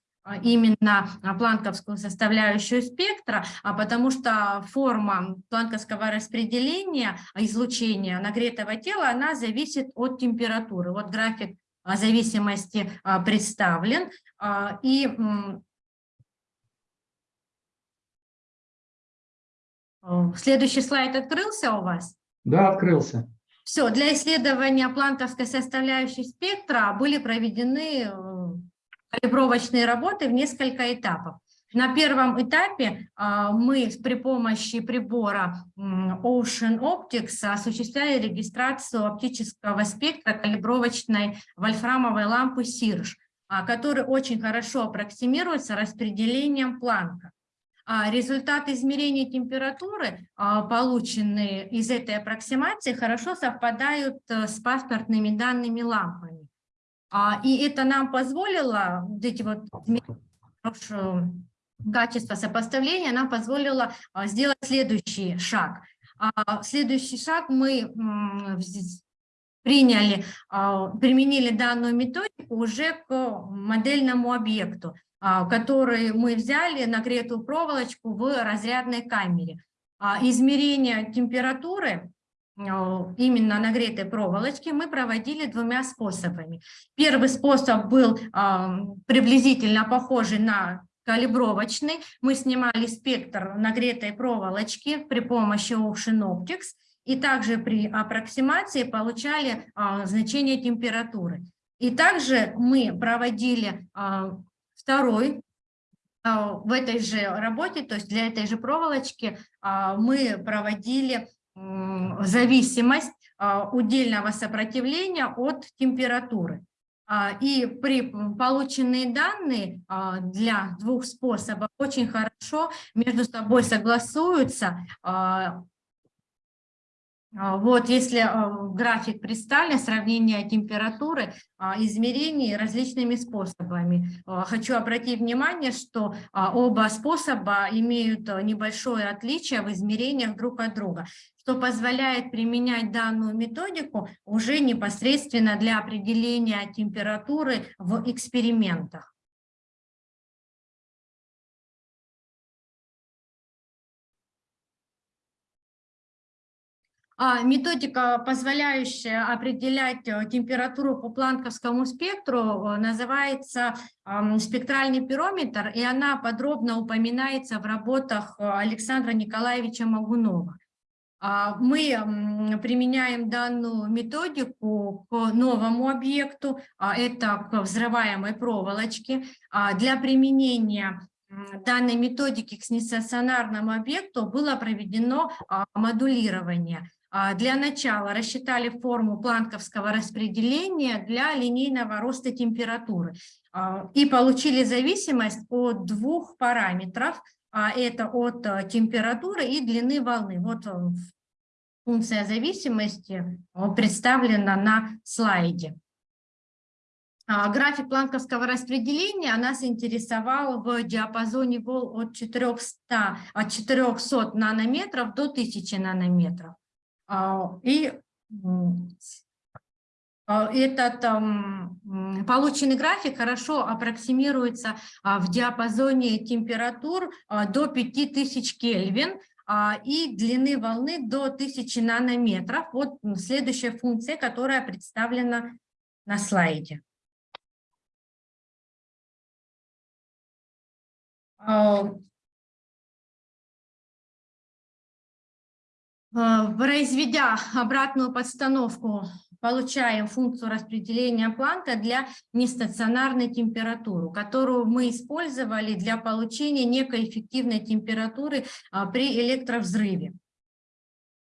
именно а, планковскую составляющую спектра, а потому что форма планковского распределения а, излучения нагретого тела, она зависит от температуры. Вот график а, зависимости а, представлен. А, И Э, Следующий слайд открылся у вас? Да, открылся. Все, для исследования планковской составляющей спектра были проведены э, калибровочные работы в несколько этапов. На первом этапе а, мы при помощи прибора Ocean Optics осуществляли регистрацию оптического спектра калибровочной вольфрамовой лампы Сирж, а, который очень хорошо аппроксимируется распределением Планка. А Результаты измерения температуры, полученные из этой аппроксимации, хорошо совпадают э, с паспортными данными лампами. А, И это нам позволило, вот эти вот хорошее качество сопоставления, нам позволило а, сделать следующий шаг. А, Следующий шаг мы приняли, применили данную методику уже к модельному объекту, который мы взяли нагретую проволочку в разрядной камере. Измерение температуры именно нагретой проволочки мы проводили двумя способами. Первый способ был приблизительно похожий на калибровочный. Мы снимали спектр нагретой проволочки при помощи Ocean Optics и также при аппроксимации получали а, значение температуры. И также мы проводили а, второй а, в этой же работе, то есть для этой же проволочки мы проводили зависимость а, удельного сопротивления от температуры. А, И при полученные данные а, для двух способов очень хорошо между собой согласуются. А, Вот, если график представлен, сравнение температуры, а, измерений различными способами. А, Хочу обратить внимание, что оба способа имеют небольшое отличие в измерениях друг от друга, что позволяет применять данную методику уже непосредственно для определения температуры в экспериментах. Методика, позволяющая определять э, температуру по планковскому спектру, э, называется спектральный пирометр, и она подробно упоминается в работах э, Александра Николаевича Магунова. А, Мы применяем данную методику к новому объекту, а это к взрываемой проволочке. А Для применения данной методики к нестационарному объекту было проведено а, модулирование. А, Для начала рассчитали форму планковского распределения для линейного роста температуры а, и получили зависимость от двух параметров. а Это от а, температуры и длины волны. Вот а, функция зависимости а, представлена на слайде. График планковского распределения нас интересовал в диапазоне волн от 400, от 400 нанометров до 1000 нанометров. А, И а, этот полученный график хорошо аппроксимируется а, в диапазоне температур до 5000 Кельвин и длины волны до 1000 нанометров. Вот следующая функция, которая представлена на слайде. Произведя обратную подстановку, получаем функцию распределения Планка для нестационарной температуры, которую мы использовали для получения некой эффективной температуры а, при электровзрыве.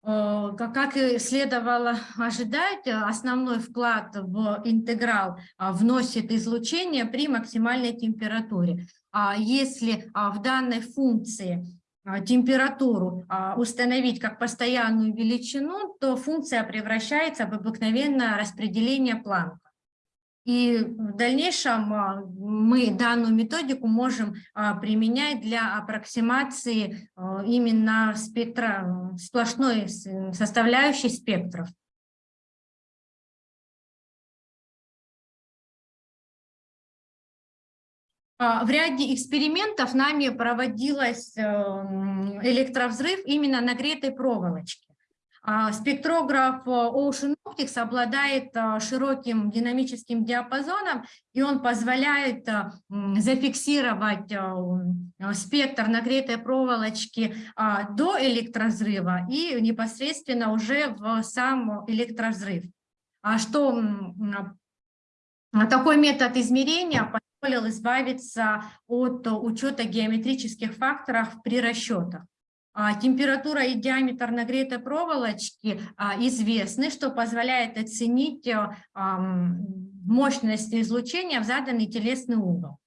А, Как и следовало ожидать, основной вклад в интеграл а, вносит излучение при максимальной температуре. А Если в данной функции температуру а, установить как постоянную величину, то функция превращается в обыкновенное распределение Планка. И в дальнейшем а, мы данную методику можем а, применять для аппроксимации а, именно спектра, сплошной составляющей спектров. В ряде экспериментов нами проводилась эм, электровзрыв именно нагретой проволочки. А, Спектрограф э, Ocean Optics обладает э, широким динамическим диапазоном, и он позволяет э, зафиксировать спектр нагретой проволочки а, до электрозрыва и непосредственно уже в сам электровзрыв. А что а Такой метод измерения позволил избавиться от учета геометрических факторов при расчетах. А, Температура и диаметр нагретой проволочки а, известны, что позволяет оценить а, мощность излучения в заданный телесный угол.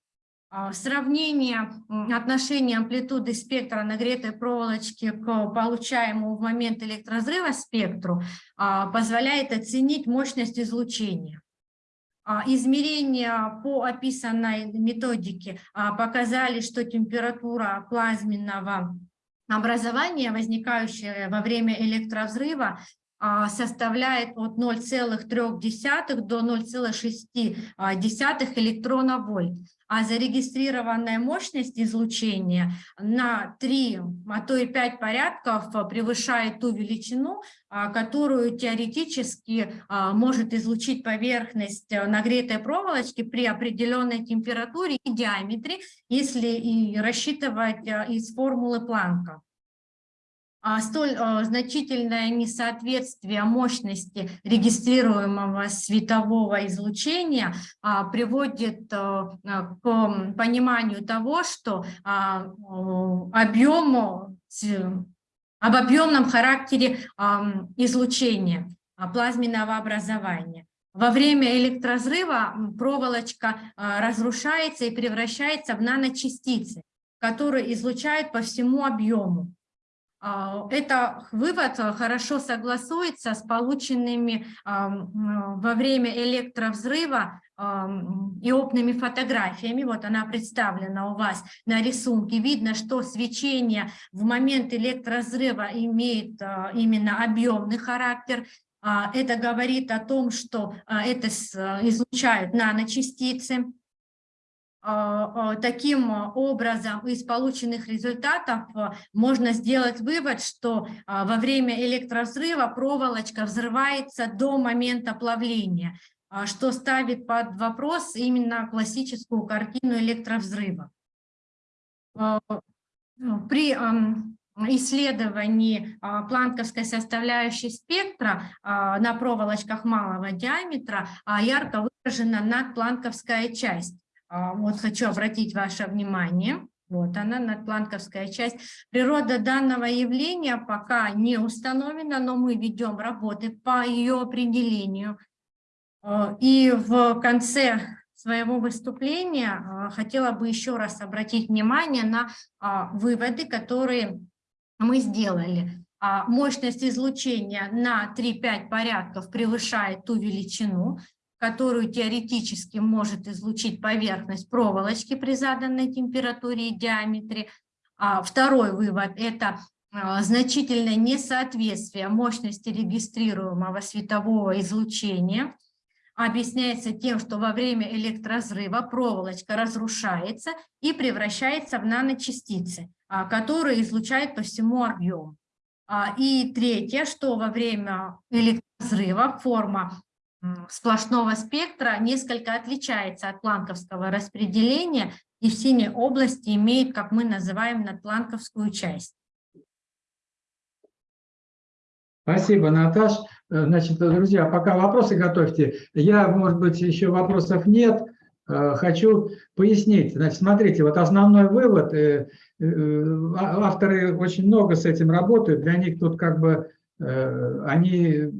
Сравнение отношения амплитуды спектра нагретой проволочки к получаемому в момент электрозрыва спектру позволяет оценить мощность излучения. А, Измерения по описанной методике а, показали, что температура плазменного образования, возникающая во время электровзрыва, а, составляет от 0,3 до 0,6 электронов-вольт, а зарегистрированная мощность излучения на 3, а то и 5 порядков превышает ту величину, которую теоретически а, может излучить поверхность э, нагретой проволочки при определенной температуре и диаметре, если и рассчитывать из формулы Планка. А Столь значительное несоответствие мощности регистрируемого светового излучения а, приводит к пониманию того, что а, объему, об объемном характере излучения плазменного образования. Во время электрозрыва проволочка разрушается и превращается в наночастицы, которые излучают по всему объему. А, это вывод э, хорошо согласуется с полученными во время электровзрыва и опытными фотографиями. Вот она представлена у вас на рисунке. Видно, что свечение в момент электрозрыва имеет э, именно объемный характер. А, это говорит о том, что э, это излучают наночастицы. А, а, таким образом из полученных результатов а, можно сделать вывод, что во время электровзрыва проволочка взрывается до момента плавления, что ставит под вопрос именно классическую картину электровзрыва. При исследовании планковской составляющей спектра на проволочках малого диаметра ярко выражена надпланковская часть. А, вот хочу обратить ваше внимание. Вот она, надпланковская часть. Природа данного явления пока не установлена, но мы ведем работы по ее определению. А, и в конце своего выступления а, хотела бы еще раз обратить внимание на выводы, которые мы сделали. Мощность излучения на 3-5 порядков превышает ту величину, которую теоретически может излучить поверхность проволочки при заданной температуре и диаметре. А второй вывод – это а, значительное несоответствие мощности регистрируемого светового излучения объясняется тем, что во время электрозрыва проволочка разрушается и превращается в наночастицы, а, которые излучают по всему объему. А, и третье, что во время электрозрыва форма сплошного спектра несколько отличается от планковского распределения и в синей области имеет, как мы называем, надпланковскую часть. Спасибо, Наташ. Э, значит, друзья, пока вопросы готовьте. Я, может быть, еще вопросов нет. Э, хочу пояснить. Значит, смотрите, вот основной вывод. Э, а, авторы очень много с этим работают. Для них тут как бы они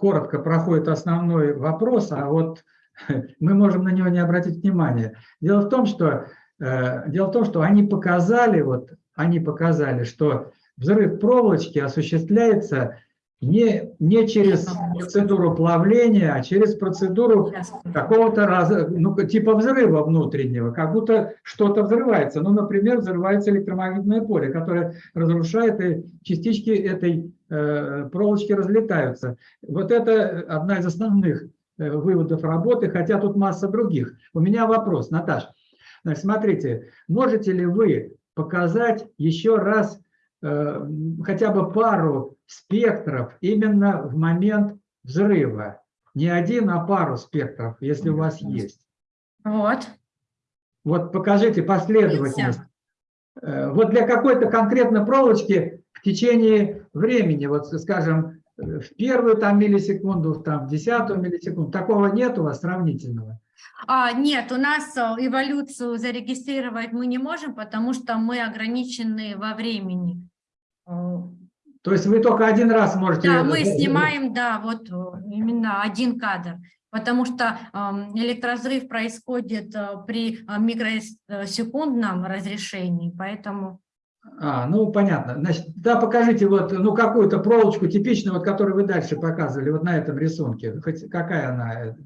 коротко проходит основной вопрос, а вот мы можем на него не обратить внимания. Дело в том, что, э, дело в том, что они показали, вот, они показали, что взрыв проволочки осуществляется не, не через процедуру плавления, а через процедуру какого-то ну, типа взрыва внутреннего, как будто что-то взрывается. Ну, например, взрывается электромагнитное поле, которое разрушает, и частички этой э, проволочки разлетаются. Вот это одна из основных э, выводов работы, хотя тут масса других. У меня вопрос, Наташ. Значит, смотрите, можете ли вы показать еще раз э, хотя бы пару спектров именно в момент взрыва. Не один, а пару спектров, если у вас есть. Вот. Вот покажите последовательность. Э, Вот для какой-то конкретной проволочки в течение времени, вот скажем, э, в первую там миллисекунду, там, в десятую миллисекунду, такого нет у вас сравнительного? А, нет, у нас э, эволюцию зарегистрировать мы не можем, потому что мы ограничены во времени. То есть вы только один раз можете... Да, мы снимаем, да, вот э, именно один кадр, потому что эм, электрозрыв происходит э, при э, микросекундном разрешении, поэтому... А, ну понятно. Значит, да, покажите вот, ну, какую-то проволочку типичную, вот, которую вы дальше показывали, вот на этом рисунке. Хоть какая она?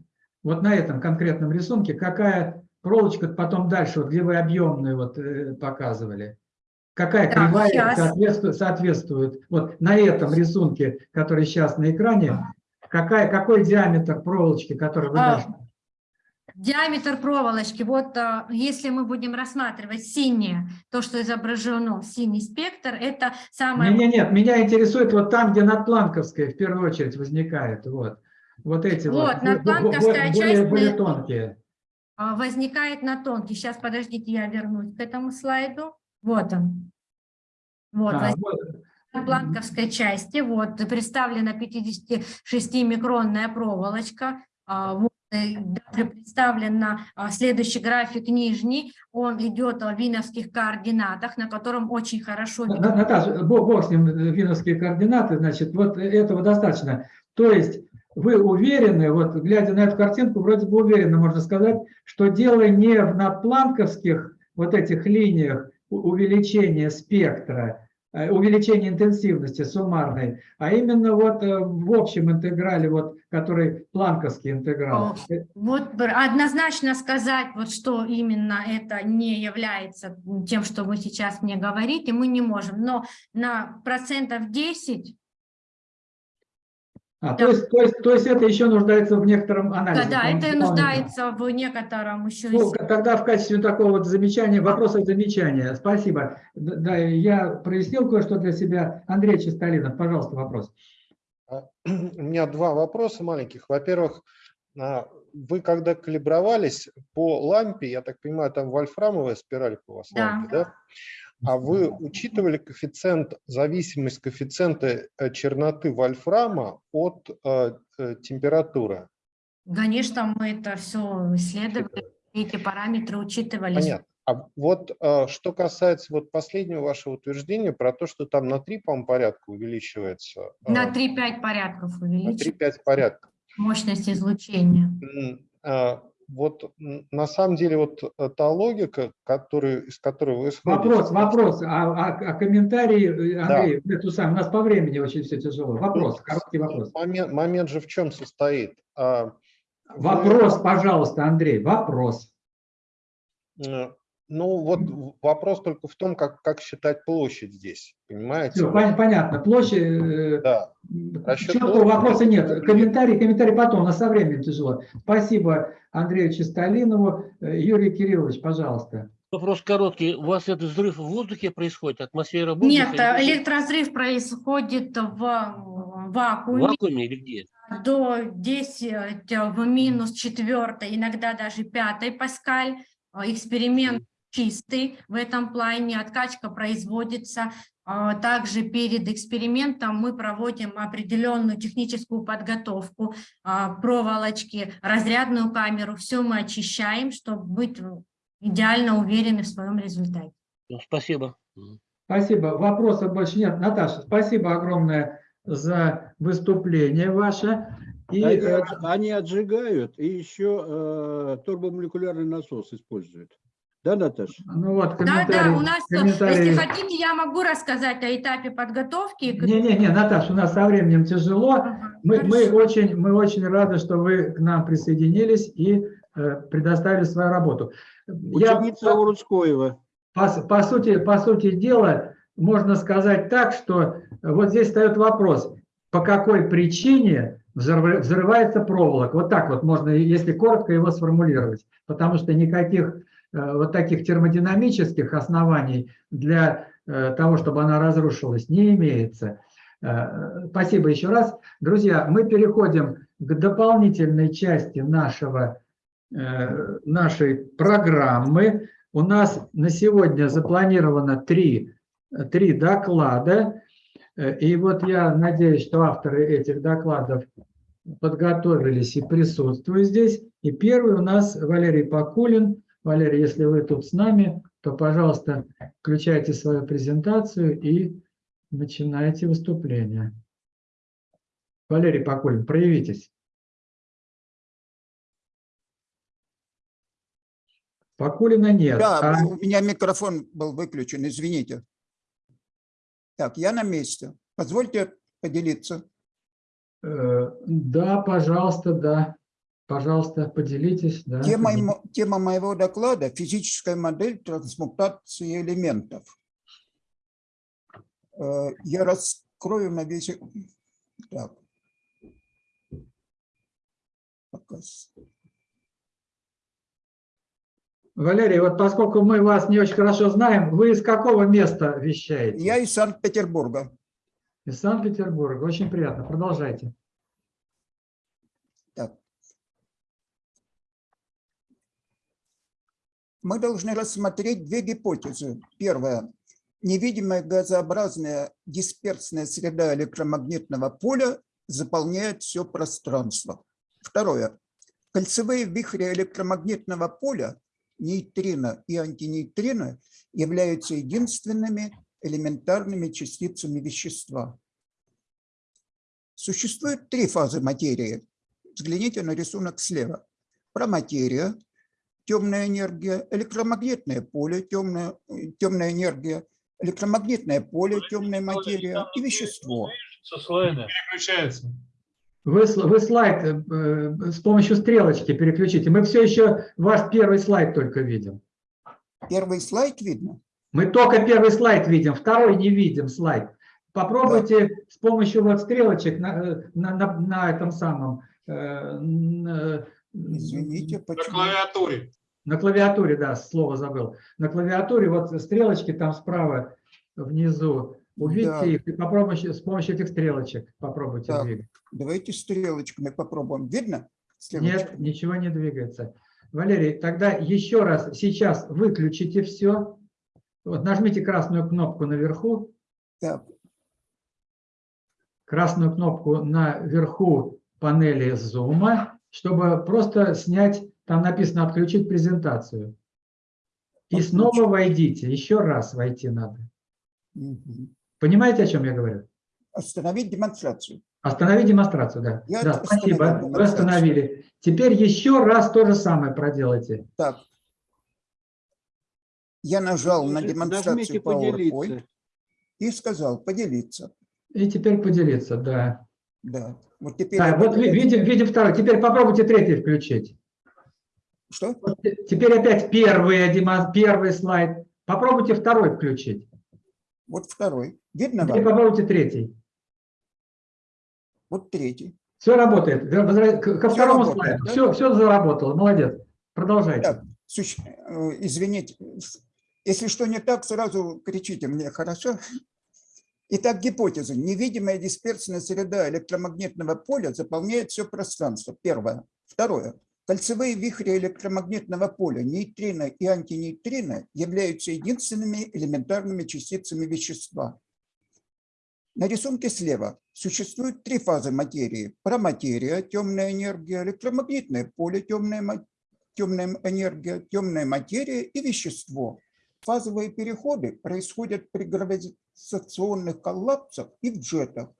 Вот на этом конкретном рисунке, какая проволочка потом дальше, вот, где вы объемную вот показывали? Какая Так, кривая соответствует, соответствует? Вот на этом рисунке, который сейчас на экране, какая, какой диаметр проволочки, который вы А? Диаметр проволочки, вот а, если мы будем рассматривать синее, то, что изображено, синий спектр, это самое... Нет, нет, нет, меня интересует вот там, где надпланковская в первую очередь возникает. Вот, вот эти вот, Вот, надпланковская более, часть более тонкие. а, возникает на тонкий. Сейчас, подождите, я вернусь к этому слайду. Вот он. Вот, А, вот. на планковской части, вот, представлена 56-микронная проволочка, а, вот, э, даже представлен а, следующий график нижний, он идет в виновских координатах, на котором очень хорошо На-. Наташа, бог, с ним, виновские координаты, значит, вот этого достаточно. То есть вы уверены, вот глядя на эту картинку, вроде бы уверенно можно сказать, что дело не в надпланковских вот этих линиях у- увеличения спектра, э, увеличения интенсивности суммарной, а именно вот э, в общем интеграле, вот, который планковский интеграл. Вот однозначно сказать, вот что именно это не является тем, что вы сейчас мне говорите, мы не можем, но на процентов 10 А, то, есть, то, есть, то есть это еще нуждается в некотором Да, анализе. да, это и дополнительном. нуждается в некотором еще Ну, тогда в качестве такого вот замечания, вопроса замечания. Спасибо. Да, я прояснил кое-что для себя. Андрей Чистолинов, пожалуйста, вопрос. А, У меня два вопроса маленьких. Во-первых, а, вы когда калибровались по лампе, я так понимаю, там вольфрамовая спиралька у вас Да. лампе, да? А вы учитывали коэффициент, зависимость коэффициента э, черноты вольфрама от э, э, температуры? Конечно, мы это все исследовали, эти параметры учитывались. Понятно. А вот э, что касается вот последнего вашего утверждения про то, что там на 3, по порядка увеличивается. На 3-5 порядков на увеличить 3-5 порядков. мощность излучения. Вот на самом деле вот э, та логика, которую, из которой вы исходите... Вопрос, вопрос. А, а- а комментарии, э, Да. Андрей, эту самую, у нас по времени очень все тяжело. Вопрос, короткий вопрос. Момент, момент же в чем состоит? А, вы- Вопрос, пожалуйста, Андрей, вопрос. Э, Ну вот вопрос только в том, как, как считать площадь здесь, понимаете? Все, понятно. Площадь, э, Да. Расчет четкого вопроса нет. Комментарий, комментарий потом, у нас со временем тяжело. Спасибо Андрею Чистолинову. Э, Юрий Кириллович, пожалуйста. Вопрос короткий. У вас этот взрыв в воздухе происходит, атмосфера воздуха? Нет, э, или электразрыв происходит в в вакууме вакууме или где? до 10 в минус четвертой, иногда даже пятой паскаль. Э, Эксперимент чистый в этом плане, откачка производится. А Также перед экспериментом мы проводим определенную техническую подготовку а, проволочки, разрядную камеру, все мы очищаем, чтобы быть идеально уверены в своем результате. Ну, Спасибо. Спасибо. Вопросов больше нет. Наташа, спасибо огромное за выступление ваше. И, они, э, они отжигают и еще э, турбомолекулярный насос используют. Да, Наташа? ну вот, Да, да, у нас, э, если хотите, я могу рассказать о этапе подготовки. Не-не-не, Наташа, у нас со временем тяжело. Ага, Мы, мы, очень, мы очень рады, что вы к нам присоединились и э, предоставили свою работу. Я, Ученица Урудскоева. по, с- по сути, по сути дела, можно сказать так, что вот здесь встает вопрос, по какой причине взрыв- взрывается проволока. Вот так вот можно, если коротко его сформулировать. Потому что никаких э, вот таких термодинамических оснований для э, того, чтобы она разрушилась, не имеется. Э, Спасибо еще раз. Друзья, мы переходим к дополнительной части нашего, э, нашей программы. У нас на сегодня запланировано три, три доклада. Э, И вот я надеюсь, что авторы этих докладов подготовились и присутствуют здесь. И первый у нас Валерий Покулин. Валерий, если вы тут с нами, то, пожалуйста, включайте свою презентацию и начинайте выступление. Валерий Покулин, проявитесь. Покулина нет. Да, а- у меня микрофон был выключен, извините. Так, я на месте. Позвольте поделиться. Э, Да, пожалуйста, да. Пожалуйста, поделитесь. Да, Тема, поделитесь. тема моего доклада – физическая модель трансмутации элементов. Э, Я раскрою на весь... э- Так. Показ. Валерий, вот поскольку мы вас не очень хорошо знаем, вы из какого места вещаете? Я из Санкт-Петербурга. Из Санкт-Петербурга. Очень приятно. Продолжайте. Так. Мы должны рассмотреть две гипотезы. Первая. Невидимая газообразная дисперсная среда электромагнитного поля заполняет все пространство. Второе. Кольцевые вихри электромагнитного поля, нейтрино и антинейтрино, являются единственными элементарными частицами вещества. Существует три фазы материи. Взгляните на рисунок слева. Проматерия, темная энергия, электромагнитное поле, темная, темная энергия, электромагнитное поле, темная материя и вещество. Переключается. Вы, вы слайд э, э, с помощью стрелочки переключите. Мы все еще ваш первый слайд только видим. Первый слайд видно? Мы только первый слайд видим, второй не видим слайд. Попробуйте с помощью вот стрелочек на, э, на, на, на этом самом... э, н- э, Извините, почему? клавиатуре. На клавиатуре, да, слово забыл. На клавиатуре вот стрелочки там справа внизу. Увидите Да. их и попробуйте с помощью этих стрелочек попробуйте Так, двигать. давайте стрелочками попробуем. Видно? Нет, Стрелочками? ничего не двигается. Валерий, тогда еще раз, сейчас выключите все. Вот нажмите красную кнопку наверху, Так, красную кнопку наверху панели Zoom, чтобы просто снять, там написано «Отключить презентацию». И снова войдите, еще раз войти надо. мгм. Понимаете, о чем я говорю? Остановить демонстрацию. Остановить демонстрацию, да. Я да, спасибо, вы остановили. Теперь еще раз то же самое проделайте. Так. Я нажал на Нажмите демонстрацию. PowerPoint и сказал «поделиться». И теперь поделиться, да. Да. Вот теперь я вот видим, видим второй. Теперь попробуйте третий включить. Что? Вот Теперь опять первый, демон- первый слайд. Попробуйте второй включить. Вот второй. Видно Теперь вам? попробуйте третий. Вот третий. Все работает. Ко второму работает, слайду. да? Все, все заработало. Молодец. Продолжайте. Так, суще- э, извините, если что не так, сразу кричите мне, хорошо? Итак, гипотеза. Невидимая дисперсная среда электромагнитного поля заполняет все пространство. Первое. Второе. Кольцевые вихри электромагнитного поля, нейтрино и антинейтрино, являются единственными элементарными частицами вещества. На рисунке слева существует три фазы материи. Проматерия, темная энергия, электромагнитное поле, темная, темная энергия, темная материя и вещество. Фазовые переходы происходят при гравитационных коллапсах и в джетах.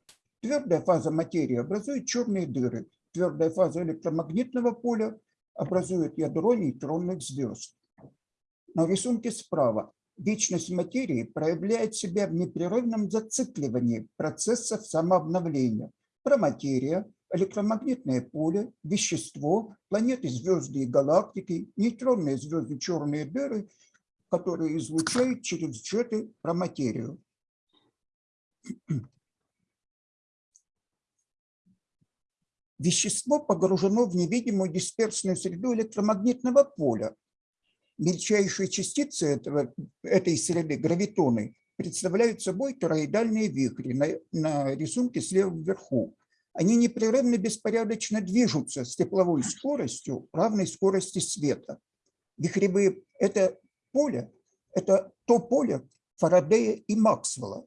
Твердая фаза материи образует черные дыры. Твердая фаза электромагнитного поля образует ядро нейтронных звезд. На рисунке справа вечность материи проявляет себя в непрерывном зацикливании процессов самообновления. Проматерия, электромагнитное поле, вещество, планеты, звезды и галактики, нейтронные звезды, черные дыры, которые излучают через джеты проматерию. Вещество погружено в невидимую дисперсную среду электромагнитного поля. Мельчайшие частицы этого, этой среды, гравитоны, представляют собой тороидальные вихри на, на рисунке слева вверху. Они непрерывно беспорядочно движутся с тепловой скоростью, равной скорости света. Вихревые – это поле, это то поле Фарадея и Максвелла.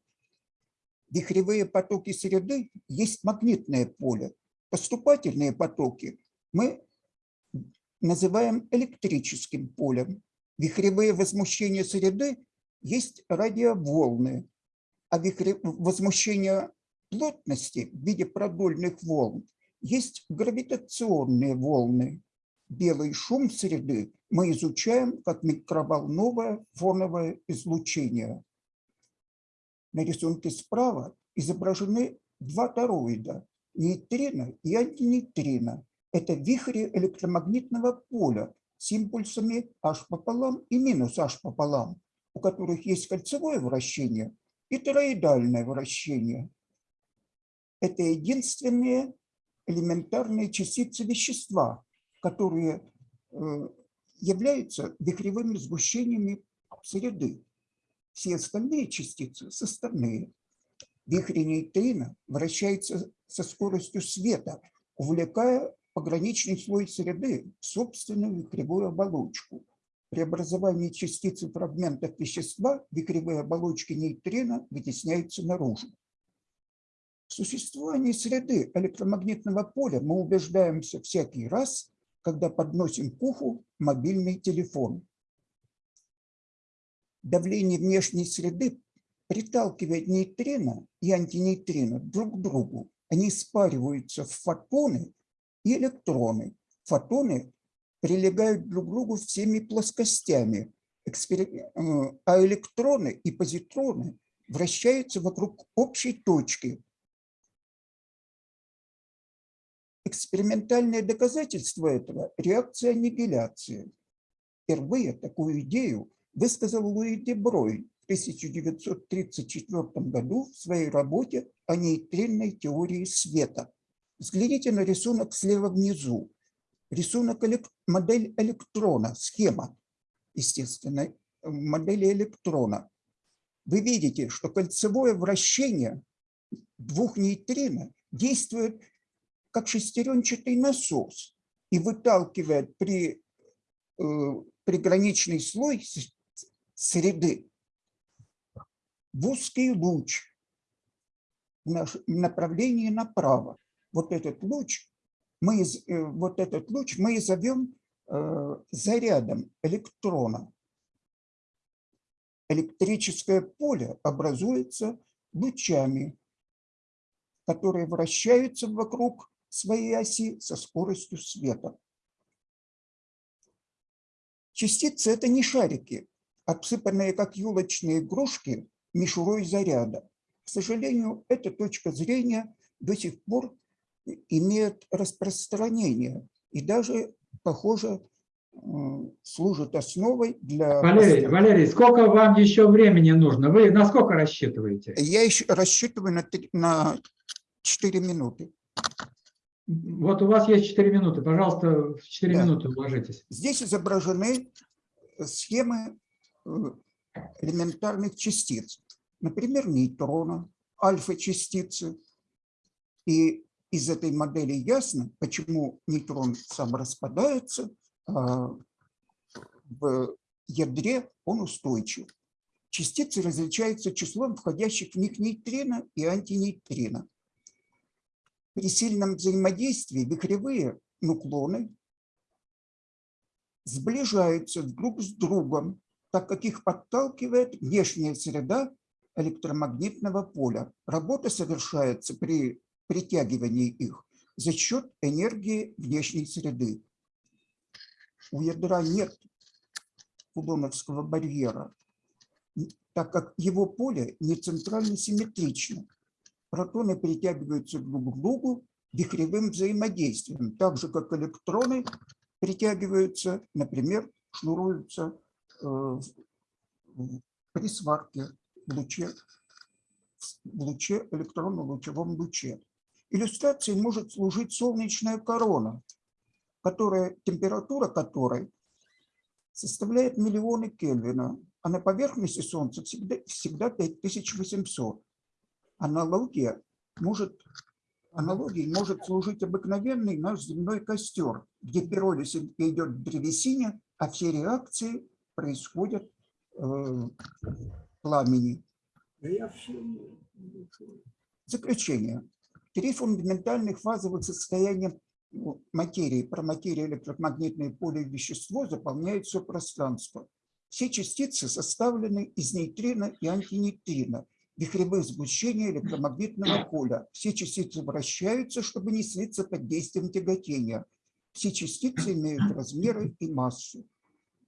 Вихревые потоки среды есть магнитное поле. Поступательные потоки мы называем электрическим полем. Вихревые возмущения среды есть радиоволны, а вихре... возмущение плотности в виде продольных волн есть гравитационные волны. Белый шум среды мы изучаем как микроволновое фоновое излучение. На рисунке справа изображены два тороида – нейтрино и антинейтрино. Это вихри электромагнитного поля с импульсами H пополам и минус H пополам, у которых есть кольцевое вращение и тороидальное вращение. Это единственные элементарные частицы вещества, которые э, являются вихревыми сгущениями среды. Все остальные частицы составные. Вихри нейтрино вращается со скоростью света, увлекая пограничный слой среды в собственную вихревую оболочку. При образовании частицы фрагментов вещества вихревые оболочки нейтрино вытесняются наружу. В существовании среды электромагнитного поля мы убеждаемся всякий раз, когда подносим к уху мобильный телефон. Давление внешней среды приталкивает нейтрино и антинейтрино друг к другу. Они спариваются в фотоны и электроны. Фотоны прилегают друг к другу всеми плоскостями, э, а электроны и позитроны вращаются вокруг общей точки. Экспериментальное доказательство этого – реакция аннигиляции. Впервые такую идею высказал Луи де Брой в 1934 году в своей работе о нейтринной теории света. Взгляните на рисунок слева внизу. Рисунок, модель электрона, схема, естественно, модели электрона. Вы видите, что кольцевое вращение двух нейтрино действует как шестеренчатый насос и выталкивает при, э, приграничный слой среды в узкий луч в направлении направо. Вот этот луч мы, э, вот этот луч мы зовем э, зарядом электрона. Электрическое поле образуется лучами, которые вращаются вокруг своей оси со скоростью света. Частицы – это не шарики, обсыпанные как елочные игрушки мишурой заряда. К сожалению, эта точка зрения до сих пор имеет распространение и даже, похоже, служит основой для... Валерий, Валерий, сколько вам еще времени нужно? Вы на сколько рассчитываете? Я еще рассчитываю на, 3, на 4 минуты. Вот у вас есть 4 минуты. Пожалуйста, в 4 да. минуты уложитесь. Здесь изображены схемы элементарных частиц. Например, нейтрона, альфа-частицы. И из этой модели ясно, почему нейтрон сам распадается, а в ядре он устойчив. Частицы различаются числом входящих в них нейтрино и антинейтрино. При сильном взаимодействии вихревые нуклоны сближаются друг с другом, так как их подталкивает внешняя среда электромагнитного поля. Работа совершается при притягивании их за счет энергии внешней среды. У ядра нет кулоновского барьера, так как его поле не центрально симметрично протоны притягиваются друг к другу вихревым взаимодействием, так же, как электроны притягиваются, например, шнуруются при сварке в луче, в луче электронно-лучевом луче. Иллюстрацией может служить солнечная корона, которая, температура которой составляет миллионы Кельвина. а на поверхности Солнца всегда, всегда 5800. Аналогия может, аналогией может служить обыкновенный наш земной костер, где пиролиз идет в древесине, а все реакции происходят э, в пламени. Заключение. Три фундаментальных фазовых состояния ну, материи, про материю, электромагнитное поле и вещество заполняют все пространство. Все частицы составлены из нейтрино и антинейтрино, вихревых сгущений электромагнитного поля. Все частицы вращаются, чтобы не слиться под действием тяготения. Все частицы имеют размеры и массу.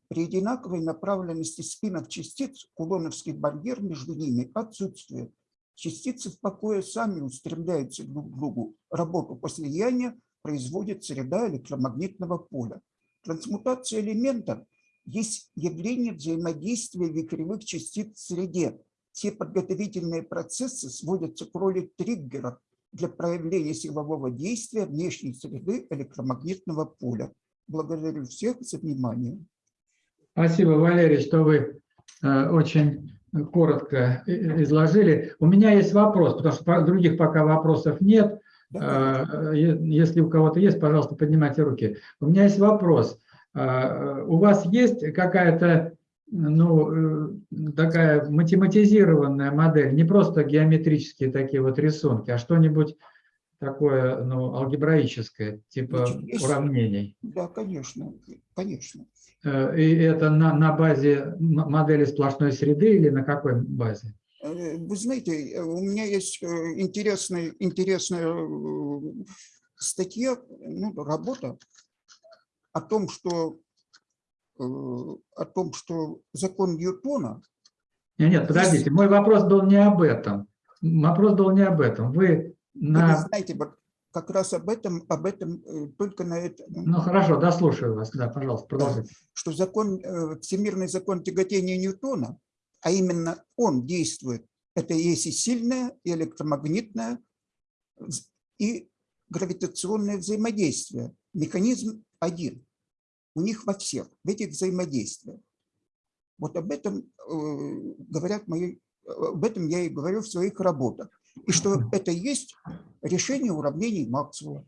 При одинаковой направленности спинов частиц кулоновский барьер между ними отсутствует. Частицы в покое сами устремляются друг к другу. Работу по слиянию производит среда электромагнитного поля. Трансмутация элементов есть явление взаимодействия вихревых частиц в среде. Все подготовительные процессы сводятся к роли триггеров для проявления силового действия внешней среды электромагнитного поля. Благодарю всех за внимание. Спасибо, Валерий, что вы э, очень коротко и- изложили. У меня есть вопрос, потому что других пока вопросов нет. Э, Если у кого-то есть, пожалуйста, поднимайте руки. У меня есть вопрос. Э, У вас есть какая-то ну, э, такая математизированная модель, не просто геометрические такие вот рисунки, а что-нибудь такое, ну, алгебраическое, типа есть- уравнений? Да, конечно, конечно. Э, И это на, на базе модели сплошной среды или на какой базе? Э, Вы знаете, э, у меня есть интересная, интересная статья, ну, работа о том, что о том, что закон Ньютона Нет, нет, подождите, мой вопрос был не об этом. Вопрос был не об этом. Вы Вы на... знаете, вот как раз об этом, об этом э, только на это. Ну хорошо, дослушаю вас. Да, пожалуйста, продолжите. Что закон, э, всемирный закон тяготения Ньютона, а именно он действует, это есть и сильное, и электромагнитное, и гравитационное взаимодействие. Механизм один. У них во всех, в этих взаимодействиях. Вот об этом э, говорят мои, об этом я и говорю в своих работах. И что это есть решение уравнений Максвелла.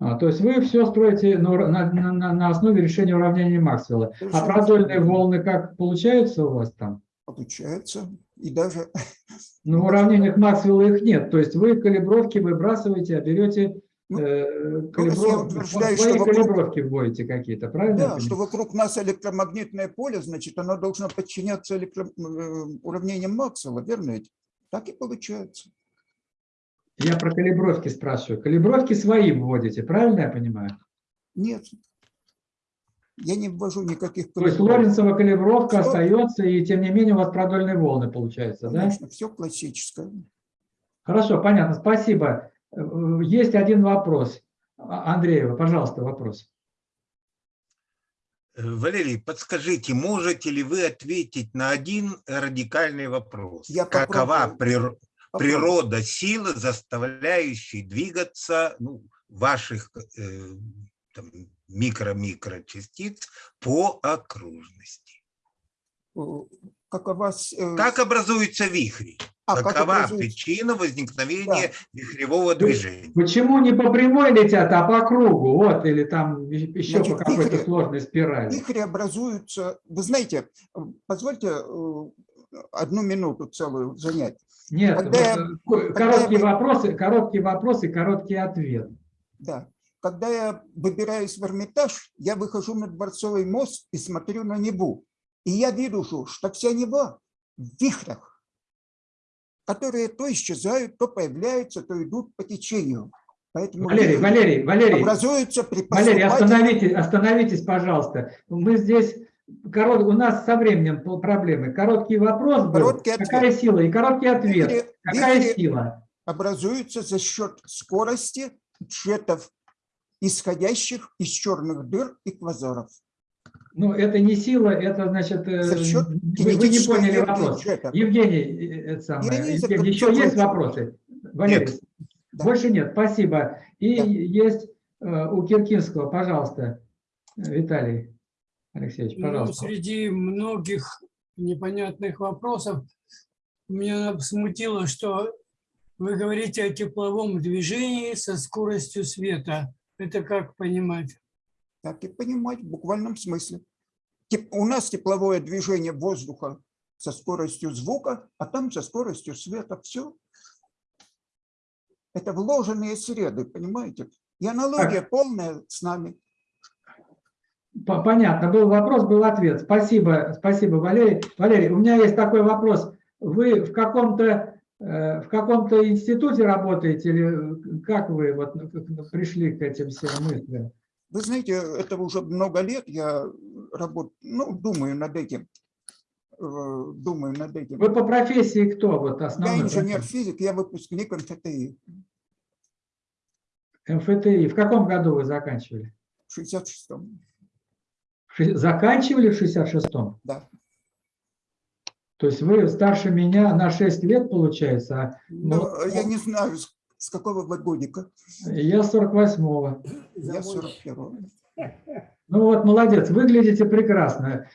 А, то есть вы все строите на, на- на- на- основе решения уравнения Максвелла. А продольные волны как получаются у вас там? Получается. И даже Ну, в уравнениях Максвелла их нет. То есть вы калибровки выбрасываете, а берете Ну, э, калибров- утверждаю, свои что вокруг- калибровки вводите какие-то, правильно? Да, что вокруг нас электромагнитное поле, значит, оно должно подчиняться электро- э, уравнениям Максвелла, верно ведь? Так и получается. Я про калибровки спрашиваю. Калибровки свои вводите, правильно я понимаю? Нет. Я не ввожу никаких То есть. Лоренцева калибровка Что? остается, и тем не менее у вас продольные волны получаются, да? Конечно, все классическое. Хорошо, понятно, спасибо. Э, Есть один вопрос. А- Андреева, пожалуйста, вопрос. Валерий, подскажите, можете ли вы ответить на один радикальный вопрос? Я Какова прир- природа силы, заставляющей двигаться ну, ваших э, там, микро-микро частиц по окружности? Какова... с- э, Как образуются вихри? А, как Какова причина возникновения вихревого движения? Почему не по прямой летят, а по кругу? Вот, или там еще Значит, по какой-то сложной спирали. Вихри образуются... Вы знаете, э, позвольте э, одну минуту целую занять. Нет, Когда я- вот, э, когда я короткие бы- вопросы, короткие вопросы, короткий ответ. Да. Когда я выбираюсь в Эрмитаж, я выхожу на Дворцовый мост и смотрю на Неву. И я вижу, что вся Нева в вихрях, которые то исчезают, то появляются, то идут по течению. Поэтому Валерий, Валерий, Валерий, образуются при Валерий, остановитесь, остановитесь, пожалуйста. Мы здесь, корот, у нас со временем проблемы. Короткий вопрос был, Короткий ответ. какая сила, и короткий ответ, Вихри- какая вихри сила? образуются за счет скорости джетов, исходящих из черных дыр и квазаров. Ну, это не сила, это, значит, э, За счет вы, вы не поняли энергии вопрос. джета. Евгений, э, это самое, Евгений, еще есть вопросы? Валерий, больше нет, спасибо. И есть э, у Киркинского, пожалуйста, Виталий Алексеевич, Ну, пожалуйста. среди многих непонятных вопросов. Меня смутило, что вы говорите о тепловом движении со скоростью света. Это как понимать? Так и понимать в буквальном смысле. У нас тепловое движение воздуха со скоростью звука, а там со скоростью света. Все. Это вложенные среды, понимаете? И аналогия полная с нами. По- Понятно, был вопрос, был ответ. Спасибо, спасибо, Валерий. Валерий, у меня есть такой вопрос. Вы в каком-то э, в каком-то институте работаете или как вы вот пришли к этим всем мыслям? Вы знаете, это уже много лет я работаю, ну, думаю над этим. э, Думаю над этим. Вы по профессии кто вот Я основной? инженер-физик, я выпускник МФТИ. МФТИ. В каком году вы заканчивали? В 66-м. В ши- Заканчивали в 66-м? Да. То есть вы старше меня на 6 лет, получается? а Ну, вот я не знаю, с какого вы годика? Я 48-го. Я 41-го. Ну вот, молодец, выглядите прекрасно.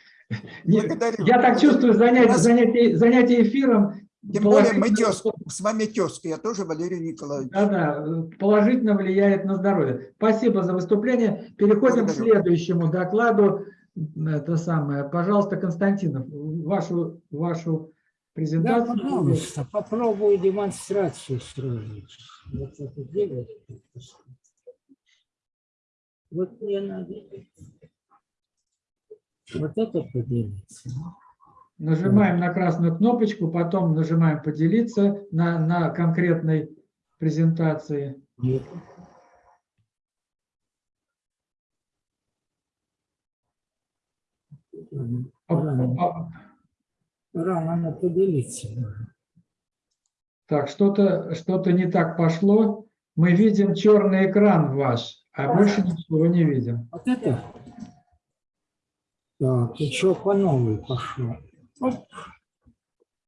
Благодарю. Я так чувствую занятие, нас... занятие, занятие эфиром. Тем более мы тезка, с вами тезка, я тоже Валерий Николаевич. Да-да, положительно влияет на здоровье. Спасибо за выступление. Переходим Благодарю. к следующему докладу. Это самое. Пожалуйста, Константинов, вашу, вашу презентацию. Да, пожалуйста, попробую демонстрацию сравнить. Вот мне надо. Вот это поделиться. Нажимаем на красную кнопочку, потом нажимаем «Поделиться» на, на конкретной презентации. Рано, рано поделиться. Так, что-то что не так пошло. Мы видим черный экран ваш, а больше ничего не видим. Вот это? Так, еще по новой пошло. Оп.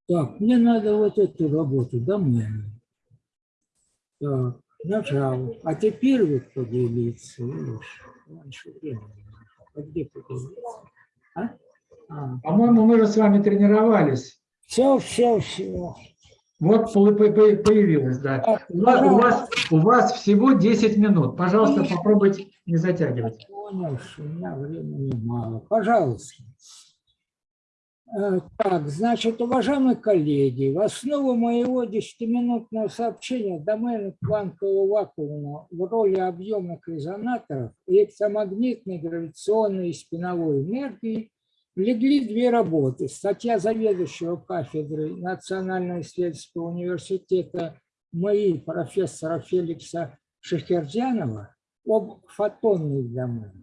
Так, мне надо вот эту работу доменную. Так, нажал. А теперь вот поделиться. Раньше времени. А где поделиться? А? А. По-моему, мы же с вами тренировались. Все, все, все. Вот по- по- по- появилось, да. У вас, у вас, у вас всего 10 минут. Пожалуйста, попробуйте не затягивать. Понял, что у меня времени мало. Пожалуйста. Э, Так, значит, уважаемые коллеги, в основу моего 10-минутного сообщения домены квантового вакуума в роли объемных резонаторов электромагнитной, гравитационной и спиновой энергии легли две работы. Статья заведующего кафедры Национального исследовательского университета МАИ профессора Феликса Шахердянова об фотонных доменах,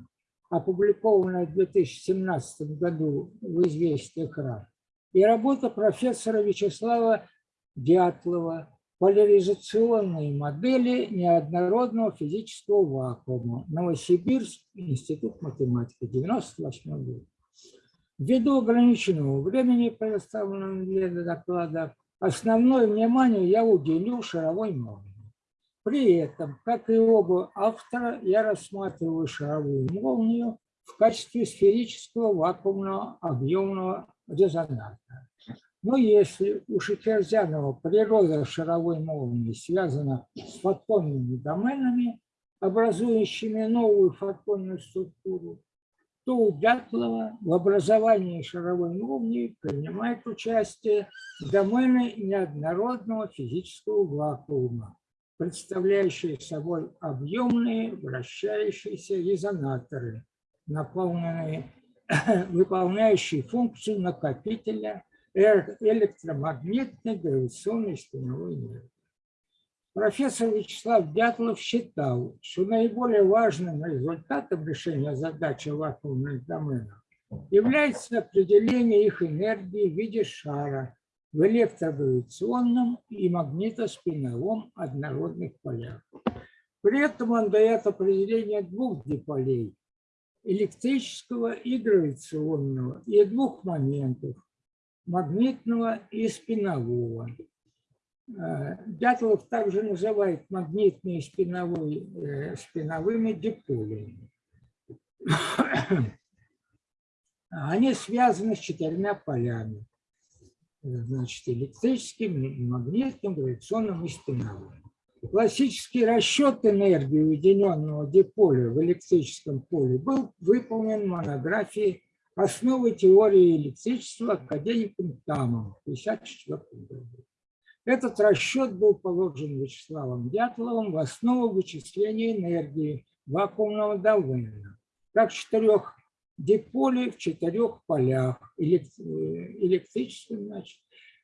опубликованная в 2017 году в «Известиях РАН», и работа профессора Вячеслава Дятлова «Поляризационные модели неоднородного физического вакуума. Новосибирск, Институт математики, 98 год». Ввиду ограниченного времени, предоставленного для доклада, основное внимание я уделю шаровой молнии. При этом, как и оба автора, я рассматриваю шаровую молнию в качестве сферического вакуумного объемного резонатора. Но если у Шахерзянова природа шаровой молнии связана с фотонными доменами, образующими новую фотонную структуру, то у Дятлова в образовании шаровой молнии принимает участие домены неоднородного физического вакуума, представляющие собой объемные вращающиеся резонаторы, наполненные, выполняющие функцию накопителя электромагнитной гравитационной спиновой энергии. Профессор Вячеслав Дятлов считал, что наиболее важным результатом решения задачи вакуумных доменов является определение их энергии в виде шара в электрогравитационном и магнитоспиновом однородных полях. При этом он дает определение двух диполей – электрического и гравитационного, и двух моментов – магнитного и спинового. Э, Дятлов также называет магнитные спиновые, э, спиновыми диполями. Они связаны с четырьмя полями. Значит, электрическим, магнитным, гравитационным и спиновым. Классический расчет энергии уединенного диполя в электрическом поле был выполнен в монографии «Основы теории электричества» академиком Тамом в 1954 году. Этот расчет был положен Вячеславом Дятловым в основу вычисления энергии вакуумного давления, как четырех диполей в четырех полях, электрическом, значит,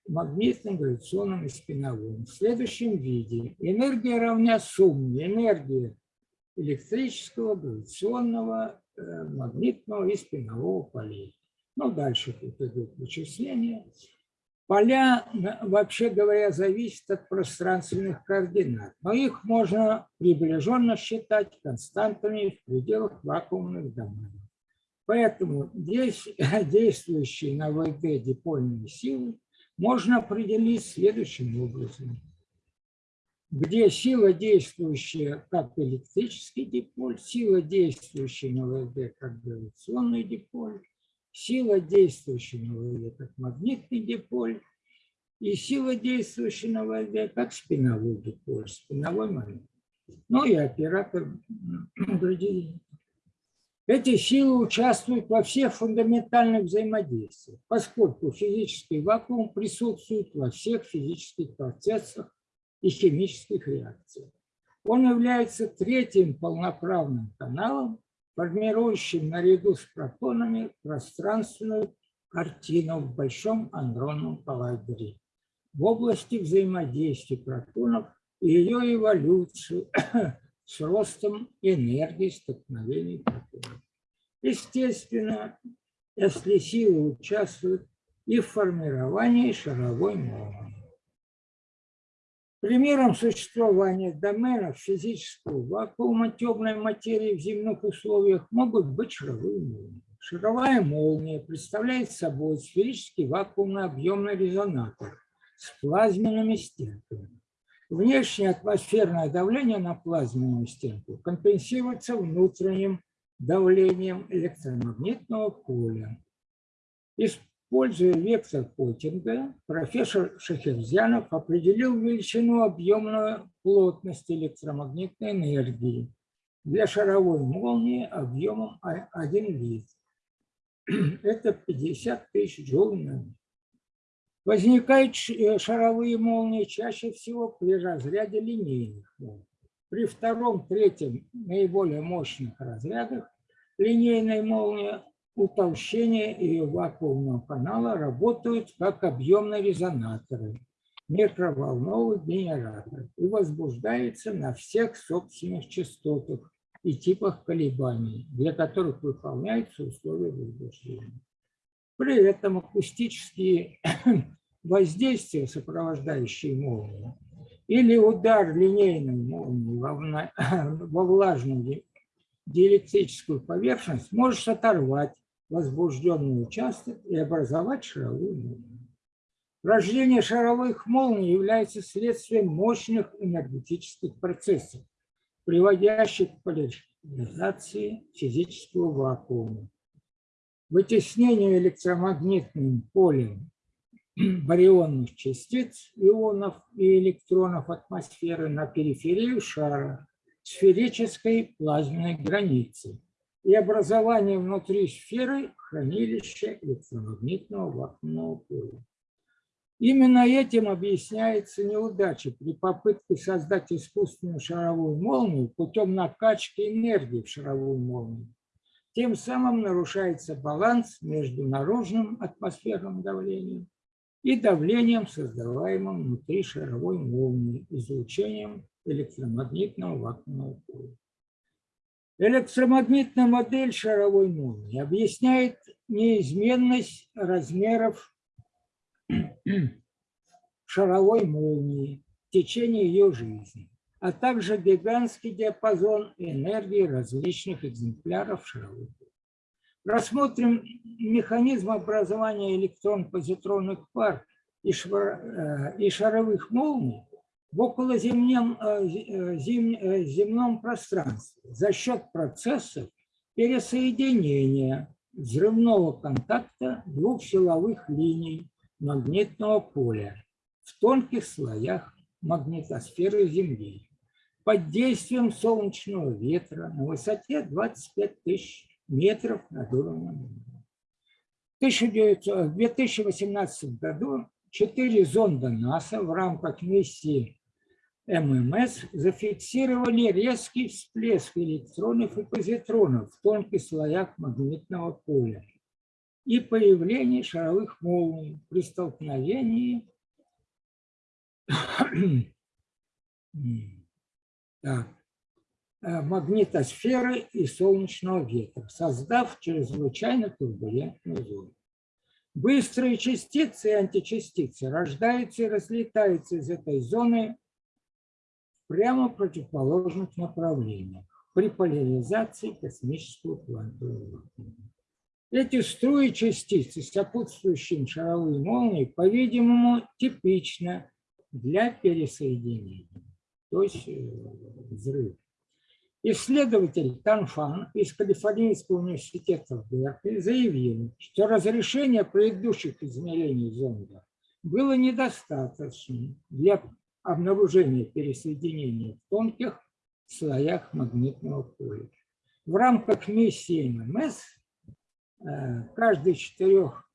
магнитным, гравитационным и спиновым. В следующем виде энергия равна сумме энергии электрического, гравитационного, э, магнитного и спинового полей. Ну, дальше тут идут вычисления. Поля, вообще говоря, зависят от пространственных координат, но их можно приближенно считать константами в пределах вакуумных доменов. Поэтому здесь действующие на ВД дипольные силы можно определить следующим образом. Где сила, действующая как электрический диполь, сила, действующая на ВД как гравитационный диполь, сила, действующая на ВД как магнитный диполь, и сила, действующая на ВД как спиновой диполь, спиновой момент. Ну и оператор градиента. Эти силы участвуют во всех фундаментальных взаимодействиях, поскольку физический вакуум присутствует во всех физических процессах и химических реакциях. Он является третьим полноправным каналом, формирующим наряду с протонами пространственную картину в большом андронном коллайдере в области взаимодействия протонов и ее эволюцию с ростом энергии столкновений протонов. Естественно, если силы участвуют и в формировании шаровой молнии. Примером существования доменов физического вакуума темной материи в земных условиях могут быть шаровые молнии. Шаровая молния представляет собой сферический вакуумный объемный резонатор с плазменными стенками. Внешнее атмосферное давление на плазменную стенку компенсируется внутренним давлением электромагнитного поля. Используя вектор Поттинга, профессор Шахерзянов определил величину объемную плотности электромагнитной энергии для шаровой молнии объемом 1 литр. Это 50 тысяч джоулей. Возникают э, шаровые молнии чаще всего при разряде линейных молний. При втором, третьем наиболее мощных разрядах линейной молнии утолщения ее вакуумного канала работают как объемные резонаторы, микроволновый генератор и возбуждается на всех собственных частотах и типах колебаний, для которых выполняются условия возбуждения. При этом акустические воздействия, сопровождающие молнию, или удар линейной молнии во влажную диэлектрическую поверхность, можешь оторвать возбужденный участок и образовать шаровую молнию. Рождение шаровых молний является следствием мощных энергетических процессов, приводящих к поляризации физического вакуума, вытеснению электромагнитным полем барионных частиц, ионов и электронов атмосферы на периферию шара сферической плазменной границы и образование внутри сферы хранилища электромагнитного вакуумного поля. Именно этим объясняется неудача при попытке создать искусственную шаровую молнию путем накачки энергии в шаровую молнию. Тем самым нарушается баланс между наружным атмосферным давлением и давлением, создаваемым внутри шаровой молнии, излучением электромагнитного вакуумного поля. Электромагнитная модель шаровой молнии объясняет неизменность размеров шаровой молнии в течение ее жизни, а также гигантский диапазон энергии различных экземпляров шаровой Рассмотрим механизм образования электрон-позитронных пар и, э, шаровых молний в околоземном э, э, земном пространстве за счет процессов пересоединения взрывного контакта двух силовых линий магнитного поля в тонких слоях магнитосферы Земли под действием солнечного ветра на высоте 25 тысяч метров над уровнем моря. В 1900 в 2018 году четыре зонда НАСА в рамках миссии ММС зафиксировали резкий всплеск электронов и позитронов в тонких слоях магнитного поля и появление шаровых молний при столкновении э, магнитосферы и солнечного ветра, создав чрезвычайно турбулентную зону. Быстрые частицы и античастицы рождаются и разлетаются из этой зоны прямо противоположных направлениях при поляризации космического квантового. Эти струи частиц и сопутствующие шаровые молнии, по-видимому, типично для пересоединения, то есть э, взрыв. Исследователь Танфан из Калифорнийского университета в Беркли заявил, что разрешение предыдущих измерений зонда было недостаточным для обнаружения пересоединения в тонких слоях магнитного поля. В рамках миссии ММС э, каждый из четырех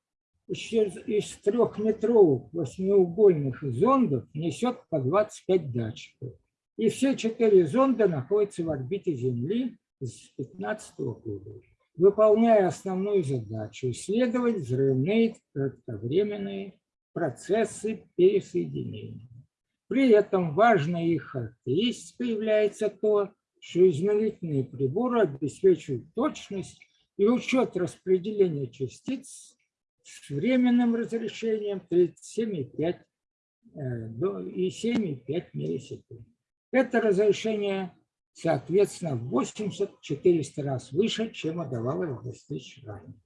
из трехметровых восьмиугольных зондов несет по 25 датчиков. И все четыре зонда находятся в орбите Земли с 2015 года, выполняя основную задачу – исследовать взрывные кратковременные процессы пересоединения. При этом важной их характеристикой является то, что измерительные приборы обеспечивают точность и учет распределения частиц с временным разрешением 37,5 э, до и 7,5 миллисекунд. Это разрешение, соответственно, в 80-400 раз выше, чем удавалось достичь ранее.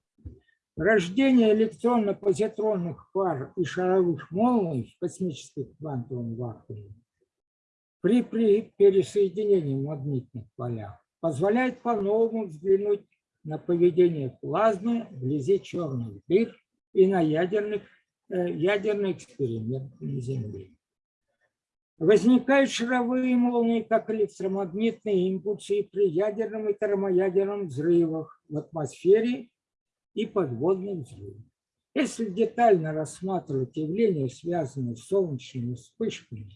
Рождение электронно-позитронных пар и шаровых молний в космических квантовом вакууме при, при пересоединении магнитных полях позволяет по-новому взглянуть на поведение плазмы вблизи черных дыр и на ядерных, э, ядерный эксперимент на Земле. Возникают шаровые молнии, как электромагнитные импульсы при ядерном и термоядерном взрывах в атмосфере и подводных взрывах. Если детально рассматривать явления, связанные с солнечными вспышками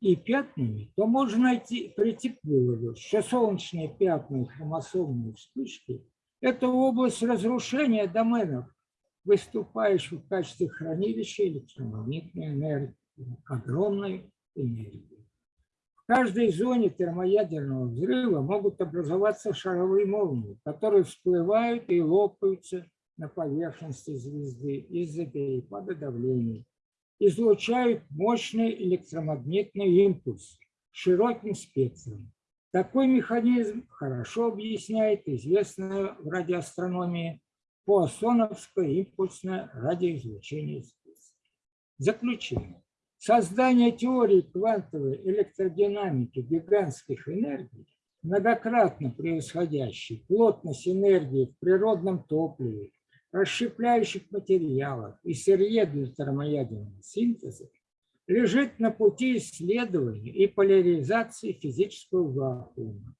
и пятнами, то можно найти, прийти к выводу, что солнечные пятна и хромосомные вспышки – это область разрушения доменов выступающих в качестве хранилища электромагнитной энергии, огромной энергии. В каждой зоне термоядерного взрыва могут образоваться шаровые молнии, которые всплывают и лопаются на поверхности звезды из-за перепада давления, излучают мощный электромагнитный импульс широким спектром. Такой механизм хорошо объясняет известное в радиоастрономии поассоновское импульсное радиоизлучение специальности. Заключение. Создание теории квантовой электродинамики гигантских энергий, многократно превосходящей плотность энергии в природном топливе, расщепляющих материалах и сырье для термоядерного синтеза, лежит на пути исследования и поляризации физического вакуума.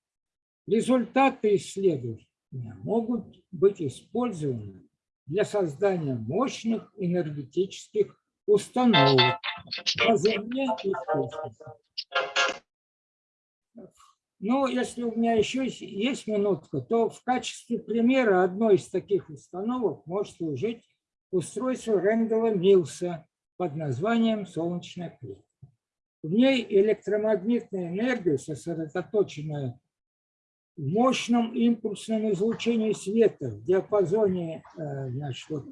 Результаты исследований могут быть использованы для создания мощных энергетических установок на Земле и в космосе. Ну, если у меня еще есть минутка, то в качестве примера одной из таких установок может служить устройство Рэндала Милса под названием «Солнечная клетка». В ней электромагнитная энергия, сосредоточенная мощном импульсном излучении света в диапазоне э, значит, вот,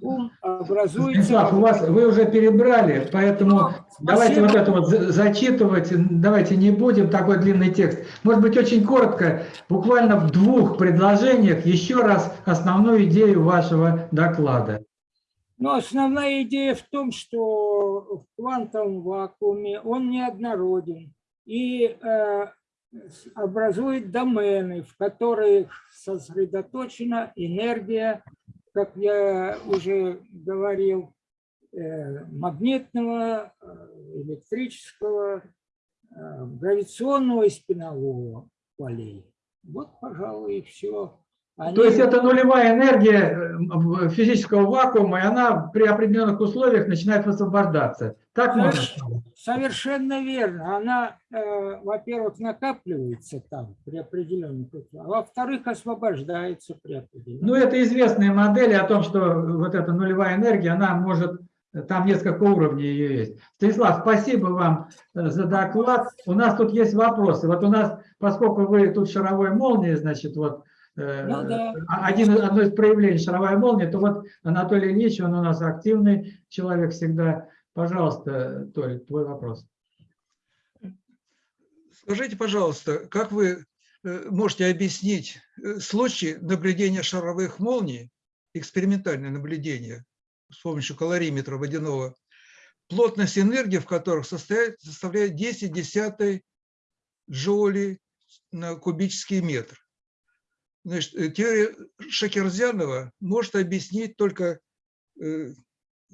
волн образуется... Станислав, у вас, вы уже перебрали, поэтому ну, давайте вот это вот зачитывать, давайте не будем такой длинный текст. Может быть, очень коротко, буквально в двух предложениях еще раз основную идею вашего доклада. Но основная идея в том, что в квантовом вакууме он неоднороден. И э, образует домены, в которых сосредоточена энергия, как я уже говорил, э, магнитного, э, электрического, э, гравитационного и спинового полей. Вот, пожалуй, и все. То есть это нулевая энергия э, физического вакуума, и она при определенных условиях начинает высвобождаться. Так можно Соверш- сказать? Совершенно верно. Она, э, во-первых, накапливается там при определенных условиях, а во-вторых, освобождается при определенных. Ну, это известные модели о том, что вот эта нулевая энергия, она может, там несколько уровней ее есть. Станислав, спасибо вам э, за доклад. У нас тут есть вопросы. Вот у нас, поскольку вы тут шаровой молнией, значит, вот Ну да. а- один, одно из проявлений шаровая молния, то вот Анатолий Ильич, он у нас активный человек всегда. Пожалуйста, Толь, твой вопрос. Скажите, пожалуйста, как вы э, можете объяснить э, случай наблюдения шаровых молний, экспериментальное наблюдение с помощью калориметра водяного, плотность энергии в которых состоит, составляет 10 десятой джоули на кубический метр. Значит, э, теория Шакерзянова может объяснить только э,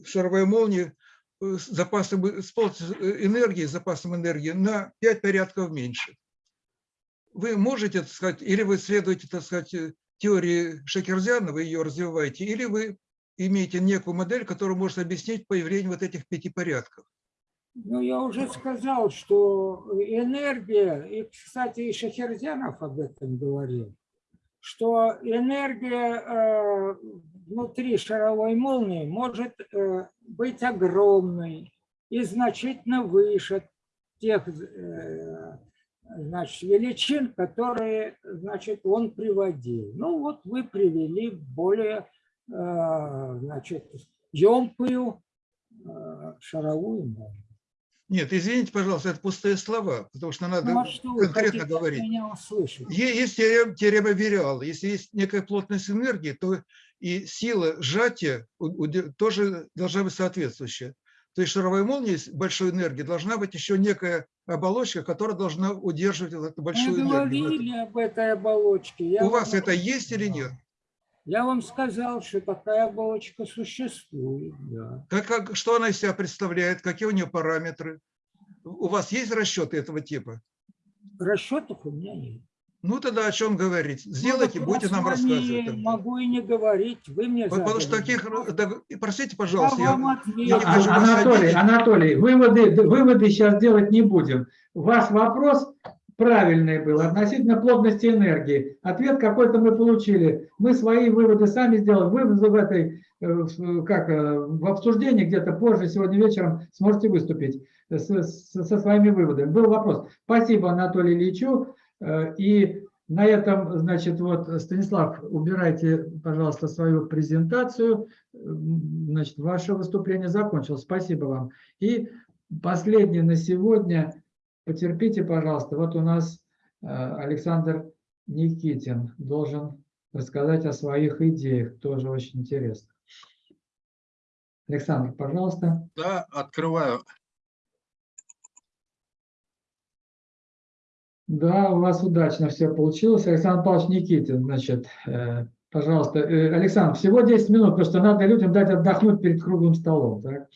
шаровая молния э, с запасом э, с э, энергии, с запасом энергии на 5 порядков меньше. Вы можете, так сказать, или вы следуете, так сказать, э, теории Шакерзянова, ее развиваете, или вы имеете некую модель, которая может объяснить появление вот этих пяти порядков. Ну, я уже сказал, что энергия, и, кстати, и Шахерзянов об этом говорил, что энергия э, внутри шаровой молнии может э, быть огромной и значительно выше тех э, значит, величин, которые значит, он приводил. Ну вот вы привели более значит, емкую шаровую молнию. Нет, извините, пожалуйста, это пустые слова, потому что надо Ну, а что конкретно говорить. Есть теорема, теорема Вериала. Если есть некая плотность энергии, то и сила сжатия тоже должна быть соответствующая. То есть шаровая молния с большой энергией должна быть еще некая оболочка, которая должна удерживать эту Мы большую энергию. говорили об этой оболочке. Я У вас это есть или нет? Я вам сказал, что такая оболочка существует. Да. Как, как- что она из себя представляет? Какие у нее параметры? У вас есть расчеты этого типа? Расчетов у меня нет. Ну тогда о чем говорить? Сделайте, Ну, будете я нам рассказывать. тогда. Могу и не говорить. Вы мне Потому что таких, да, простите, пожалуйста, Я я, вам я не ответил. хочу вас Анатолий. Анатолий, выводы, выводы сейчас делать не будем. Ваш вопрос правильный был относительно плотности энергии. Ответ какой-то мы получили. Мы свои выводы сами сделали. Вы в этой, э, как, э, в обсуждении где-то позже, сегодня вечером сможете выступить с- с- со своими выводами. Был вопрос. Спасибо Анатолию Ильичу. Э, И на этом, значит, вот, Станислав, убирайте, пожалуйста, свою презентацию. Значит, ваше выступление закончилось. Спасибо вам. И последнее на сегодня. Потерпите, пожалуйста. Вот у нас э, Александр Никитин должен рассказать о своих идеях. Тоже очень интересно. Александр, пожалуйста. Да, открываю. Да, у вас удачно все получилось. Александр Павлович Никитин, значит, э, пожалуйста. Э, Александр, всего 10 минут, потому что надо людям дать отдохнуть перед круглым столом. Так?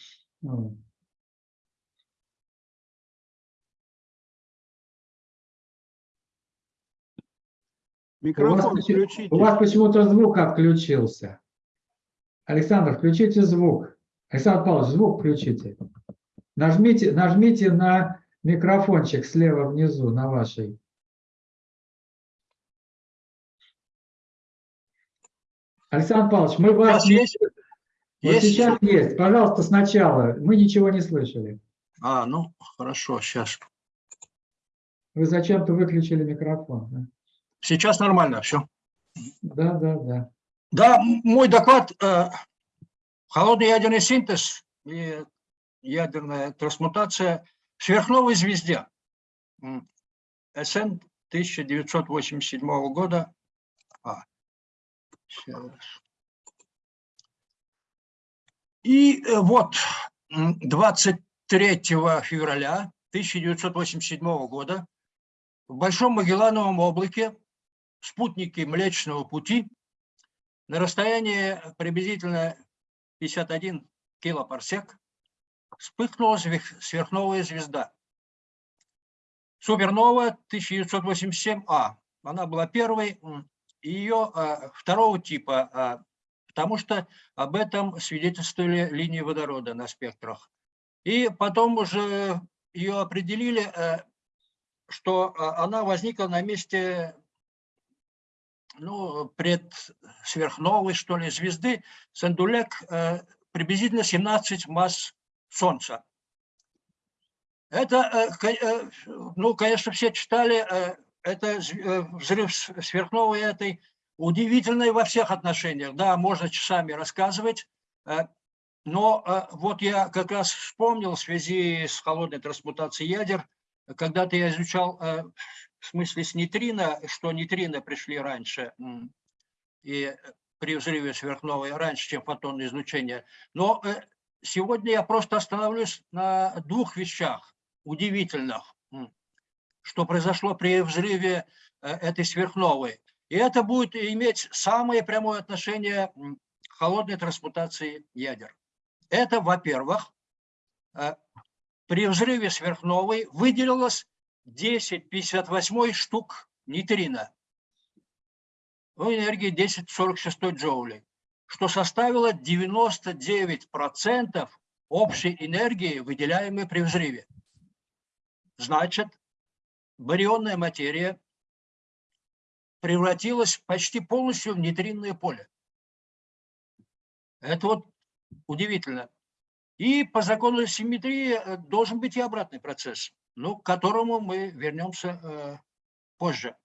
Вот. У вас, Микрофон включите. у вас почему-то звук отключился. Александр, включите звук. Александр Павлович, звук включите. Нажмите, нажмите на микрофончик слева внизу, на вашей. Александр Павлович, мы вас... Сейчас есть? Вот Есть? сейчас есть. Пожалуйста, сначала. Мы ничего не слышали. А, ну, хорошо, сейчас. Вы зачем-то выключили микрофон. да? Сейчас нормально все. Да, да, да. Да, мой доклад э, «Холодный ядерный синтез и ядерная трансмутация сверхновой звезде». СН 1987 года. А. И э, вот м, 23 февраля 1987 года в Большом Магеллановом облаке спутники Млечного Пути на расстоянии приблизительно 51 килопарсек вспыхнула сверхновая звезда. Супернова 1987А. Она была первой, ее а, второго типа, а, потому что об этом свидетельствовали линии водорода на спектрах. И потом уже ее определили, э, что а, она возникла на месте ну, предсверхновой, что ли, звезды Сандулек э, приблизительно 17 масс Солнца. Это, э, э, ну, конечно, все читали, это взрыв сверхновой этой, удивительный во всех отношениях. Да, можно часами рассказывать, но вот я как раз вспомнил в связи с холодной трансмутацией ядер, когда-то я изучал в смысле с нейтрино, что нейтрино пришли раньше, и при взрыве сверхновой раньше, чем фотонное излучение. Но э, сегодня я просто остановлюсь на двух вещах удивительных, что произошло при взрыве э, этой сверхновой. И это будет иметь самое прямое отношение к холодной трансмутации ядер. Это, во-первых, э, при взрыве сверхновой выделилось 10,58 штук нейтрино в энергии 10,46 джоулей, что составило 99% общей энергии, выделяемой при взрыве. Значит, барионная материя превратилась почти полностью в нейтринное поле. Это вот удивительно. И по закону симметрии э, должен быть и обратный процесс, ну, к которому мы вернемся э, позже.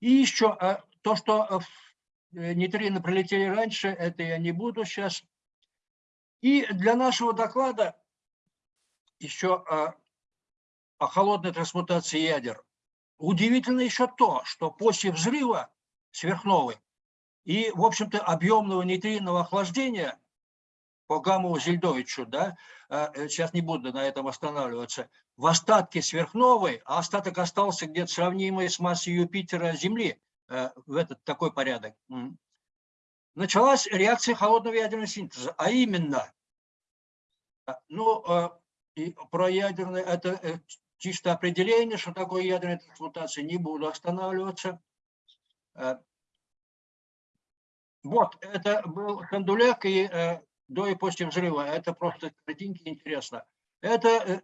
И еще э, то, что э, э, нейтрино пролетели раньше, это я не буду сейчас. И для нашего доклада еще э, о холодной трансмутации ядер. Удивительно еще то, что после взрыва сверхновой и, в общем-то, объемного нейтринного охлаждения по Гамову Зельдовичу, да, э, сейчас не буду на этом останавливаться, в остатке сверхновой, а остаток остался где-то сравнимый с массой Юпитера Земли, э, в этот такой порядок, началась реакция холодного ядерного синтеза, а именно, э, ну, э, про ядерное, это э, чисто определение, что такое ядерная трансмутация, не буду останавливаться. Э, Вот, это был Хандулек и э, до и после взрыва. Это просто картинки интересно. Это э,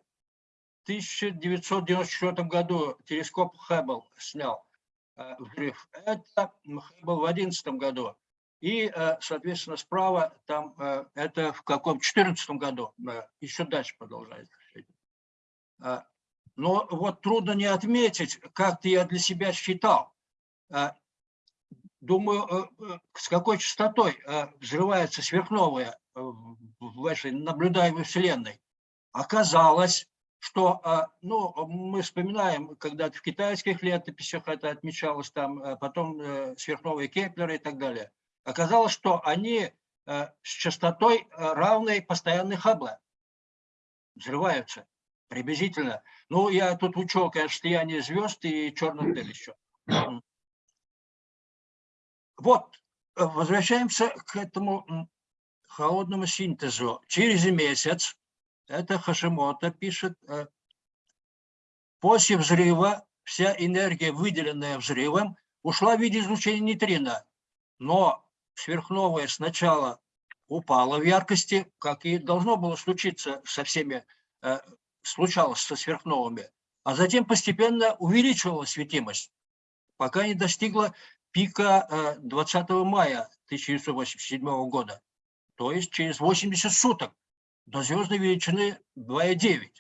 в 1994 году телескоп Хаббл снял э, взрыв. Это Хаббл в 2011 году. И, э, соответственно, справа там это в каком? 2014 году. Еще дальше продолжается. Но вот трудно не отметить, как-то я для себя считал. Думаю, с какой частотой взрывается сверхновая в в этой наблюдаемой Вселенной. Оказалось, что, э, ну, мы вспоминаем, когда в китайских летописях это отмечалось, там, э, потом э, сверхновые Кеплера и так далее. Оказалось, что они э, с частотой э, равной постоянной Хаббла взрываются приблизительно. Ну, я тут учел, конечно, слияние звезд и черных дыр еще. Вот, э, возвращаемся к этому холодному синтезу. Через месяц, это Хашимото пишет, э, после взрыва вся энергия, выделенная взрывом, ушла в виде излучения нейтрино. Но сверхновая сначала упала в яркости, как и должно было случиться со всеми, э, случалось со сверхновыми, а затем постепенно увеличивала светимость, пока не достигла пика э, 20 мая 1987 года, то есть через 80 суток до звездной величины 2,9.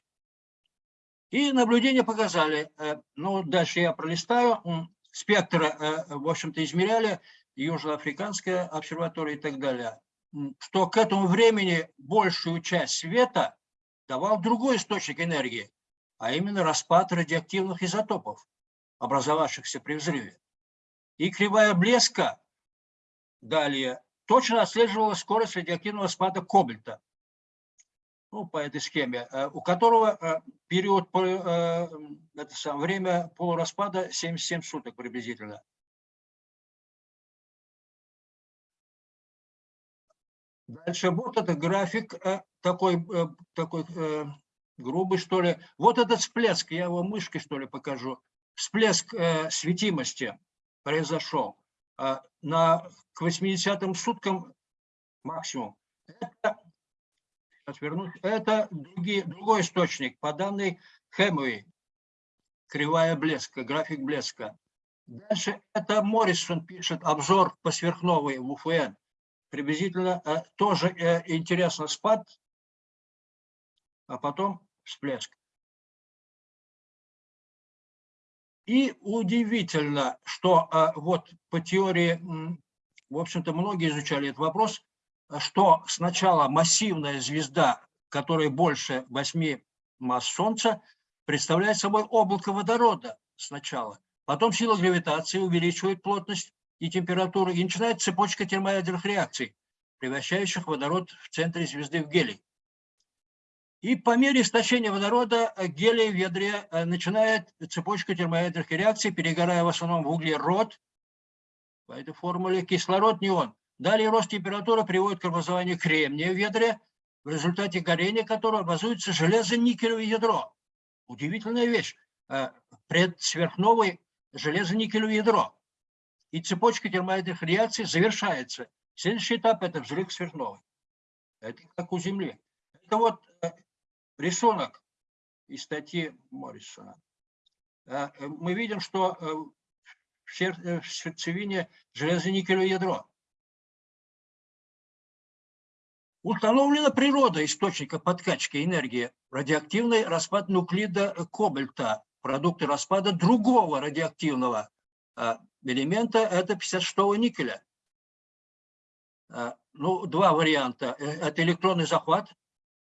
И наблюдения показали, э, ну дальше я пролистаю, м, спектр, э, в общем-то, измеряли, Южноафриканская обсерватория и так далее, что к этому времени большую часть света давал другой источник энергии, а именно распад радиоактивных изотопов, образовавшихся при взрыве. И кривая блеска далее точно отслеживала скорость радиоактивного спада кобальта. ну, по этой схеме, э, у которого э, период, э, это сам, время полураспада 77 суток приблизительно. Дальше вот это график такой, такой грубый, что ли. Вот этот всплеск, я его мышкой, что ли, покажу. Всплеск светимости произошел на, к 80 суткам максимум. Это, сейчас вернусь, это другие, другой источник, по данной Хэмуи, кривая блеска, график блеска. Дальше это Моррисон пишет обзор по сверхновой в УФН. Приблизительно э, тоже э, интересно спад, а потом всплеск. И удивительно, что э, вот по теории, в общем-то, многие изучали этот вопрос, что сначала массивная звезда, которая больше 8 масс Солнца, представляет собой облако водорода сначала. Потом сила гравитации увеличивает плотность и температуру, и начинается цепочка термоядерных реакций, превращающих водород в центре звезды в гелий. И по мере истощения водорода э, гелий в ядре э, начинает цепочка термоядерных реакций, перегорая в основном в углерод, по этой формуле кислород, неон. Далее рост температуры приводит к образованию кремния в ядре, в результате горения которого образуется железо-никелевое ядро. Удивительная вещь. Э, Предсверхновое железо-никелевое ядро. И цепочка термоядерных реакций завершается. Следующий этап – это взрыв сверхновой. Это как у Земли. Это вот рисунок из статьи Моррисона. Э, Мы видим, что э, э, в сердцевине железо-никелевое ядро. Установлена природа источника подкачки энергии. Радиоактивный распад нуклида кобальта. Продукты распада другого радиоактивного элемента – это 56 никеля. Ну, два варианта. Это электронный захват.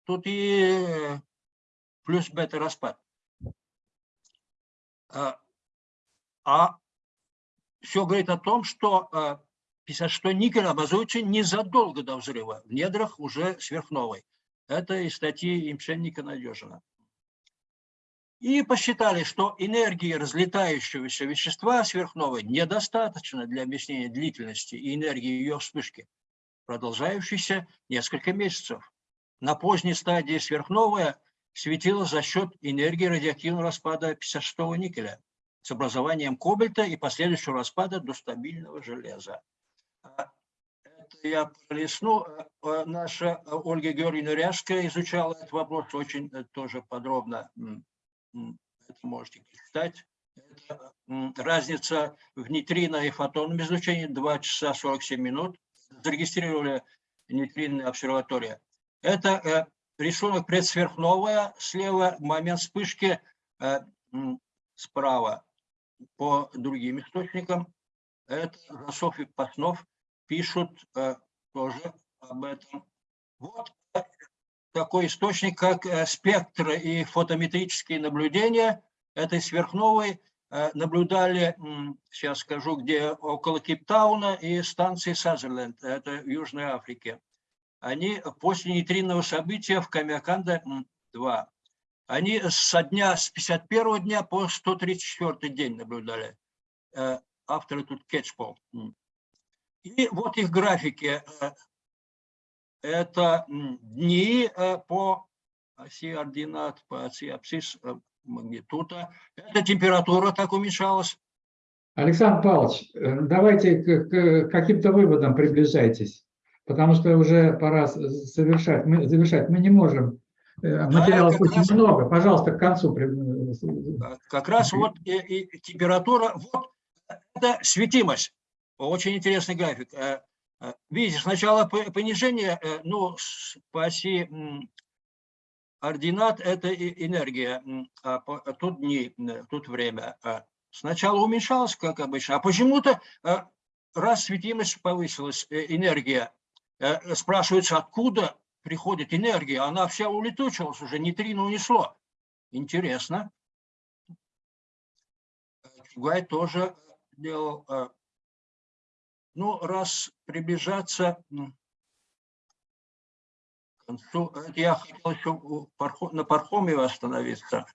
Тут и э, плюс бета-распад. А, А все говорит о том, что э, 56 никель образуется незадолго до взрыва, в недрах уже сверхновой. Это из статьи Имшенника Надежина. И посчитали, что энергии разлетающегося вещества сверхновой недостаточно для объяснения длительности и энергии ее вспышки, продолжающейся несколько месяцев. На поздней стадии сверхновая светила за счет энергии радиоактивного распада 56 никеля с образованием кобальта и последующего распада до стабильного железа. Это я пролистну. А, Наша Ольга Георгиевна Ряжская изучала этот вопрос очень э, тоже подробно. Это можете читать. Это разница в нейтрино и фотонном излучении 2 часа 47 минут. Зарегистрировали нейтринная обсерватория. Это э, рисунок предсверхновая, слева момент вспышки, э, справа по другим источникам. Это Росов и Паснов пишут э, тоже об этом. Вот такой источник, как спектры и фотометрические наблюдения этой сверхновой наблюдали, сейчас скажу, где около Кейптауна и станции Сазерленд, это в Южной Африке. Они после нейтринного события в Камиаканда-2, они со дня, с 51 дня по 134 день наблюдали. Э, Авторы тут Кетчпол. И вот их графики. Э, Это дни э, по оси ординат, по оси абсцисс магнитута. Это температура так уменьшалась. Александр Павлович, давайте к каким-то выводам приближайтесь, потому что уже пора с- завершать. Мы, завершать. Мы не можем. э, Материалов как очень раз- много. Пожалуйста, к концу. э, Как раз вот и, и температура, вот это светимость. Очень интересный график. Э, э, Видите, сначала по- понижение, э, ну, по оси ординат это энергия, а тут дни, тут время. А Сначала уменьшалось, как обычно, а почему-то э, раз светимость повысилась, э, энергия, э, спрашивается, откуда приходит энергия, она вся улетучилась уже, нейтрино унесло. Интересно. Чугай тоже делал. э, Ну, раз приближаться м, концу. Я хотел еще на Пархоме остановиться.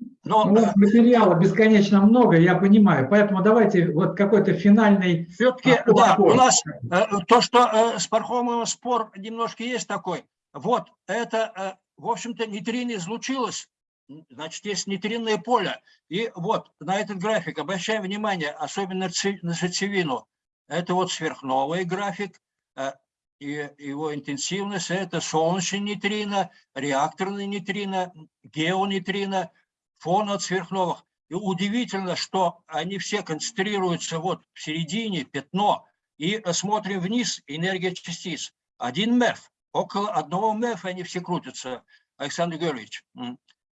Э, Но Ну, вот материала бесконечно много, я понимаю. Поэтому давайте вот какой-то финальный... Все-таки, а, да, у нас э, то, что э, с Пархомовым спор немножко есть такой. Вот, это, э, в общем-то, нейтрино излучилось, значит, есть нейтринное поле. И вот на этот график обращаем внимание, особенно на сердцевину. Это вот сверхновый график, э, и его интенсивность – это солнечный нейтрино, реакторный нейтрино, геонейтрино, фон от сверхновых. И удивительно, что они все концентрируются вот в середине, пятно, и смотрим вниз, энергия частиц. Один МЭФ, около одного МЭФ они все крутятся, Александр Георгиевич.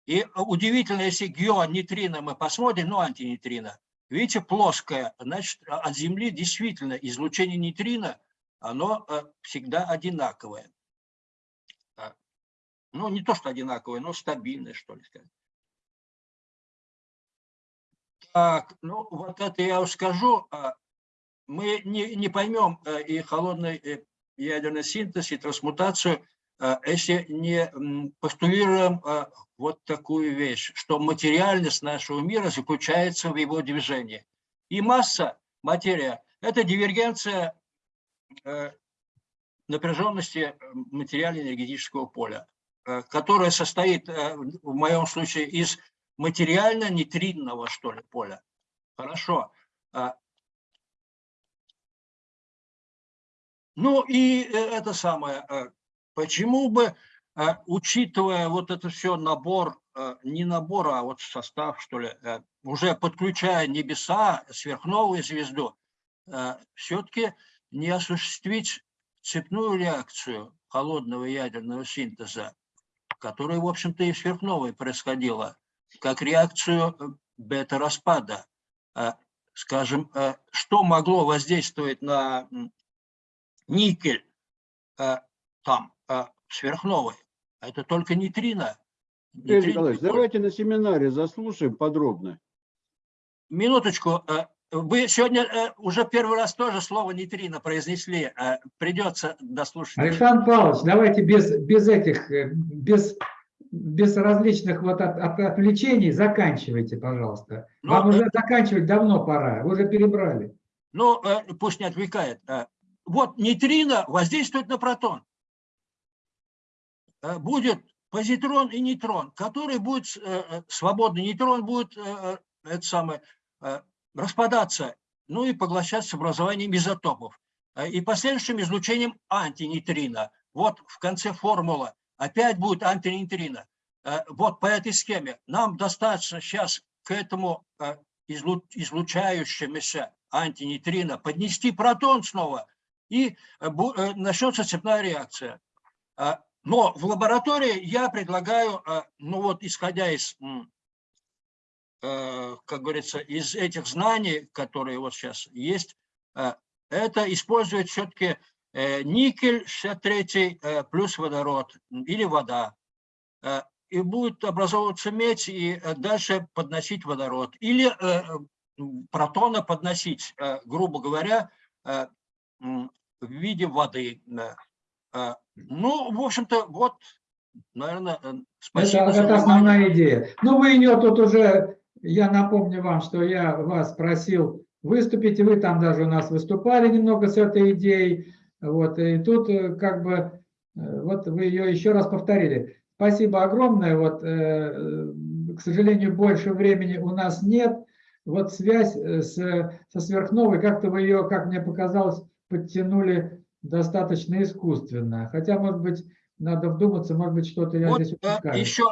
И удивительно, если геонейтрино мы посмотрим, ну антинейтрино, видите, плоское, значит, от Земли действительно излучение нейтрино, оно э, всегда одинаковое. А, Ну, не то, что одинаковое, но стабильное, что ли сказать. Так, ну вот это я уж скажу. а, Мы не, не поймем э, и холодный э, ядерный синтез, и трансмутацию, а, если не постулируем а, вот такую вещь, что материальность нашего мира заключается в его движении. И масса, материя, это дивергенция э, напряженности материально-энергетического поля, которая состоит в моем случае из материально-нейтринного, что ли, поля. Хорошо. А, Ну и э, это самое, э, почему бы, э, учитывая вот это все набор, не набор, а вот состав, что ли, э, уже подключая небеса, сверхновую звезду, все-таки не осуществить цепную реакцию холодного ядерного синтеза, которая, в общем-то, и в сверхновой происходила, как реакцию э, бета-распада. Э, Скажем, э, что могло воздействовать на никель э, там сверхновой? Это только нейтрино. Игорь Нейтрино Николаевич, давайте на семинаре заслушаем подробно. Минуточку. Вы сегодня уже первый раз тоже слово нейтрино произнесли. Придется дослушать. Александр Павлович, давайте без, без этих, без, без различных вот от, от- отвлечений заканчивайте, пожалуйста. Ну, Вам э, уже заканчивать давно пора, вы уже перебрали. Ну, э, пусть не отвлекает. Э, Вот нейтрино воздействует на протон. Будет позитрон и нейтрон, который будет, свободный нейтрон будет это самое, распадаться, ну и поглощаться образованием изотопов. И последующим излучением антинейтрино. Вот в конце формула опять будет антинейтрино. Э, Вот по этой схеме нам достаточно сейчас к этому э, излу- излучающемуся антинейтрино поднести протон снова, и э, начнется цепная реакция. Но в лаборатории я предлагаю, ну вот исходя из, как говорится, из этих знаний, которые вот сейчас есть, это использовать все-таки никель 63 э, плюс водород или вода. Э, И будет образовываться медь и э, дальше подносить водород. Или э, протона подносить, э, грубо говоря, э, в виде воды. Ну, в общем-то, вот, наверное, э, спасибо это, это основная идея. Ну, вы ее тут уже, я напомню вам, что я вас просил выступить, и вы там даже у нас выступали немного с этой идеей. Вот, и тут э, как бы, э, вот вы ее еще раз повторили. Спасибо огромное. Вот, э, к сожалению, больше времени у нас нет. Вот связь с, со сверхновой, как-то вы ее, как мне показалось, подтянули достаточно искусственно. Хотя, может быть, надо вдуматься, может быть, что-то я Вот здесь упускаю. еще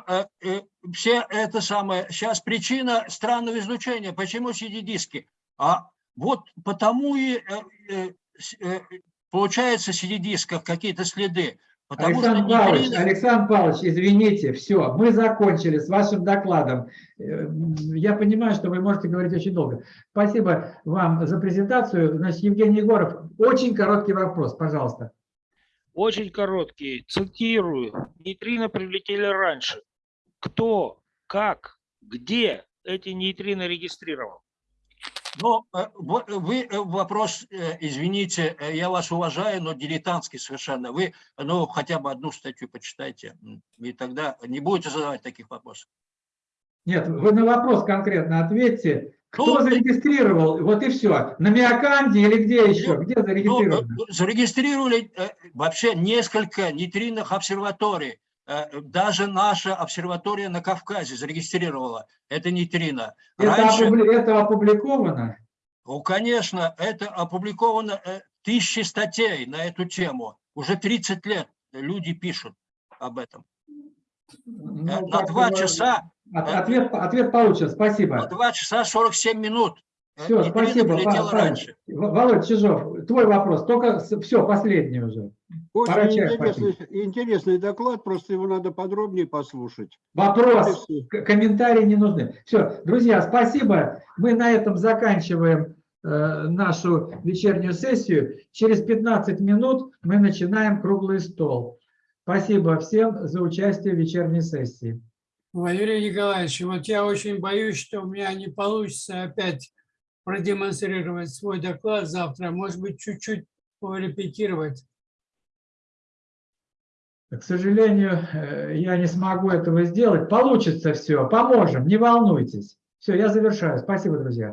все это самое, сейчас причина странного излучения, почему CD-диски? А вот потому и получается в CD-дисках какие-то следы. Потому что Александр Павлович, нейтрино- Александр Павлович, извините, все, мы закончили с вашим докладом. Э, Я понимаю, что вы можете говорить очень долго. Спасибо вам за презентацию. Значит, Евгений Егоров, очень короткий вопрос, пожалуйста. Очень короткий. Цитирую. Нейтрино прилетели раньше. Кто, как, где эти нейтрино регистрировал? Ну, э, во- вы э, вопрос, э, извините, э, я вас уважаю, но дилетантский совершенно. Вы, ну, хотя бы одну статью почитайте, и тогда не будете задавать таких вопросов. Нет, вы на вопрос конкретно ответьте. Кто Ну, зарегистрировал? Вот и все. На Миоканде или где еще? Где Ну, зарегистрировано? э, зарегистрировали э, вообще несколько нейтринных обсерваторий. Э, Даже наша обсерватория на Кавказе зарегистрировала это нейтрино. Это, Раньше, опубли- это опубликовано? ну, конечно, это опубликовано э, тысячи статей на эту тему. Уже 30 лет люди пишут об этом. Ну, Э, На два часа, от- Ответ, ответ получен, на спасибо. 2 часа 47 минут. Все, нейтрино спасибо. прилетело раньше. Володь Чижов, твой вопрос, только все, последний уже. Очень интересный, интересный доклад, просто его надо подробнее послушать. Вопрос, комментарии не нужны. Все, друзья, спасибо. Мы на этом заканчиваем э, нашу вечернюю сессию. Через 15 минут мы начинаем круглый стол. Спасибо всем за участие в вечерней сессии. Валерий Николаевич, вот я очень боюсь, что у меня не получится опять продемонстрировать свой доклад завтра. Может быть, чуть-чуть порепетировать. К сожалению, э, я не смогу этого сделать. Получится все, поможем, не волнуйтесь. Все, я завершаю. Спасибо, друзья.